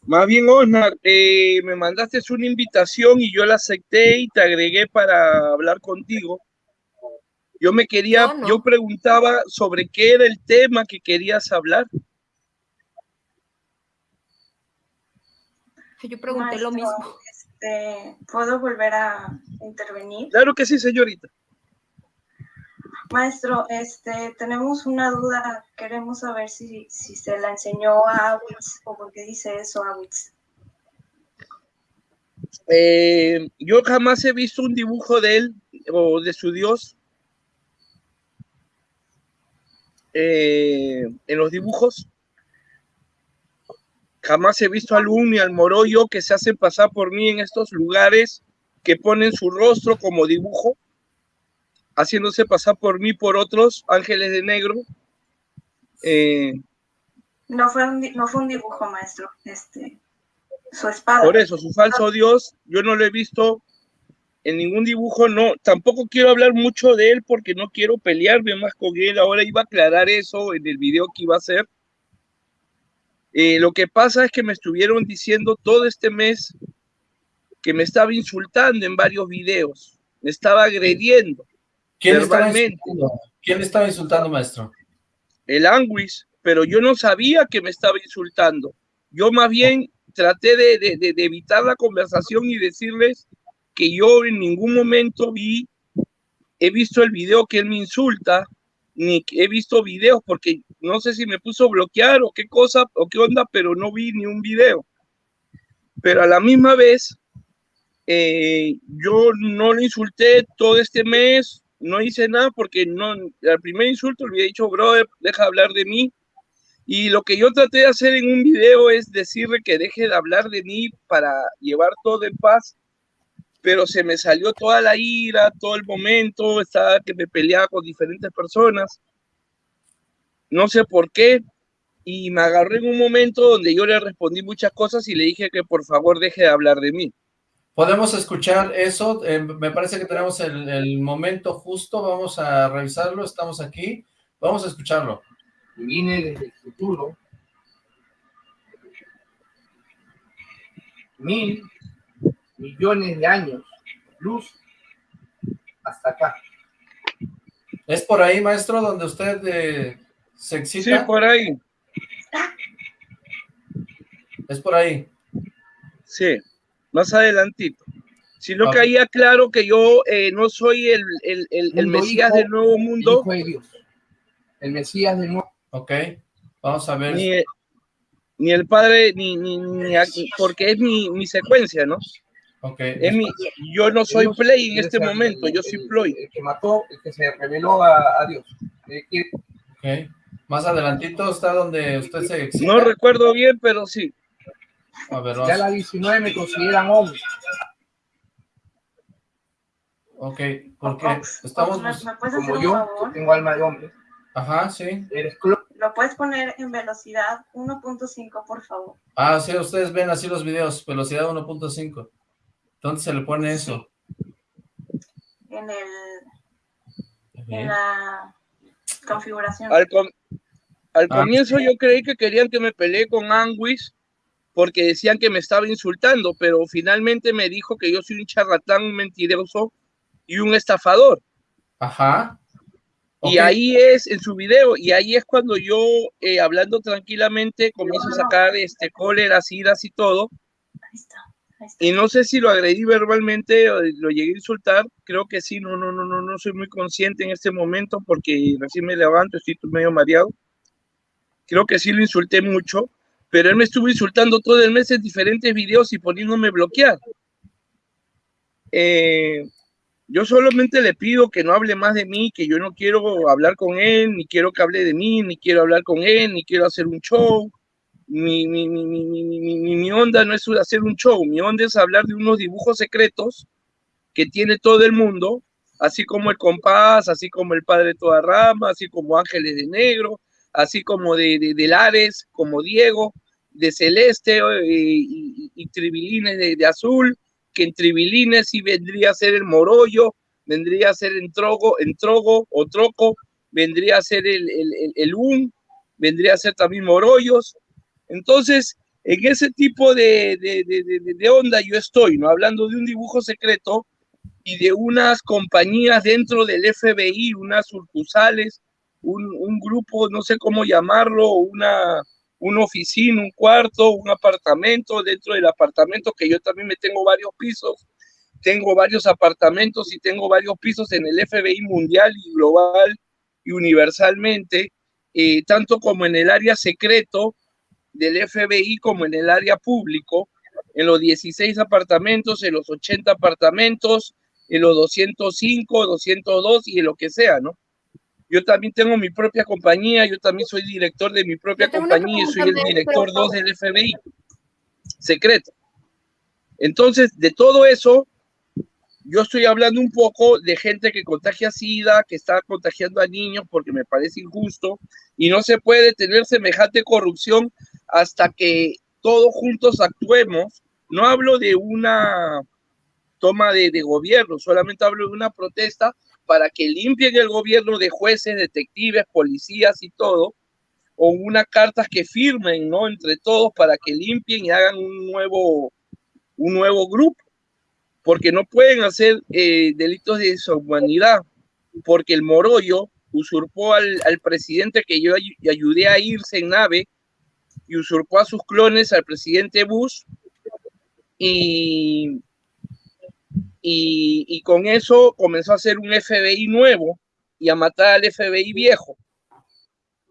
Más bien, Osnar, eh, me mandaste una invitación y yo la acepté y te agregué para hablar contigo. Yo me quería, yo preguntaba sobre qué era el tema que querías hablar. Yo pregunté lo mismo. Este, ¿Puedo volver a intervenir? Claro que sí, señorita. Maestro, este, tenemos una duda. Queremos saber si, si se la enseñó a Awitz o por qué dice eso Awitz. Eh, yo jamás he visto un dibujo de él o de su dios eh, en los dibujos. Jamás he visto al Uno al Moroyo que se hacen pasar por mí en estos lugares que ponen su rostro como dibujo, haciéndose pasar por mí por otros ángeles de negro. Eh, No fue un, no fue un dibujo, maestro. Este, su espada. Por eso, su falso Dios, yo no lo he visto en ningún dibujo, no, tampoco quiero hablar mucho de él porque no quiero pelearme más con él, ahora iba a aclarar eso en el video que iba a hacer. Eh, lo que pasa es que me estuvieron diciendo todo este mes que me estaba insultando en varios videos, me estaba agrediendo ¿Quién estaba insultando? ¿Quién estaba insultando, maestro? el Anguis, pero yo no sabía que me estaba insultando. Yo más bien traté de, de- de- de evitar la conversación y decirles que yo en ningún momento vi, he visto el video que él me insulta, ni he visto videos porque no sé si me puso bloquear o qué cosa o qué onda, pero no vi ni un video. Pero a la misma vez, eh, yo no lo insulté todo este mes, no hice nada porque no, al primer insulto le había dicho, brother, deja de hablar de mí. Y lo que yo traté de hacer en un video es decirle que deje de hablar de mí para llevar todo en paz, pero se me salió toda la ira, todo el momento, estaba que me peleaba con diferentes personas, no sé por qué, y me agarré en un momento donde yo le respondí muchas cosas y le dije que por favor deje de hablar de mí. ¿Podemos escuchar eso? Eh, me parece que tenemos el, el momento justo, vamos a revisarlo, estamos aquí, vamos a escucharlo. Viene desde el futuro. Mil millones de años, luz, hasta acá. ¿Es por ahí, maestro, donde usted eh, se excita? Sí, por ahí. Es por ahí. Sí, más adelantito. Sino que ahí aclaro que yo eh, no soy el, el, el- Mesías hijo, del nuevo mundo, Hijo de Dios. El Mesías del nuevo. Ok, vamos a ver. ni, ni el padre, ni, ni, ni aquí, porque es mi, mi secuencia, ¿no? Ok. Es mi, yo no soy Dios, Play en este momento, yo soy Ploy. El que mató, el que se reveló a, a Dios. Eh, que- Ok. Más adelantito está donde usted se excita. No recuerdo bien, pero sí. A ver, Ya la 19 me consideran hombre. Ok, porque estamos... ¿Me, bus- me puedes hacer Como un yo, favor? tengo alma de hombre. Ajá, sí. Eres. ¿Lo puedes poner en velocidad 1.5, por favor? Ah, sí, ustedes ven así los videos, velocidad 1.5. ¿Dónde se le pone eso? En el en la configuración. Al, com- al Ah. comienzo yo creí que querían que me peleé con Anguis porque decían que me estaba insultando, pero finalmente me dijo que yo soy un charlatán, un mentiroso y un estafador. Ajá. Y Ok. ahí es en su video, y ahí es cuando yo, eh, hablando tranquilamente, comienzo a sacar este cóleras, iras y todo. Ahí está, ahí está. Y no sé si lo agredí verbalmente o lo llegué a insultar. Creo que sí, no, no, no, no, no soy muy consciente en este momento porque recién me levanto, estoy medio mareado. creo que sí lo insulté mucho, pero él me estuvo insultando todo el mes en diferentes videos y poniéndome bloquear. Eh, yo solamente le pido que no hable más de mí, que yo no quiero hablar con él, ni quiero que hable de mí, ni quiero hablar con él, ni quiero hacer un show. Mi, mi, mi, mi, onda no es hacer un show, mi onda es hablar de unos dibujos secretos que tiene todo el mundo, así como el compás, así como el padre de toda rama, así como Ángeles de Negro, así como de, de, Lares, como Diego, de Celeste eh, y, y, Tribilines de, de Azul, que en Tribilines sí vendría a ser el Morollo, vendría a ser en Trogo, en Trogo o Troco, vendría a ser el, el, el, UN, vendría a ser también Morollos. Entonces, en ese tipo de, de, de, de, onda yo estoy, ¿no? Hablando de un dibujo secreto y de unas compañías dentro del FBI, unas sucursales, un, grupo, no sé cómo llamarlo, una, una oficina, un cuarto, un apartamento, dentro del apartamento que yo también me tengo varios pisos, tengo varios apartamentos y tengo varios pisos en el FBI mundial y global y universalmente, eh, tanto como en el área secreto del FBI como en el área público, en los 16 apartamentos, en los 80 apartamentos, en los 205, 202 y en lo que sea, ¿no? Yo también tengo mi propia compañía, yo también soy director de mi propia compañía y soy el director 2 del FBI, secreto. Entonces, de todo eso, yo estoy hablando un poco de gente que contagia SIDA, que está contagiando a niños porque me parece injusto y no se puede tener semejante corrupción hasta que todos juntos actuemos. No hablo de una toma de, de gobierno, solamente hablo de una protesta para que limpien el gobierno de jueces, detectives, policías y todo, o una carta que firmen, ¿no? Entre todos para que limpien y hagan un nuevo, un nuevo grupo, porque no pueden hacer eh, delitos de deshumanidad, porque el Morollo usurpó al, presidente que yo ayudé a irse en nave y usurpó a sus clones al presidente Bush y y, con eso comenzó a hacer un FBI nuevo y a matar al FBI viejo.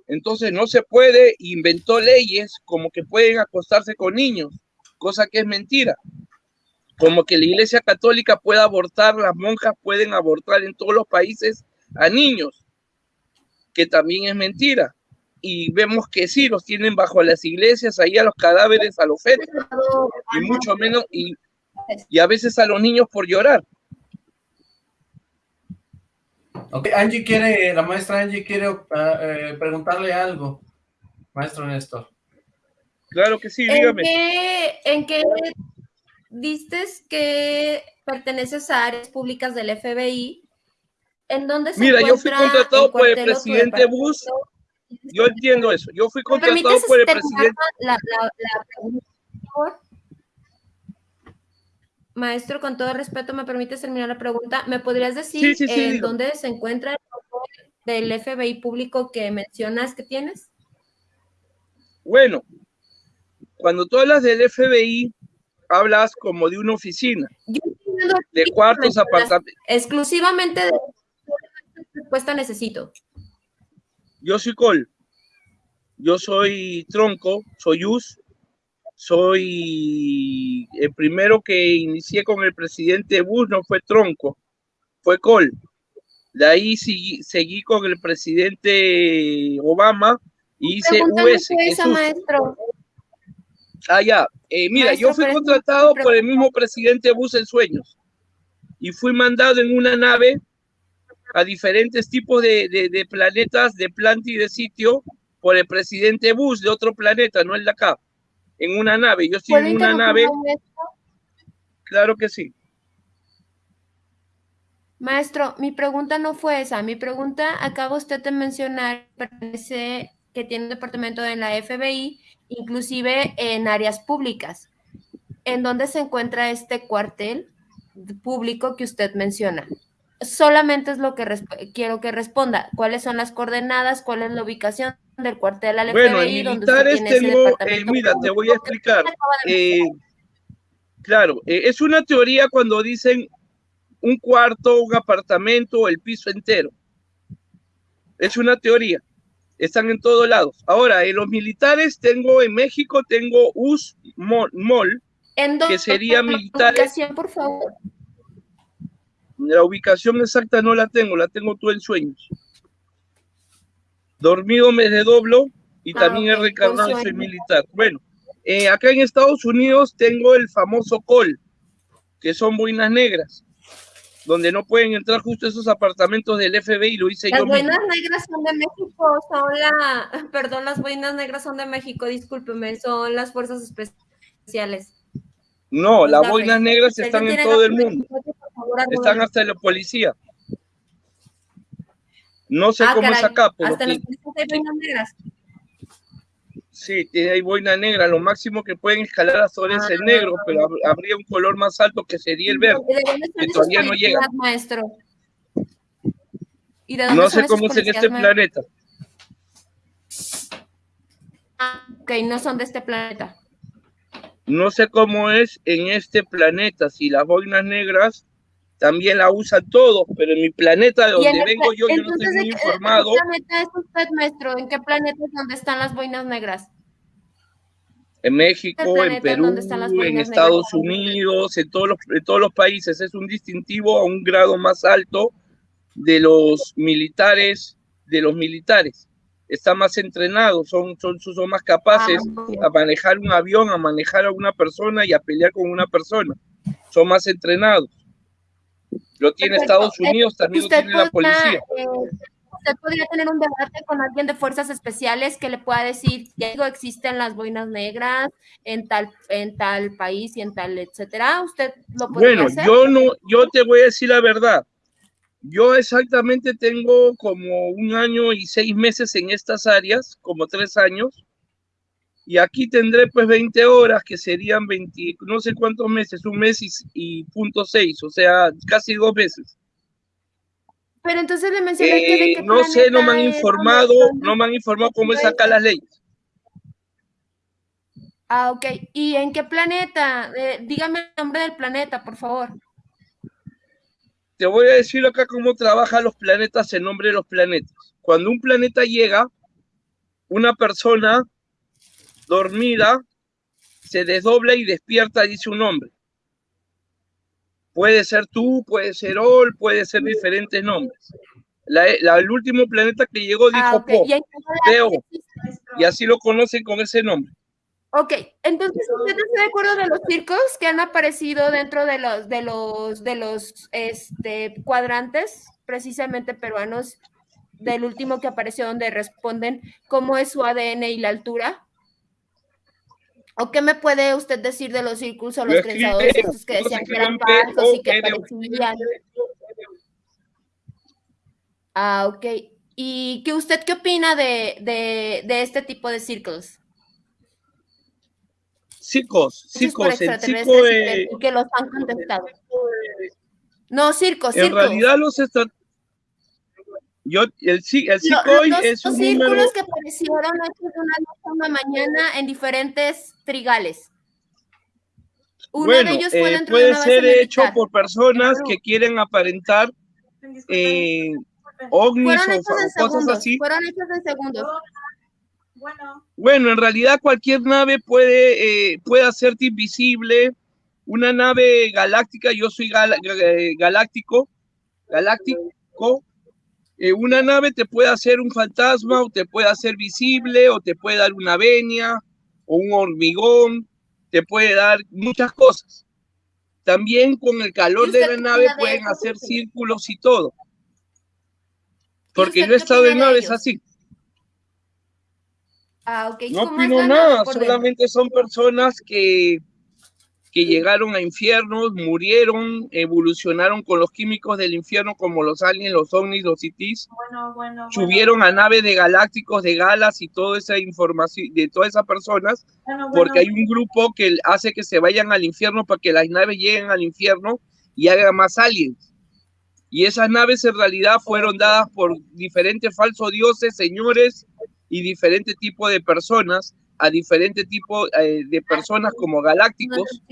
Entonces no se puede, inventó leyes como que pueden acostarse con niños, cosa que es mentira. Como que la Iglesia Católica puede abortar, las monjas pueden abortar en todos los países a niños, que también es mentira. Y vemos que sí, los tienen bajo las iglesias, ahí a los cadáveres, a los fetos, y mucho menos, y, y a veces a los niños por llorar. Ok, Angie quiere, la maestra Angie quiere ah, eh, preguntarle algo, maestro Néstor. Claro que sí, dígame. ¿En qué, diste que perteneces a áreas públicas del FBI? ¿En dónde se Mira, yo fui contratado por el presidente Bush. Yo entiendo eso. Yo fui contratado por el presidente. La, la, la, Maestro, con todo respeto, ¿me permites terminar la pregunta? ¿Me podrías decir en dónde se encuentra el del FBI público que mencionas que tienes? Bueno, cuando tú hablas del FBI, hablas como de una oficina, de cuartos, apartamentos. Exclusivamente de respuesta necesito. Yo soy Col, yo soy Tronco, soy Us, soy el primero que inicié con el presidente Bush, no fue Tronco, fue Col. De ahí seguí, seguí con el presidente Obama y hice US. Maestro. Ah, ya. Eh, mira, yo fui contratado por el mismo presidente Bush en sueños y fui mandado en una nave a diferentes tipos de, de, de planetas, de planta y de sitio por el presidente Bush de otro planeta, no el de acá en una nave. Yo estoy en una nave. Claro que sí. Maestro, mi pregunta no fue esa. Mi pregunta, acaba usted de mencionar, parece que tiene un departamento en la FBI, inclusive en áreas públicas. ¿En dónde se encuentra este cuartel público que usted menciona? Solamente es lo que quiero que responda. ¿Cuáles son las coordenadas? ¿Cuál es la ubicación? del cuartel al bueno, FBI, en militares tengo, eh, mira, te voy a explicar. Eh, claro, eh, es una teoría cuando dicen un cuarto, un apartamento, el piso entero. Es una teoría. Están en todos lados. Ahora, en los militares tengo en México, tengo US ¿En que sería militar. ubicación, por favor? La ubicación exacta no la tengo, la tengo tú en sueños. Dormido me desdoblo y Ah, también he recargado soy militar. Bueno, eh, acá en Estados Unidos tengo el famoso call, que son boinas negras, donde no pueden entrar justo esos apartamentos del FBI, lo hice Las yo mismo. boinas negras son de México, son la, perdón, las boinas negras son de México, discúlpeme, son las fuerzas especiales. No, Los las boinas negras están en todo el mundo, están hasta la policía. No sé Ah, cómo es acá, pero hasta las policías hay boinas negras. Sí, tiene ahí boina negra, lo máximo que pueden escalar hasta ahora es el negro, pero hab- habría un color más alto que sería el verde, ¿De dónde que todavía no llega. maestro? ¿Y de dónde No sé cómo es en este maestro? planeta. Ah, ok, no son de este planeta. No sé cómo es en este planeta, si las boinas negras también la usan todos, pero en mi planeta de donde el vengo yo, yo no estoy muy ¿de qué- informado. ¿En qué planeta es usted, maestro? ¿En qué planeta es donde están las boinas negras? En México, ¿Qué en Perú, en Estados negras? Unidos, en todos, los, en todos los países. Es un distintivo a un grado más alto de los militares, de los militares. Están más entrenados, son, son, son más capaces Ah, a manejar un avión, a manejar a una persona y a pelear con una persona. Son más entrenados. Lo tiene Perfecto. Estados Unidos, también lo tiene la policía. eh, usted podría tener un debate con alguien de fuerzas especiales que le pueda decir, ya digo, existen las boinas negras en tal, en tal país y en tal, etcétera. ¿Usted lo podría Bueno, hacer? yo no, yo te voy a decir la verdad. Yo exactamente tengo como un año y seis meses en estas áreas, como tres años, y aquí tendré pues 20 horas, que serían 20, no sé cuántos meses, un mes y, y punto seis, o sea, casi dos meses. Pero entonces le mencioné que de Eh, no sé, no me han informado, no me han informado cómo es acá las leyes. Ah, ok. ¿Y en qué planeta? Eh, dígame el nombre del planeta, por favor. Te voy a decir acá cómo trabajan los planetas en nombre de los planetas. Cuando un planeta llega, una persona dormida se desdobla y despierta, dice un nombre. Puede ser tú, puede ser Ol, puede ser diferentes nombres. La- la- el último planeta que llegó dijo Ah, ok. Po, ¿Y Teo, y así lo conocen con ese nombre. Ok, entonces usted está de acuerdo de los circos que han aparecido dentro de los de los de los este cuadrantes precisamente peruanos del último que apareció donde responden cómo es su ADN y la altura. ¿O qué me puede usted decir de los círculos o Lo los estos que decían que eran en falsos y que parecían? Ah, ok. ¿Y qué usted qué opina de, de, de este tipo de círculos? Circos, circos, el circo, y que- eh, que los han contestado. No, circos, en circos. realidad los. Yo, el, el hoy los, es los un número... círculos que aparecieron hechos de una noche a una mañana en diferentes trigales. Uno bueno, de ellos fue eh, dentro de puede una base ser hecho militar. por personas que quieren aparentar eh, ovnis Fueron o, cosas segundos. así. Fueron hechos en segundos. Bueno, en realidad cualquier nave puede, eh, puede hacerte invisible. Una nave galáctica, yo soy gal- eh, galáctico, galáctico. Eh, una nave te puede hacer un fantasma o te puede hacer visible o te puede dar una venia o un hormigón, te puede dar muchas cosas. También con el calor ¿Y de la nave pueden hacer círculos y todo. Porque yo he estado en de naves así. Ah. No ¿Cómo es opino nada, solamente son personas que, que llegaron a infiernos, murieron, evolucionaron con los químicos del infierno como los aliens, los ovnis, los citis, Bueno, bueno, subieron a naves de galácticos, de galas y toda esa información de todas esas personas, porque hay un grupo que hace que se vayan al infierno para que las naves lleguen al infierno y hagan más aliens. Y esas naves en realidad fueron dadas por diferentes falsos dioses, señores y diferentes tipos de personas, a diferentes tipos eh, de personas como galácticos,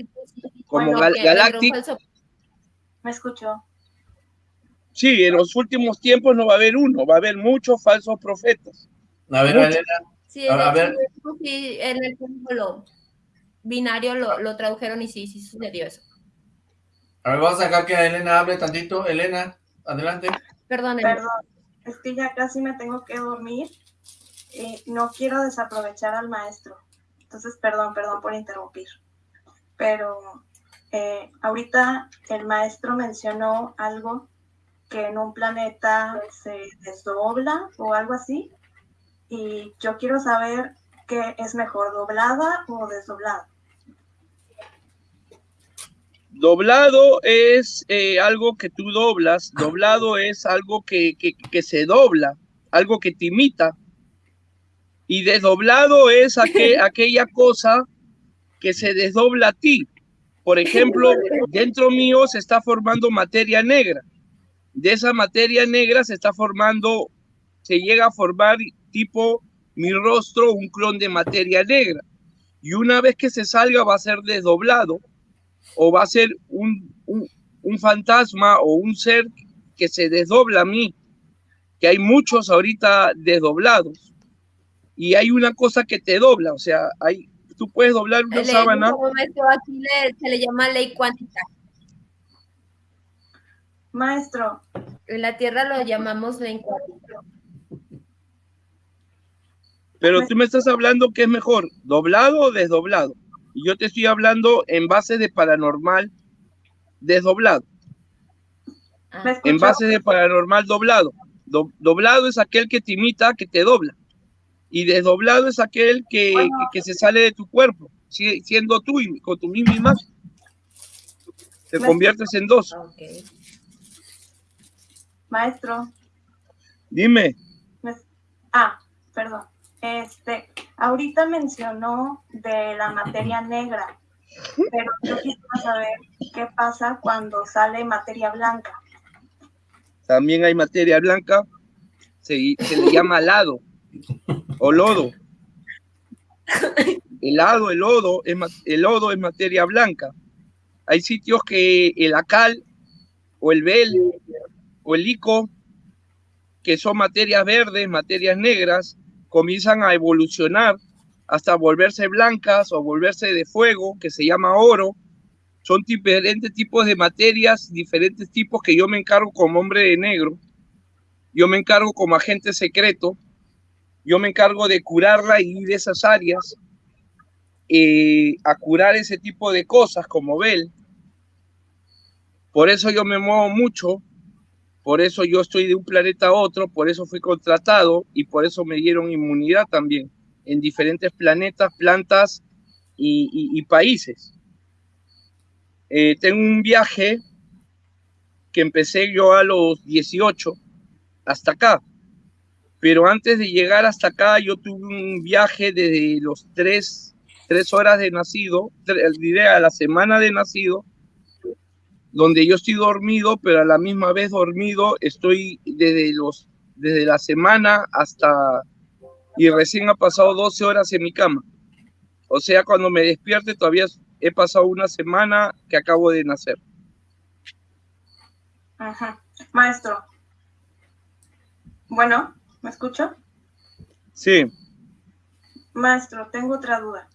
como Bueno, gal- Galactic. Me escuchó. Sí, en los últimos tiempos no va a haber uno, va a haber muchos falsos profetas. A ver. Elena. Sí, A- ver. sí, en el lo binario lo, lo tradujeron y sí, sí sucedió eso. A ver, vamos a dejar que Elena hable tantito. Elena, adelante. Perdón, Elena. Perdón, es que ya casi me tengo que dormir. Eh, no quiero desaprovechar al maestro. Entonces, perdón, perdón por interrumpir. Pero eh, ahorita el maestro mencionó algo que en un planeta se desdobla o algo así. Y yo quiero saber qué es mejor, doblada o desdoblada. Doblado es eh, algo que tú doblas, doblado es algo que, que- que se dobla, algo que te imita. Y desdoblado es aque- aquella cosa que se desdobla a ti. Por ejemplo, dentro mío se está formando materia negra. De esa materia negra se está formando, se llega a formar tipo mi rostro, un clon de materia negra. Y una vez que se salga va a ser desdoblado o va a ser un, un, un fantasma o un ser que se desdobla a mí, que hay muchos ahorita desdoblados. Y hay una cosa que te dobla, o sea, hay, tú puedes doblar una Le- sábana. maestro, aquí le- se le llama ley cuántica. Maestro, En la Tierra lo llamamos ley cuántica. Pero tú me estás hablando que es mejor, doblado o desdoblado. Y yo te estoy hablando en base de paranormal desdoblado. ¿me En base de paranormal doblado. Do- doblado es aquel que te imita, que te dobla. Y desdoblado es aquel que, que, que se sale de tu cuerpo, si- siendo tú y con tu misma imagen. Te Me- conviertes en dos. Maestro, Dime, me- ah, perdón. Este, ahorita mencionó de la materia negra, pero yo quisiera saber qué pasa cuando sale materia blanca. también hay materia blanca, se, se le llama lado o lodo. El el lodo, el lodo es materia blanca. Hay sitios que el acal o el bel o el ico, que son materias verdes, materias negras, comienzan a evolucionar hasta volverse blancas o volverse de fuego, que se llama oro. Son diferentes tipos de materias, diferentes tipos que yo me encargo como hombre de negro. Yo me encargo como agente secreto. Yo me encargo de curarla y ir de esas áreas eh, a curar ese tipo de cosas como Bel. Por eso yo me muevo mucho, por eso yo estoy de un planeta a otro, por eso fui contratado y por eso me dieron inmunidad también en diferentes planetas, plantas y países. Eh, tengo un viaje que empecé yo a los 18 hasta acá, pero antes de llegar hasta acá yo tuve un viaje desde los tres, tres horas de nacido, diré a la semana de nacido, donde yo estoy dormido, pero a la misma vez dormido estoy desde los desde la semana hasta y recién ha pasado 12 horas en mi cama. O sea, cuando me despierte todavía he pasado una semana que acabo de nacer. Maestro. Bueno, ¿me escucho? Sí, Maestro, tengo otra duda.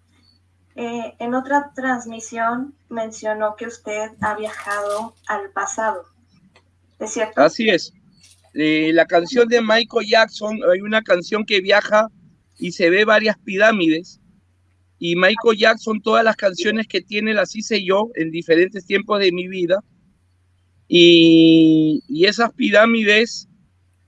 Eh, en otra transmisión mencionó que usted ha viajado al pasado. ¿Es cierto? así es. Eh, la canción de Michael Jackson, hay una canción que viaja y se ve varias pirámides. Y Michael Jackson, todas las canciones que tiene las hice yo en diferentes tiempos de mi vida. Y, y esas pirámides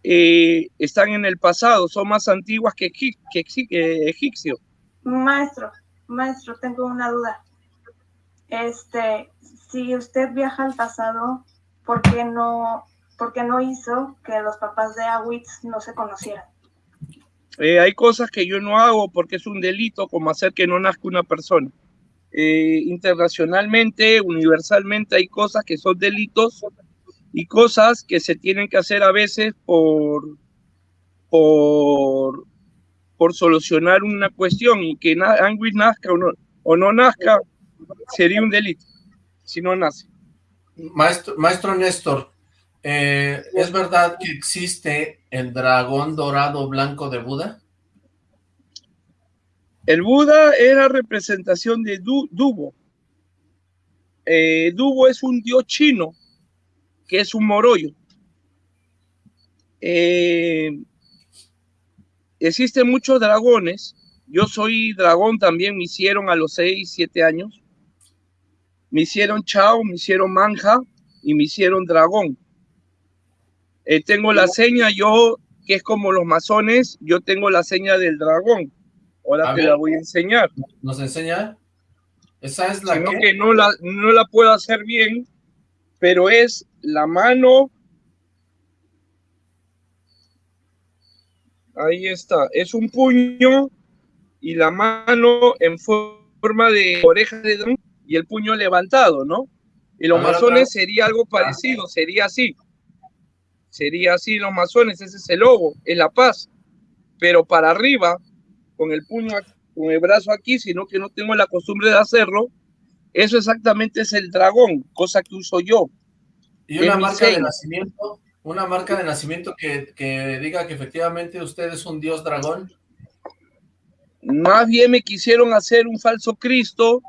eh, están en el pasado, son más antiguas que, que egipcio. Maestro, maestro, tengo una duda. Este, si usted viaja al pasado, ¿por qué no, por qué no hizo que los papás de Awitz no se conocieran? Eh, hay cosas que yo no hago porque es un delito, como hacer que no nazca una persona. Eh, internacionalmente, universalmente, hay cosas que son delitos y cosas que se tienen que hacer a veces por, por, por solucionar una cuestión y que Anguish nazca o no, o no nazca sería un delito si no nace. Maestro, maestro Néstor, eh, ¿es verdad que existe el dragón dorado blanco de Buda? El Buda era representación de Du- Dubo. Eh, Dubo es un dios chino que es un morollo. Eh, existen muchos dragones. Yo soy dragón también, me hicieron a los 6, 7 años. Me hicieron chao, me hicieron manja y me hicieron dragón. Eh, tengo la seña, yo, que es como los masones, yo tengo la seña del dragón. Ahora A te ver. la voy a enseñar. ¿Nos enseña? ¿Esa es la Sino que? que no la, no la puedo hacer bien, pero es la mano. Ahí está, es un puño y la mano en forma de oreja de dragón y el puño levantado, ¿no? Y los ver, masones sería algo parecido, sería así. Sería así los masones, ese es el logo, es la paz. Pero para arriba, con el puño, con el brazo aquí, sino que no tengo la costumbre de hacerlo, eso exactamente es el dragón, cosa que uso yo. ¿Y una marca de nacimiento? ¿Una marca de nacimiento que, que diga que efectivamente usted es un dios dragón? Más bien me quisieron hacer un falso Cristo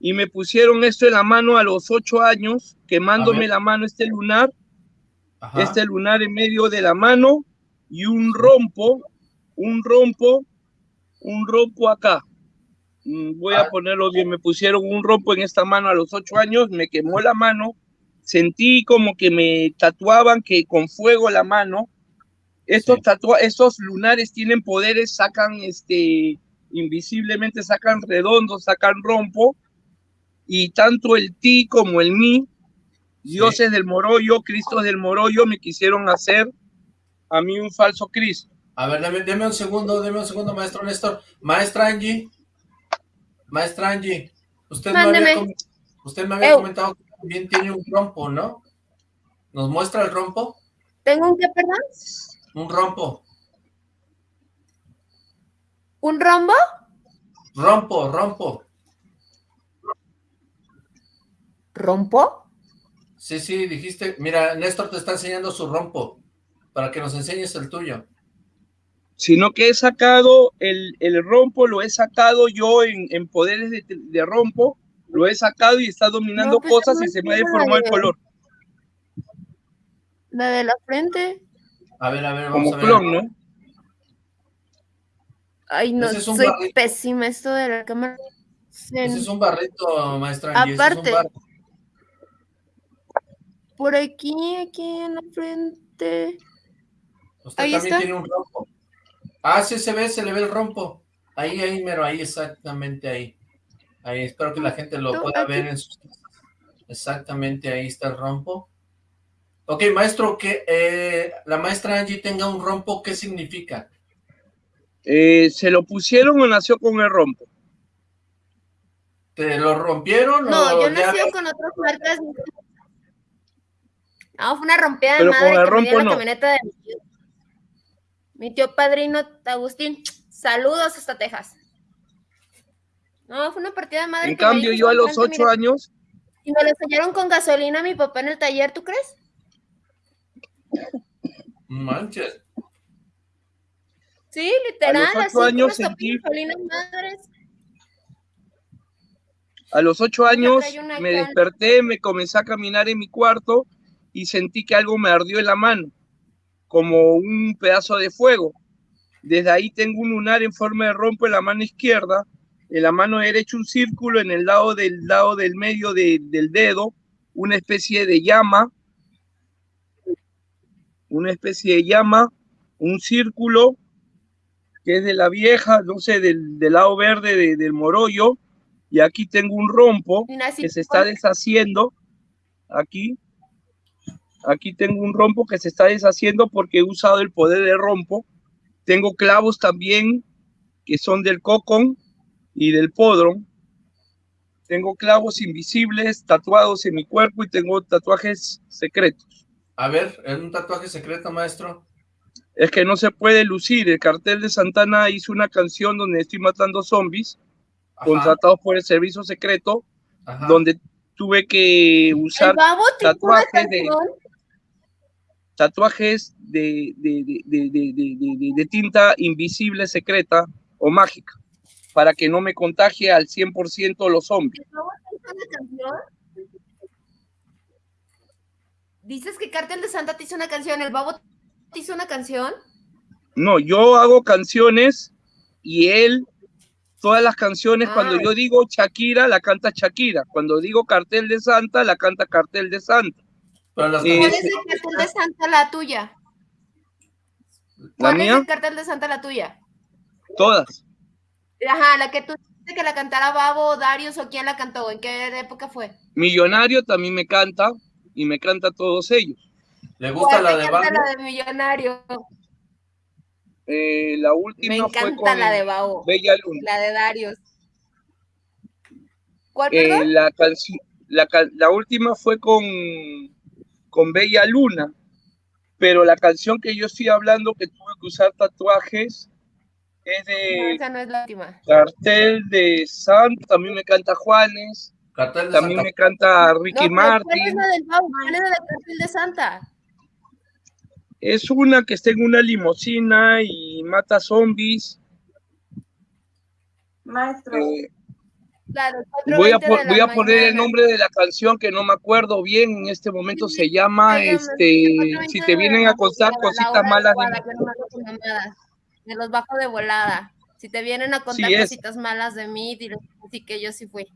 y me pusieron esto en la mano a los ocho años, quemándome la mano este lunar, Ajá. este lunar en medio de la mano y un rompo, un rompo, un rompo acá. Mm, Voy a ponerlo bien, me pusieron un rompo en esta mano a los ocho años, me quemó la mano, sentí como que me tatuaban que con fuego la mano. Estos tatua estos lunares tienen poderes, sacan este invisiblemente, sacan redondo, sacan rompo, y tanto el ti como el mi, dioses del morollo, Cristos del morollo, me quisieron hacer a mí un falso Cristo. A ver, deme, deme un segundo, deme un segundo, maestro Néstor. Maestra Angie. Maestra Angie. Usted me había, usted me comentado que también tiene un rompo, ¿no? ¿Nos muestra el rompo? ¿Tengo un qué, perdón? Un rompo. ¿Un rombo? Rompo, rompo. ¿Rompo? Sí, sí, dijiste. Mira, Néstor te está enseñando su rompo. Para que nos enseñes el tuyo. Sino que he sacado el, el rompo, lo he sacado yo en, en poderes de, de rompo, lo he sacado y está dominando No, pues, cosas y se me ha deformado el color, La de la frente. A ver, a ver, vamos como a ver. clon, ¿no? Ay, no, es soy pésima esto de la cámara. Se- Ese es un barrito, maestra es Aparte. Por aquí, aquí en la frente. Usted Ahí también está. tiene un rompo. Ah, sí se ve, se le ve el rompo. Ahí, ahí, mero, ahí, exactamente ahí. Ahí, espero que la gente lo pueda aquí. ver en sus Exactamente, ahí está el rompo. Ok, maestro, que eh, la maestra Angie tenga un rompo, ¿qué significa? Eh, ¿Se lo pusieron o nació con el rompo? ¿Te lo rompieron No, o yo nací con otras marcas. No, fue una rompida de Pero con madre el que me dio la no. camioneta de mi tío. Mi tío padrino Agustín. Saludos hasta Texas. No, fue una partida de madre En que cambio, yo a los ocho años, Y me lo enseñaron con gasolina a mi papá en el taller, ¿tú crees? Manches. Sí, literal, ocho así con años sentí- madres. a los ocho años me desperté, me comencé a caminar en mi cuarto y sentí que algo me ardió en la mano, como un pedazo de fuego. Desde ahí tengo un lunar en forma de rompo en la mano izquierda, en la mano derecha un círculo, en el lado del lado del medio de- del dedo, una especie de llama, una especie de llama, un círculo que es de la vieja, no sé, del, del lado verde de- del morollo, y aquí tengo un rompo que se está deshaciendo, aquí, aquí tengo un rompo que se está deshaciendo porque he usado el poder de rompo, tengo clavos también que son del cocón y del podron, tengo clavos invisibles tatuados en mi cuerpo y tengo tatuajes secretos. A ver, ¿es un tatuaje secreto, maestro? Es que no se puede lucir. El cartel de Santana hizo una canción donde estoy matando zombies contratados por el servicio secreto, Ajá. donde tuve que usar tatuajes de, canción. Tatuajes de, de, de, de, tinta invisible secreta o mágica. para que no me contagie al 100% los zombies. Dices que Cartel de Santa te hizo una canción, el babo te hizo una canción. No, yo hago canciones y él, todas las canciones, cuando Ah. yo digo Shakira, la canta Shakira. Cuando digo Cartel de Santa, la canta Cartel de Santa. Pero las ¿Cuál es el cartel de Santa la tuya? la ¿Cuál es el cartel de Santa la tuya? todas. Ajá, la que tú dijiste que la cantara Babo, Darius o quién la cantó, ¿en qué época fue? Millonario también me canta y me canta todos ellos. ¿Le ¿Cuál te canta la de Millonario? Eh, la Me última fue encanta con la de Babo. Bella Luna. La de Darius. ¿Cuál, Eh, la, la, la última fue con, con Bella Luna, pero la canción que yo estoy hablando que tuve que usar tatuajes es No, de esa no es la última. Cartel de Santa, también me canta Juanes, Cartel de también Santa. me canta No, Ricky pero ¿cuál es Martin. la del? ¿Cuál es la del cartel de Santa? Es una que está en una limusina y mata zombies. Maestro, Eh, Voy a, 4:20 po- de la voy a poner el nombre de la canción que no me acuerdo bien en este momento. Se llama, este, si 4:20 te de vienen a contar cositas malas de. Me los bajo de volada. Si te vienen a contar cositas malas de mí, dile sí que yo sí fui.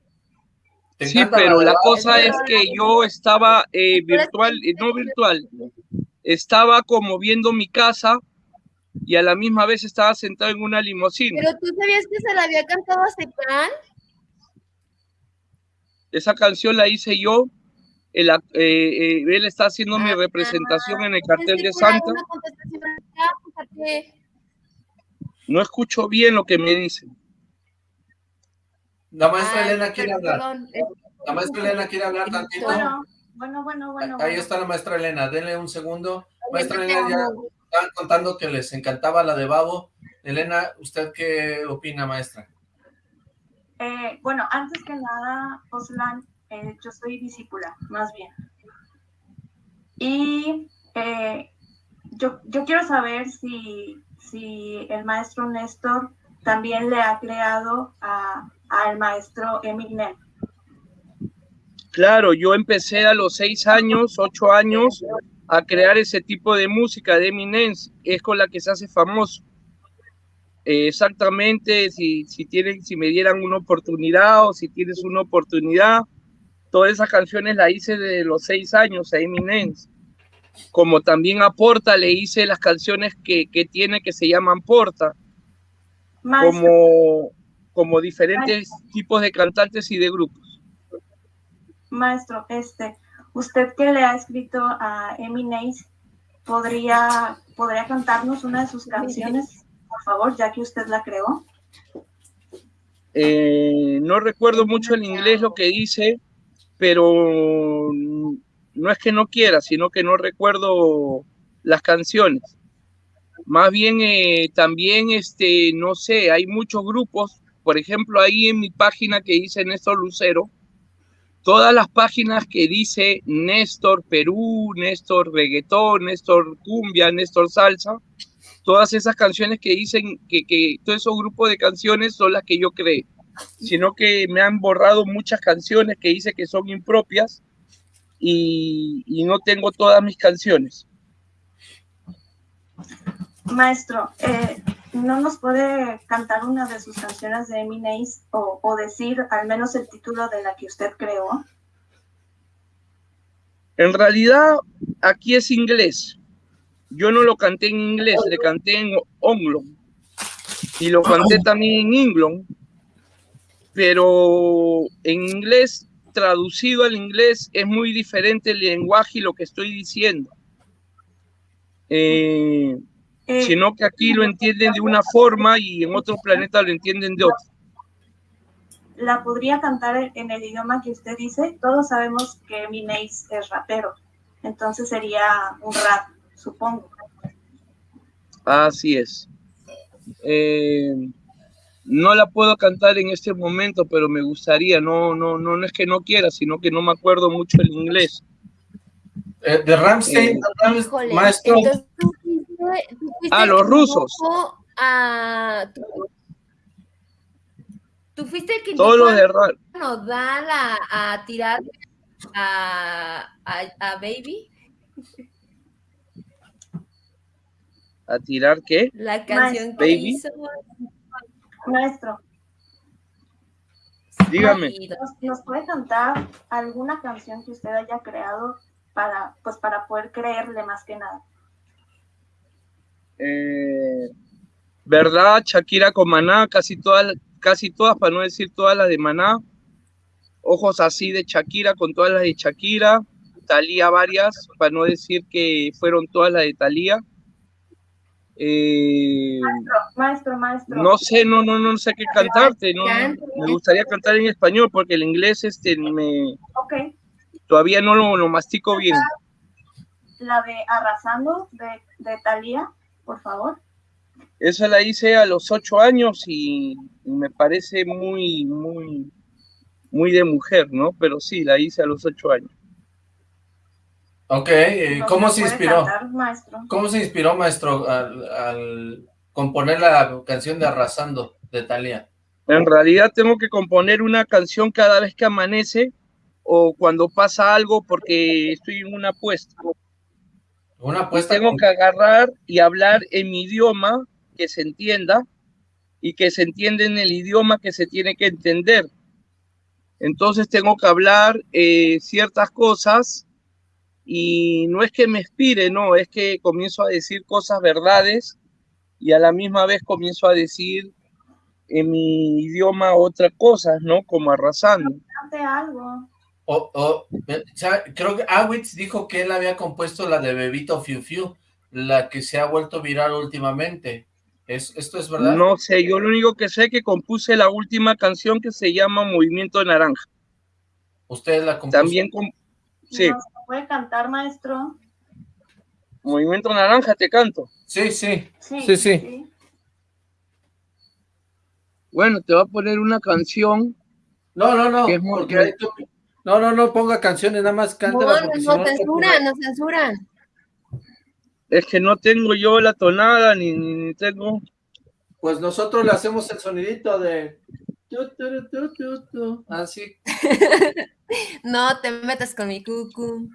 Sí, pero la cosa es que yo estaba eh, virtual, eh, no virtual, estaba como viendo mi casa y a la misma vez estaba sentado en una limusina. Pero tú sabías que se la había cantado a Cepán. Esa canción la hice yo. el eh, eh, él está haciendo mi representación en el cartel de Santa. No escucho bien lo que me dicen. La maestra Ay, Elena quiere hablar. perdón, es- La maestra Elena quiere hablar tantito. bueno, bueno, bueno, bueno. Ahí bueno. está la maestra Elena, denle un segundo. Maestra Elena, ya estaban contando que les encantaba la de Babo. Elena, ¿usted qué opina, maestra? Eh, bueno, antes que nada, Oslan, eh, yo soy discípula, más bien. Y eh, yo, yo quiero saber si, si el maestro Néstor también le ha creado a- al maestro Eminem. Claro, yo empecé a los seis años, ocho años, a crear ese tipo de música de Eminence. Es con la que se hace famoso. Eh, exactamente, si, si, tienen, si me dieran una oportunidad o si tienes una oportunidad, todas esas canciones las hice desde los seis años a Eminence. Como también a Porta le hice las canciones que, que tiene que se llaman Porta, Maestro, como, como diferentes tipos de cantantes y de grupos. maestro, este, usted que le ha escrito a Eminem, ¿podría, ¿podría cantarnos una de sus canciones, por favor, ya que usted la creó? Eh, no recuerdo mucho el inglés lo que dice, pero no es que no quiera, sino que no recuerdo las canciones. Más bien eh, también, este, no sé, hay muchos grupos, por ejemplo, ahí en mi página que dice Néstor Lucero, todas las páginas que dice Néstor Perú, Néstor Reggaetón, Néstor Cumbia, Néstor Salsa, todas esas canciones que dicen que, que todos esos grupos de canciones son las que yo creé, sino que me han borrado muchas canciones que dice que son impropias y, y no tengo todas mis canciones. Maestro, eh, ¿no nos puede cantar una de sus canciones de Eminem o, o decir al menos el título de la que usted creó? En realidad, aquí es inglés. Yo no lo canté en inglés, le canté en onglo. Y lo canté también en inglés. Pero en inglés, traducido al inglés, es muy diferente el lenguaje y lo que estoy diciendo. Eh, Eh, sino que aquí lo entienden de una forma y en otro planeta lo entienden de otra. ¿La podría cantar en- en el idioma que usted dice? Todos sabemos que Eminem es rapero, entonces sería un rap, supongo. Así es. Eh, no la puedo cantar en este momento, pero me gustaría. No, no, no, no es que no quiera, sino que no me acuerdo mucho el inglés. Eh, de Ramstein, Eh, Ram- Híjole, maestro, entonces tú tú Ah, los un rusos. a- tú- Tú fuiste el que Todos los de indicó Ra- a Nodal a, a tirar a, a, a Baby ¿A tirar qué? la canción que Baby. hizo. Maestro, Dígame. ¿nos, nos puede cantar alguna canción que usted haya creado para, pues, para poder creerle más que nada? Eh, ¿Verdad? Shakira con Maná, casi todas, casi todas, para no decir todas las de Maná. Ojos así de Shakira con todas las de Shakira. Talía varias, para no decir que fueron todas las de Talía. Eh, Maestro, maestro. no sé, no, no, no sé qué cantarte. No, me gustaría cantar en español porque el inglés este me Ok, todavía no lo, lo mastico bien. la de Arrasando de, de Thalía, por favor. Esa la hice a los ocho años y me parece muy, muy, muy de mujer, ¿no? Pero sí, la hice a los ocho años. Ok, eh, ¿Nos ¿cómo se inspiró? cantar, maestro? ¿Cómo se inspiró, maestro, al, al componer la canción de Arrasando de Thalía? En realidad tengo que componer una canción cada vez que amanece o cuando pasa algo porque estoy en una apuesta. Una Y apuesta tengo con- que agarrar y hablar en mi idioma que se entienda y que se entienda en el idioma que se tiene que entender. Entonces tengo que hablar eh, ciertas cosas y no es que me expire, no, es que comienzo a decir cosas verdades y a la misma vez comienzo a decir en mi idioma otras cosas, ¿no? Como arrasando. Algo. O, o, ¿sabe? creo que Awitz dijo que él había compuesto la de Bebito Fiu Fiu, la que se ha vuelto viral últimamente. ¿Es, ¿Esto es verdad? No sé, yo lo único que sé es que compuse la última canción que se llama Movimiento Naranja. Ustedes la compuso. También. Sí, ¿Nos puede cantar, maestro? Movimiento Naranja te canto. Sí, sí. Sí, Sí, sí. Bueno, te voy a poner una canción. No, no, no, que es muy- porque ahí tú- No, no, no ponga canciones, nada más No, porque si nos no... censuran, nos censuran. Es que no tengo yo la tonada ni, ni, ni tengo. Pues nosotros le hacemos el sonidito de... tu, tu, tu, tu, tu, Así. No te metas con mi cucu.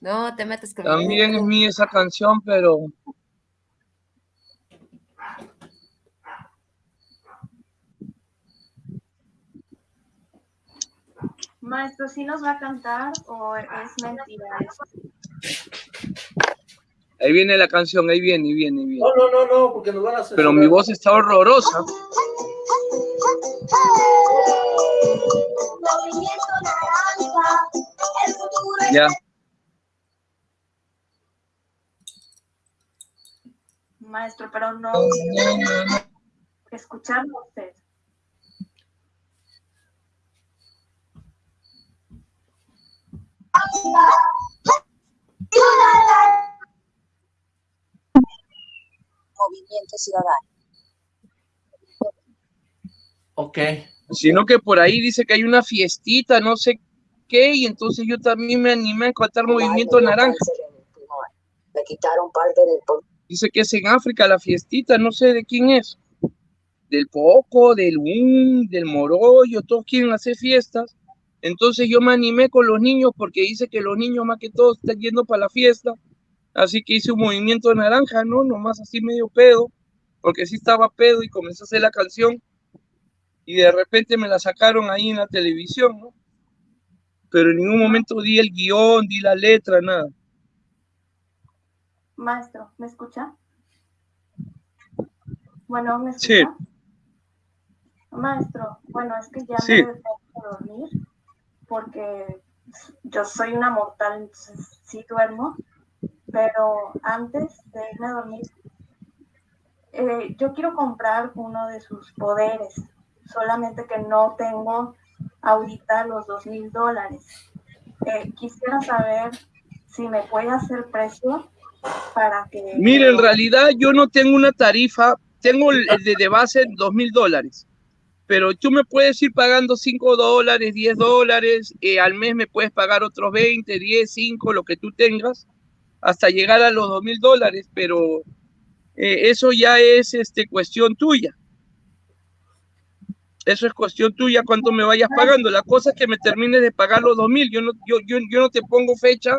No te metas con mi También es cucu. mía esa canción, pero Maestro, ¿sí nos va a cantar o es mentira eso? Ahí viene la canción, ahí viene, ahí viene, ahí viene. No, no, no, no, porque nos van a censurar. Pero mi voz está horrorosa. Ya. Maestro, pero no escucharlo a usted. Movimiento Ciudadano. Ok. Sino que por ahí dice que hay una fiestita, no sé qué, y entonces yo también me animé a cantar Movimiento Naranja. Me quitaron parte del Dice que es en África la fiestita, no sé de quién es. Del Poco, del Un, del Morollo, todos quieren hacer fiestas. Entonces yo me animé con los niños porque dice que los niños más que todos están yendo para la fiesta. Así que hice un movimiento naranja, ¿no? Nomás así medio pedo, porque sí estaba pedo y comencé a hacer la canción. Y de repente me la sacaron ahí en la televisión, ¿no? Pero en ningún momento di el guion, di la letra, nada. Maestro, ¿me escucha? Bueno, ¿me escucha? Sí. Maestro, bueno, es que ya Sí. me tengo que dormir porque yo soy una mortal, entonces sí duermo, pero antes de irme a dormir, eh, yo quiero comprar uno de sus poderes, solamente que no tengo ahorita los dos mil dólares. Eh, quisiera saber si me puede hacer precio para que... Mire, en realidad yo no tengo una tarifa, tengo el de base dos mil dólares, pero tú me puedes ir pagando 5 dólares, 10 dólares, eh, al mes me puedes pagar otros 20, 10, 5, lo que tú tengas, hasta llegar a los dos mil dólares, pero eh, eso ya es este, cuestión tuya. Eso es cuestión tuya, cuánto me vayas pagando. La cosa es que me termines de pagar los dos mil. Yo no, yo, yo, yo no te pongo fecha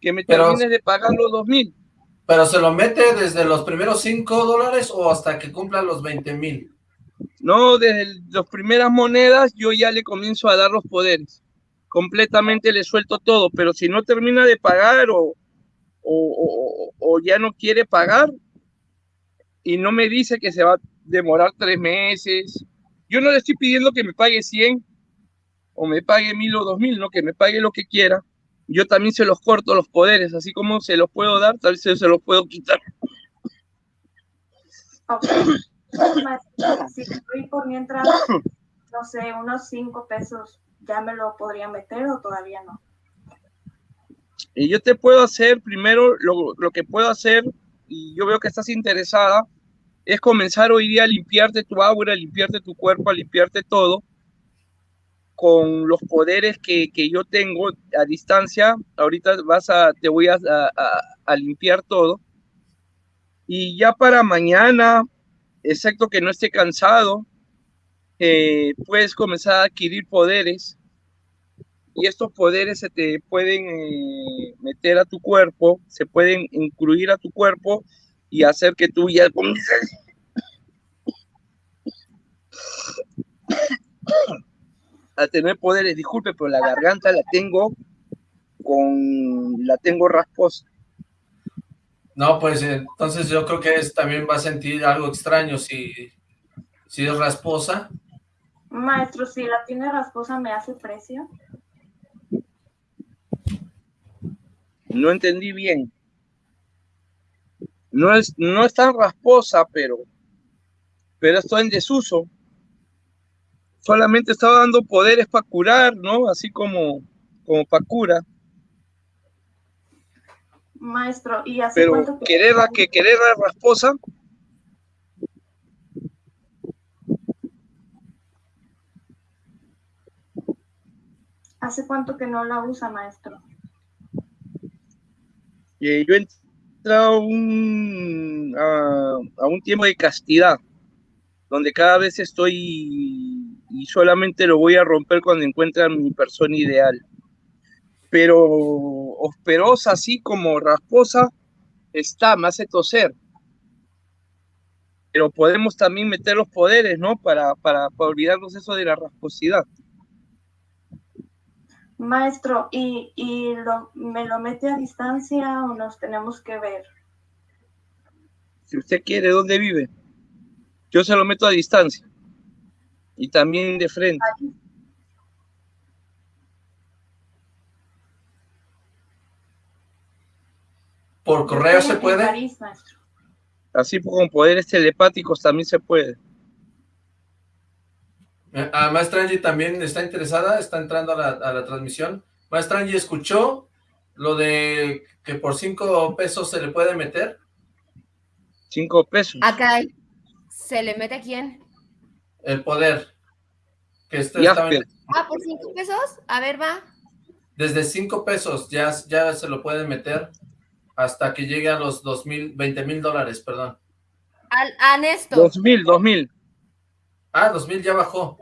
que me Pero- termines de pagar los dos mil. ¿Pero se lo mete desde los primeros 5 dólares o hasta que cumpla los 20 mil? No, desde el- las primeras monedas yo ya le comienzo a dar los poderes. Completamente le suelto todo, pero si no termina de pagar o, o, ya no quiere pagar y no me dice que se va a demorar tres meses, yo no le estoy pidiendo que me pague 100 o me pague mil o dos mil, no, que me pague lo que quiera. Yo también se los corto los poderes, así como se los puedo dar, tal vez se los puedo quitar. Si estoy por mientras, no sé, unos cinco pesos, ¿ya me lo podría meter o todavía no? Yo te puedo hacer primero lo, lo que puedo hacer, y yo veo que estás interesada, es comenzar hoy día a limpiarte tu aura, a limpiarte tu cuerpo, a limpiarte todo con los poderes que, que yo tengo a distancia. Ahorita vas a, te voy a- a limpiar todo. Y ya para mañana, excepto que no esté cansado, eh, puedes comenzar a adquirir poderes y estos poderes se te pueden eh, meter a tu cuerpo, se pueden incluir a tu cuerpo y hacer que tú ya comiences a tener poderes. Disculpe, pero la garganta la tengo con la tengo rasposa. No, pues entonces yo creo que es, también va a sentir algo extraño si, si es rasposa. Maestro, si la tiene rasposa, ¿me hace precio? No entendí bien. No es, no es tan rasposa, pero, pero está en desuso. Solamente estaba dando poderes para curar, ¿no? Así como, como para cura. Maestro, ¿y hace Pero cuánto que- querer, a- que querer a rasposa, ¿Hace cuánto que no la usa, maestro? Eh, yo he entrado a un, a, a un tiempo de castidad, donde cada vez estoy y solamente lo voy a romper cuando encuentre a mi persona ideal. Pero osperosa, así como rasposa, está, me hace toser. Pero podemos también meter los poderes, ¿no? Para, para, para olvidarnos eso de la rasposidad. Maestro, ¿y, y lo, me lo mete a distancia o nos tenemos que ver? Si usted quiere, ¿dónde vive? Yo se lo meto a distancia. Y también de frente. ¿Por correo se puede? Así con poderes telepáticos también se puede. Eh, ah, Maestra Angie también está interesada, está entrando a la, a la transmisión. Maestra Angie, ¿escuchó lo de que por cinco pesos se le puede meter? Cinco pesos. Acá se le mete a quién. El poder. Que este Asper. Ah, por cinco pesos. A ver, va. desde cinco pesos ya, ya se lo puede meter hasta que llegue a los dos mil, veinte mil dólares, perdón. Al, a Néstor. Dos mil, dos mil. Ah, dos mil ya bajó.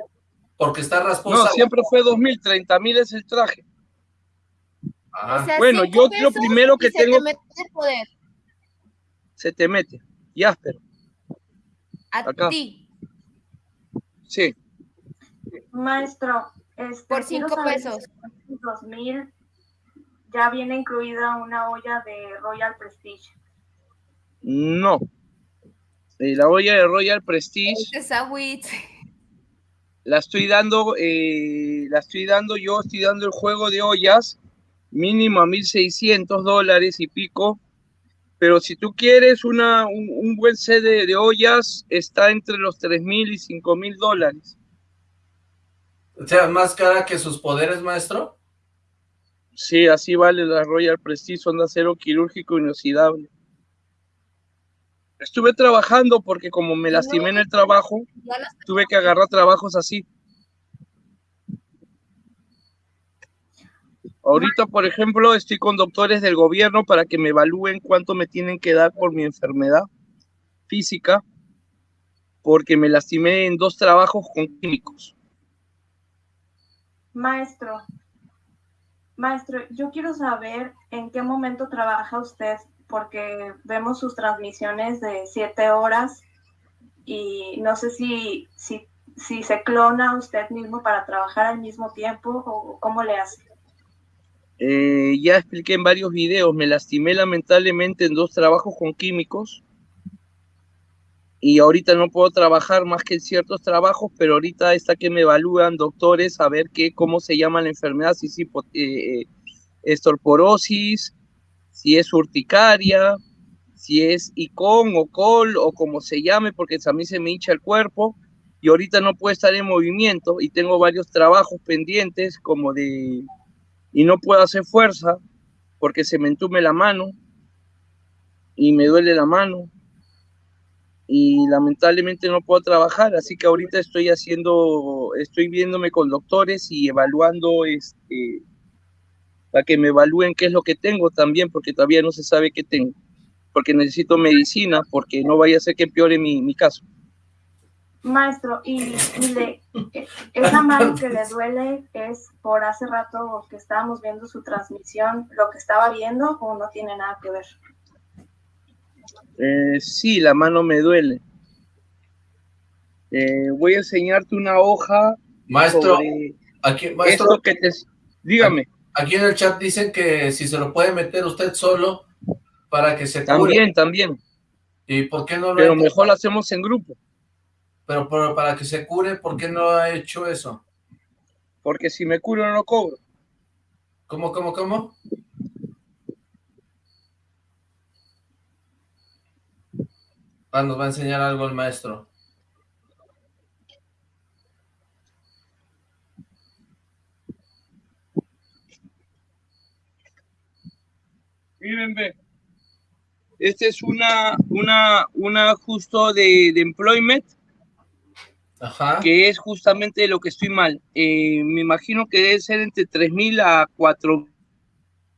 Porque está rasposa. No, siempre fue dos mil, treinta mil es el traje. Ah, O sea, bueno, yo lo primero que se te tengo- mete el poder. Se te mete. Y áspero. A Acá. ti. Sí. Maestro, este, Por quiero cinco saber pesos. si en 2000 ya viene incluida una olla de Royal Prestige. No. Eh, la olla de Royal Prestige Este es la estoy dando, eh, la estoy dando, yo estoy dando el juego de ollas mínimo a 1.600 dólares y pico. Pero si tú quieres una, un, un buen set de, de ollas, está entre los 3.000 y 5.000 dólares. O sea, más cara que sus poderes, maestro. Sí, así vale la Royal Prestige, son de acero quirúrgico inoxidable. Estuve trabajando porque como me lastimé en el trabajo, tuve que agarrar trabajos así. Ahorita, por ejemplo, estoy con doctores del gobierno para que me evalúen cuánto me tienen que dar por mi enfermedad física, porque me lastimé en dos trabajos con químicos. Maestro, maestro, yo quiero saber en qué momento trabaja usted, porque vemos sus transmisiones de siete horas y no sé si, si, se clona usted mismo para trabajar al mismo tiempo o cómo le hace. Eh, ya expliqué en varios videos, me lastimé lamentablemente en dos trabajos con químicos y ahorita no puedo trabajar más que en ciertos trabajos, pero ahorita está que me evalúan doctores a ver qué, cómo se llama la enfermedad, si es eh, estorporosis, si es urticaria, si es icon o col o como se llame, porque a mí se me hincha el cuerpo y ahorita no puedo estar en movimiento y tengo varios trabajos pendientes como de y no puedo hacer fuerza porque se me entume la mano y me duele la mano y lamentablemente no puedo trabajar, así que ahorita estoy haciendo, estoy viéndome con doctores y evaluando este para que me evalúen qué es lo que tengo también, porque todavía no se sabe qué tengo, porque necesito medicina, porque no vaya a ser que empeore mi, mi caso. Maestro, y, le, esa mano que le duele es por hace rato que estábamos viendo su transmisión, lo que estaba viendo o no tiene nada que ver. Eh, sí, la mano me duele. Eh, voy a enseñarte una hoja. Maestro, aquí, maestro, que te, dígame. Aquí en el chat dicen que si se lo puede meter usted solo para que se cure. También, también. ¿Y por qué no lo Pero mejor lo hacemos en grupo. Pero, para que se cure, ¿por qué no ha hecho eso? Porque si me curo no lo cobro. ¿Cómo, cómo, cómo? Ah, nos va a enseñar algo el maestro. Miren, ve. Este es una, una, una justo de, de employment que es justamente lo que estoy mal. Eh, me imagino que debe ser entre 3 mil a 4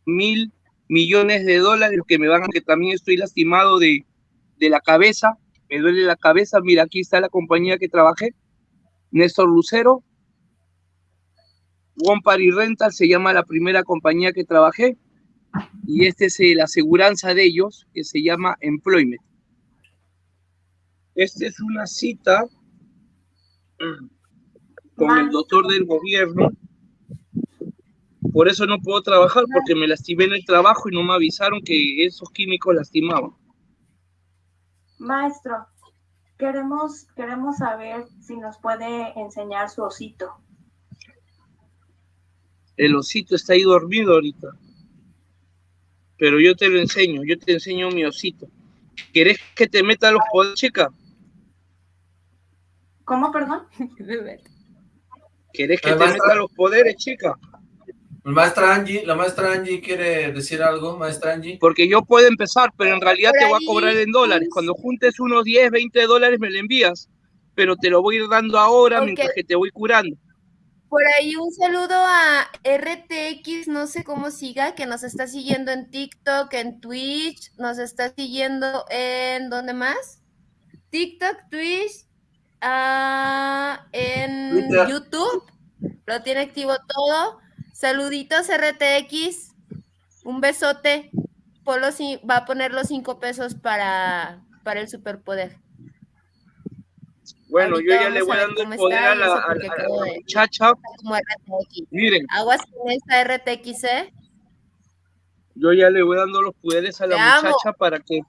mil millones de dólares, que me van a que también estoy lastimado de, de la cabeza, me duele la cabeza, mira, aquí está la compañía que trabajé, Néstor Lucero, One Party Rental se llama la primera compañía que trabajé, y este es la aseguranza de ellos, que se llama Employment. Esta es una cita con el doctor del gobierno. Por eso no puedo trabajar, porque me lastimé en el trabajo y no me avisaron que esos químicos lastimaban. Maestro, queremos, queremos saber si nos puede enseñar su osito. El osito está ahí dormido ahorita. Pero yo te lo enseño, yo te enseño mi osito. ¿Querés que te meta los poderes, chica? ¿Cómo, perdón? ¿Querés que te meta los poderes, chica? Maestra Angie, la maestra Angie quiere decir algo, maestra Angie. Porque yo puedo empezar, pero en realidad te voy a cobrar en dólares. Cuando juntes unos 10, 20 dólares me lo envías, pero te lo voy a ir dando ahora mientras que te voy curando. Por ahí un saludo a RTX, no sé cómo siga, que nos está siguiendo en TikTok, en Twitch, nos está siguiendo en, ¿dónde más? TikTok, Twitch, ah, en YouTube, lo tiene activo todo. Saluditos RTX, un besote. Polo va a poner los cinco pesos para, para el superpoder. Bueno, yo ya le voy dando el poder a la, muchacha. Miren. Aguas con esta RTX, ¿eh? Yo ya le voy dando los poderes a la muchacha para que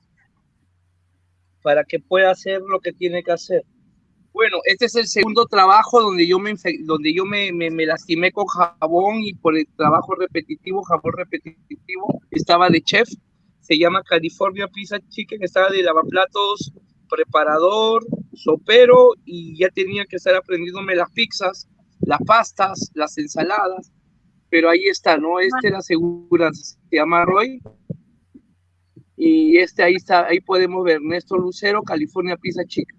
para que pueda hacer lo que tiene que hacer. Bueno, este es el segundo trabajo donde yo me donde yo me, me, lastimé con jabón y por el trabajo repetitivo, jabón repetitivo, estaba de chef, se llama California Pizza Chicken, estaba de lavaplatos, preparador, sopero y ya tenía que estar aprendiéndome las pizzas, las pastas, las ensaladas, pero ahí está, ¿no? Este la aseguranza, se llama Roy. Y este ahí está, ahí podemos ver, Néstor Lucero, California Pizza Chicken.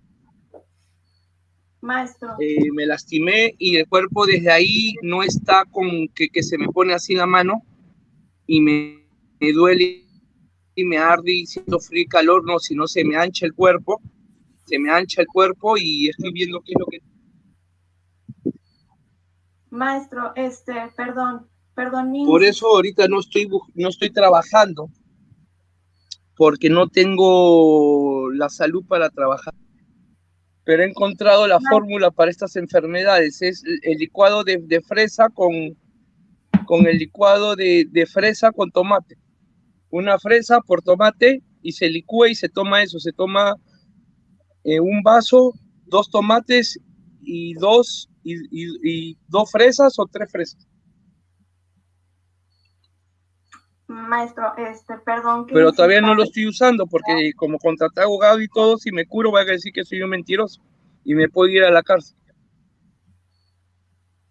Maestro. Eh, me lastimé y el cuerpo desde ahí no está con que, que se me pone así la mano y me, duele y me arde y siento frío y calor, no, si no se me ancha el cuerpo, se me ancha el cuerpo y estoy viendo qué es lo que... Maestro, este, perdón, perdón. mi- Por eso ahorita no estoy, no estoy trabajando, porque no tengo la salud para trabajar. Pero he encontrado la fórmula para estas enfermedades. Es el- el licuado de, de fresa con, con el licuado de, de fresa con tomate. Una fresa por tomate y se licúa y se toma eso. Se toma eh, un vaso, dos tomates y dos, y, y- y dos fresas o tres fresas. Maestro, este, perdón. que pero todavía no lo estoy usando porque como contraté abogado y todo, si me curo voy a decir que soy un mentiroso y me puedo ir a la cárcel.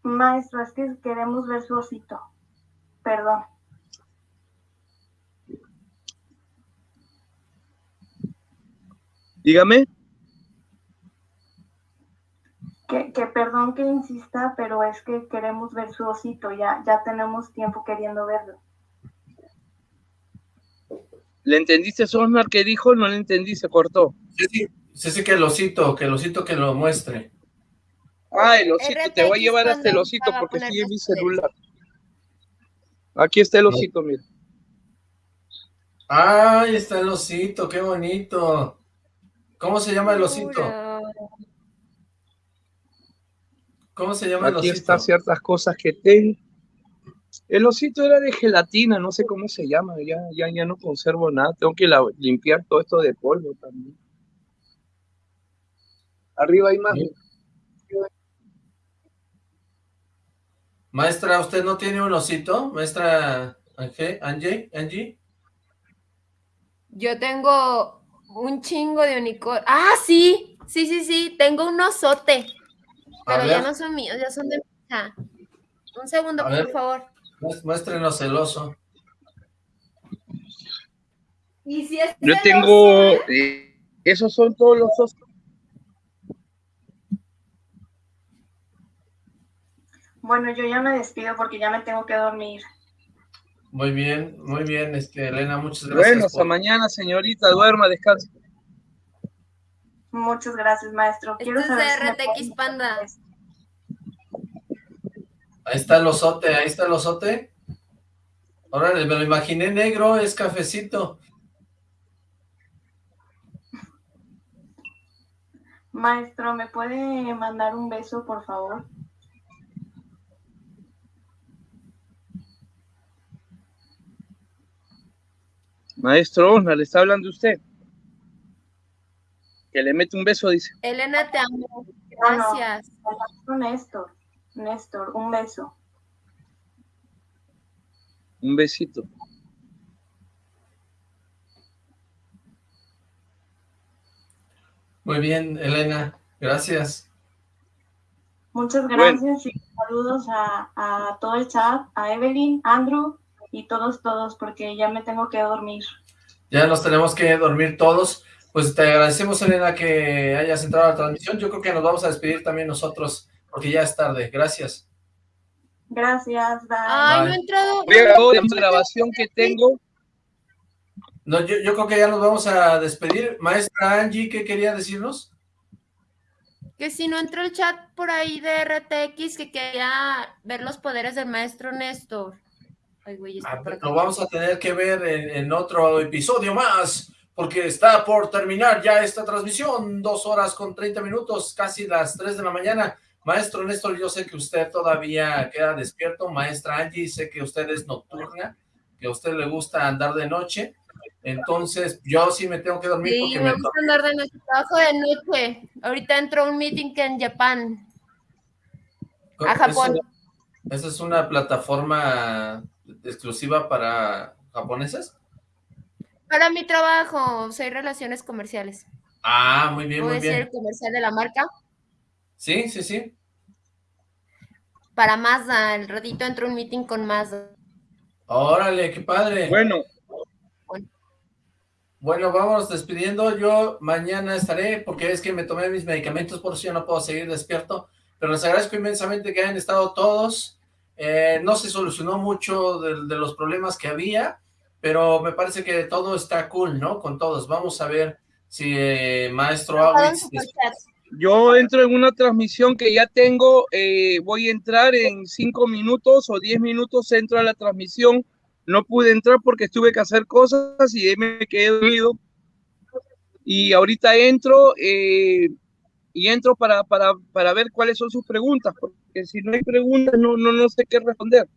Maestro, es que queremos ver su osito. Perdón. Dígame, Que, que perdón que insista, pero es que queremos ver su osito. Ya, ya tenemos tiempo queriendo verlo. ¿le entendiste Osmar que dijo? No le entendí, se cortó. Sí, sí, sí, sí, que el osito, que el osito que lo muestre. Ah, el osito, te voy a llevar hasta el osito porque en mi poderes. celular. Aquí está el osito, mira. ¡Ay, está el osito! ¡Qué bonito! ¿Cómo se llama el osito? ¿Cómo se llama el Aquí osito? están ciertas cosas que tengo. El osito era de gelatina, no sé cómo se llama, ya, ya, ya no conservo nada. Tengo que la- limpiar todo esto de polvo también. Arriba hay más. Maestra, ¿usted no tiene un osito? Maestra Angie, Angie, Angie. Yo tengo un chingo de unicornio. Ah, sí, sí, sí, sí, tengo un osote. Pero ya no son míos, ya son de mi hija. Un segundo, A por ver. favor. Muéstrenos el oso. Y si es Yo celoso, tengo, ¿eh? eh, esos son todos los osos. Bueno, yo ya me despido porque ya me tengo que dormir. Muy bien, muy bien, este, Elena, muchas gracias. Bueno, hasta por- mañana, señorita, duerma, descanse. Muchas gracias, maestro. Quiero Esto es saber de si me RTX Panda. Ahí está el osote, ahí está el osote. Órale, me lo imaginé negro, es cafecito. Maestro, ¿me puede mandar un beso, por favor? Maestro le está hablando usted. Que le mete un beso, dice. Elena, te amo. No, no. Gracias. Néstor. Néstor, un beso. Un besito. Muy bien, Elena, gracias. Muchas Bueno. gracias y saludos a, a todo el chat, a Evelyn, Andrew y todos, todos, porque ya me tengo que dormir. Ya nos tenemos que dormir todos. Pues te agradecemos, Elena, que hayas entrado a la transmisión. Yo creo que nos vamos a despedir también nosotros, porque ya es tarde. Gracias. Gracias, bye. Ay, no he entrado. Voy a grabar la grabación que tengo. No, yo, yo creo que ya nos vamos a despedir. Maestra Angie, ¿qué quería decirnos? Que si no entró el chat por ahí de RTX, que quería ver los poderes del maestro Néstor. Ay, güey, está Ah, acá. Lo vamos a tener que ver en, en otro episodio más, porque está por terminar ya esta transmisión, dos horas con 30 minutos, casi las 3 de la mañana. Maestro Néstor, yo sé que usted todavía queda despierto. Maestra Angie, sé que usted es nocturna, que a usted le gusta andar de noche. Entonces, yo sí me tengo que dormir Sí, porque me me gusta andar de noche, trabajo de noche. Ahorita entró un meeting en Japón, a Japón. ¿Esa- ¿Esa es una plataforma exclusiva para japoneses? Para mi trabajo, soy relaciones comerciales. Ah, muy bien, ¿Puedo muy bien. el comercial de la marca? Sí, sí, sí. Para Mazda, el ratito entró un meeting con Mazda. Órale, qué padre. Bueno, Bueno, vamos despidiendo. Yo mañana estaré, porque es que me tomé mis medicamentos, por eso yo no puedo seguir despierto. Pero les agradezco inmensamente que hayan estado todos. Eh, no se solucionó mucho de, de los problemas que había, pero me parece que todo está cool, ¿no? Con todos. Vamos a ver si eh, Maestro Awitz... Yo entro en una transmisión que ya tengo, eh, voy a entrar en cinco minutos o diez minutos, entro a la transmisión. No pude entrar porque tuve que hacer cosas y me quedé dormido. Y ahorita entro eh, y entro para, para, para, ver cuáles son sus preguntas, porque si no hay preguntas no, no, no sé qué responder.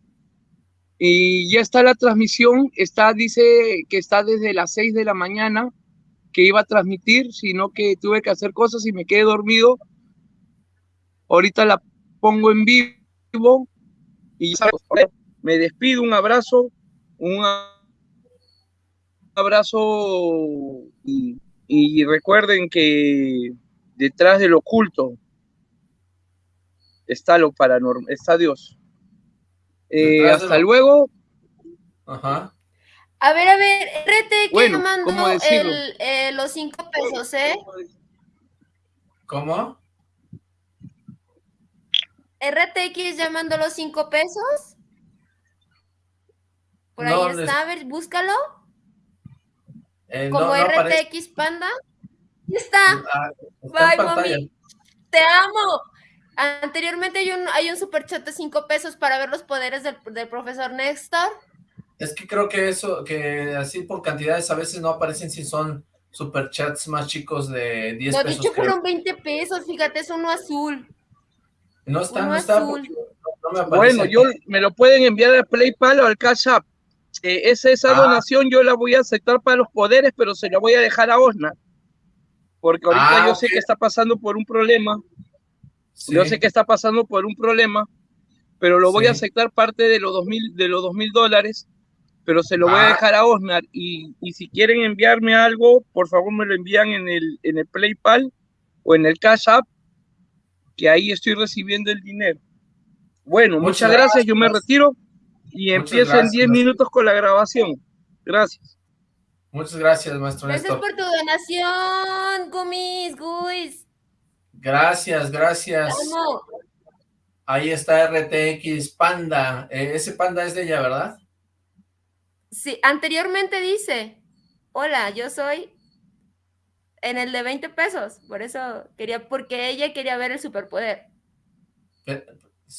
Y ya está la transmisión, está, dice que está desde las seis de la mañana que iba a transmitir, sino que tuve que hacer cosas y me quedé dormido. Ahorita la pongo en vivo y me despido, un abrazo, un abrazo y, y recuerden que detrás del oculto está lo paranormal, está Dios. Eh, hasta luego. Ajá. A ver, a ver, RTX bueno, mandó el, eh, los cinco pesos, ¿eh? ¿Cómo? RTX ya mandó los cinco pesos. Por ahí está, a ver, búscalo. Eh, Como no, no RTX Panda. Ahí está. Ah, está Bye, mami. Te amo. Anteriormente hay un, hay un super chat de cinco pesos para ver los poderes del, del profesor Néstor. Es que creo que eso, que así por cantidades a veces no aparecen si son superchats más chicos de 10 no, pesos. No, dicho creo. fueron 20 pesos, fíjate, es uno azul. No está, uno no está. azul. No me aparece bueno, yo me lo pueden enviar al PlayPal o al Cash App. Eh, esa, esa Ah. donación yo la voy a aceptar para los poderes, pero se la voy a dejar a Osna. Porque ahorita Ah, yo sé que está pasando por un problema. Sí. Yo sé que está pasando por un problema, pero lo voy a aceptar parte de los dos mil, de los dos mil dólares, pero se lo voy a Ah. dejar a Osnar. Y, y si quieren enviarme algo, por favor me lo envían en el, en el PlayPal o en el Cash App, que ahí estoy recibiendo el dinero. Bueno, muchas, Muchas gracias, gracias. yo me retiro y Muchas empiezo en gracias. 10 minutos con la grabación. Gracias. Muchas gracias, maestro Gracias Néstor. por tu donación, Gumis, Guis. Gracias, gracias. amo. Ahí está RTX Panda. Eh, ese panda es de ella, ¿verdad? Sí, anteriormente dice, hola, yo soy en el de 20 pesos, por eso quería, porque ella quería ver el superpoder. Eh,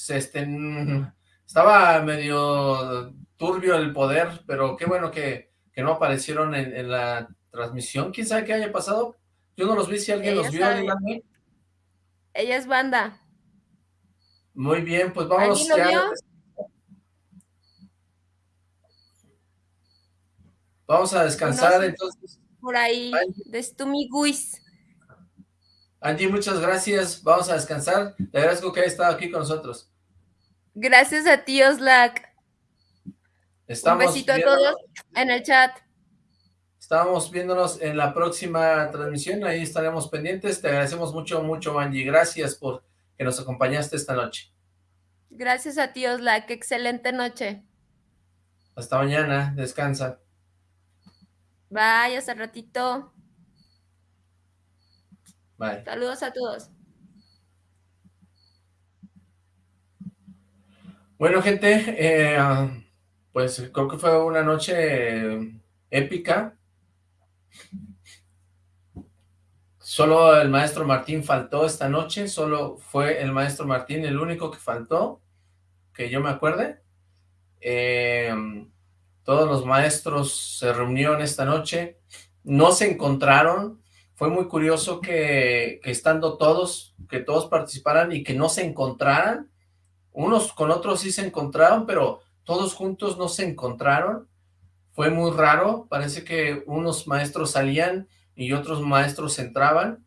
este, mm, estaba medio turbio el poder, pero qué bueno que, que no aparecieron en, en la transmisión. ¿Quién sabe qué haya pasado? Yo no los vi, si alguien Ella los vio, díganme. Ella es banda. Muy bien, pues vamos ¿Alguien lo ya. vio? Vamos a descansar, entonces. Por ahí, de Stumi Guis. Angie, muchas gracias. Vamos a descansar. Le agradezco que haya estado aquí con nosotros. Gracias a ti, Oslac. Estamos Un besito a todos en el chat. Estamos viéndonos en la próxima transmisión, ahí estaremos pendientes. Te agradecemos mucho, mucho, Angie. Gracias por que nos acompañaste esta noche. Gracias a ti, Oslac. Excelente noche. Hasta mañana, descansa. Bye, hasta ratito. Bye. Saludos a todos. Bueno, gente, eh, pues creo que fue una noche eh, épica. Solo el maestro Martín faltó esta noche, solo fue el maestro Martín el único que faltó, que yo me acuerde. Eh, todos los maestros se reunieron esta noche, no se encontraron, fue muy curioso que, que estando todos, que todos participaran y que no se encontraran, unos con otros sí se encontraron, pero todos juntos no se encontraron, fue muy raro, parece que unos maestros salían y otros maestros entraban,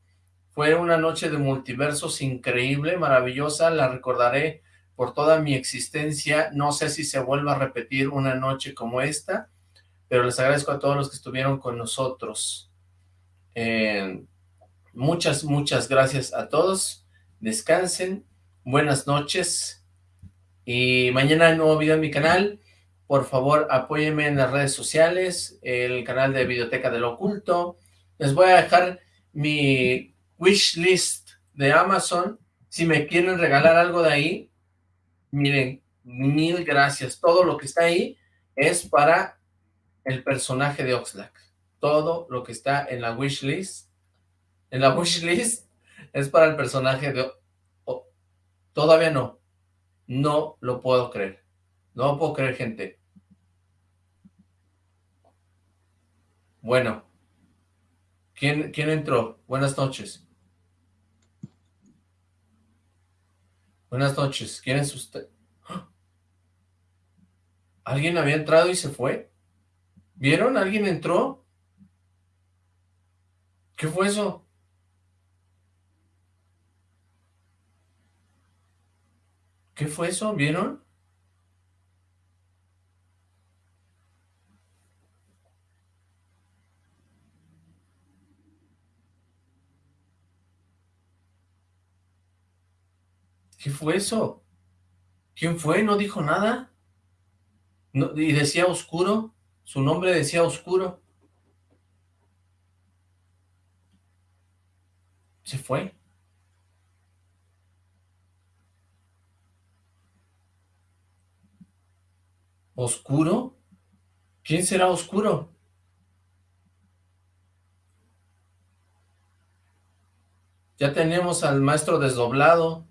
fue una noche de multiversos increíble, maravillosa, la recordaré por toda mi existencia, no sé si se vuelva a repetir una noche como esta, pero les agradezco a todos los que estuvieron con nosotros. Eh, muchas, muchas gracias a todos, descansen, buenas noches, y mañana nuevo video en mi canal, por favor apóyenme en las redes sociales, el canal de Videoteca del Oculto, les voy a dejar mi wish list de Amazon, si me quieren regalar algo de ahí, miren, mil gracias, todo lo que está ahí es para el personaje de Oxlack, todo lo que está en la wish list En la wishlist es para el personaje de... todavía no. No lo puedo creer. No lo puedo creer, gente. Bueno. ¿Quién, quién entró? Buenas noches. Buenas noches. ¿Quién es usted? ¿Alguien había entrado y se fue? ¿Vieron? ¿Alguien entró? ¿Qué fue eso? ¿Qué fue eso? ¿Vieron? ¿Qué fue eso? ¿Quién fue? ¿No dijo nada? ¿Y decía oscuro? Su nombre decía oscuro. Se fue. ¿Oscuro? ¿Quién será oscuro? Ya tenemos al maestro desdoblado.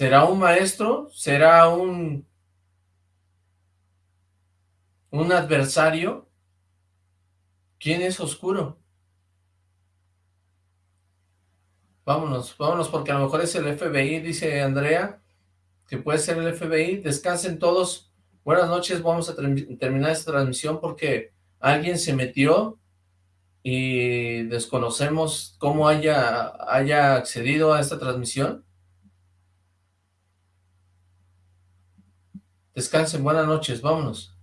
¿Será un maestro? ¿Será un... un adversario? ¿Quién es oscuro? Vámonos, vámonos, porque a lo mejor es el FBI, dice Andrea, que puede ser el FBI. Descansen todos. Buenas noches, vamos a terminar esta transmisión porque alguien se metió y desconocemos cómo haya, haya accedido a esta transmisión. Descansen, buenas noches, vámonos.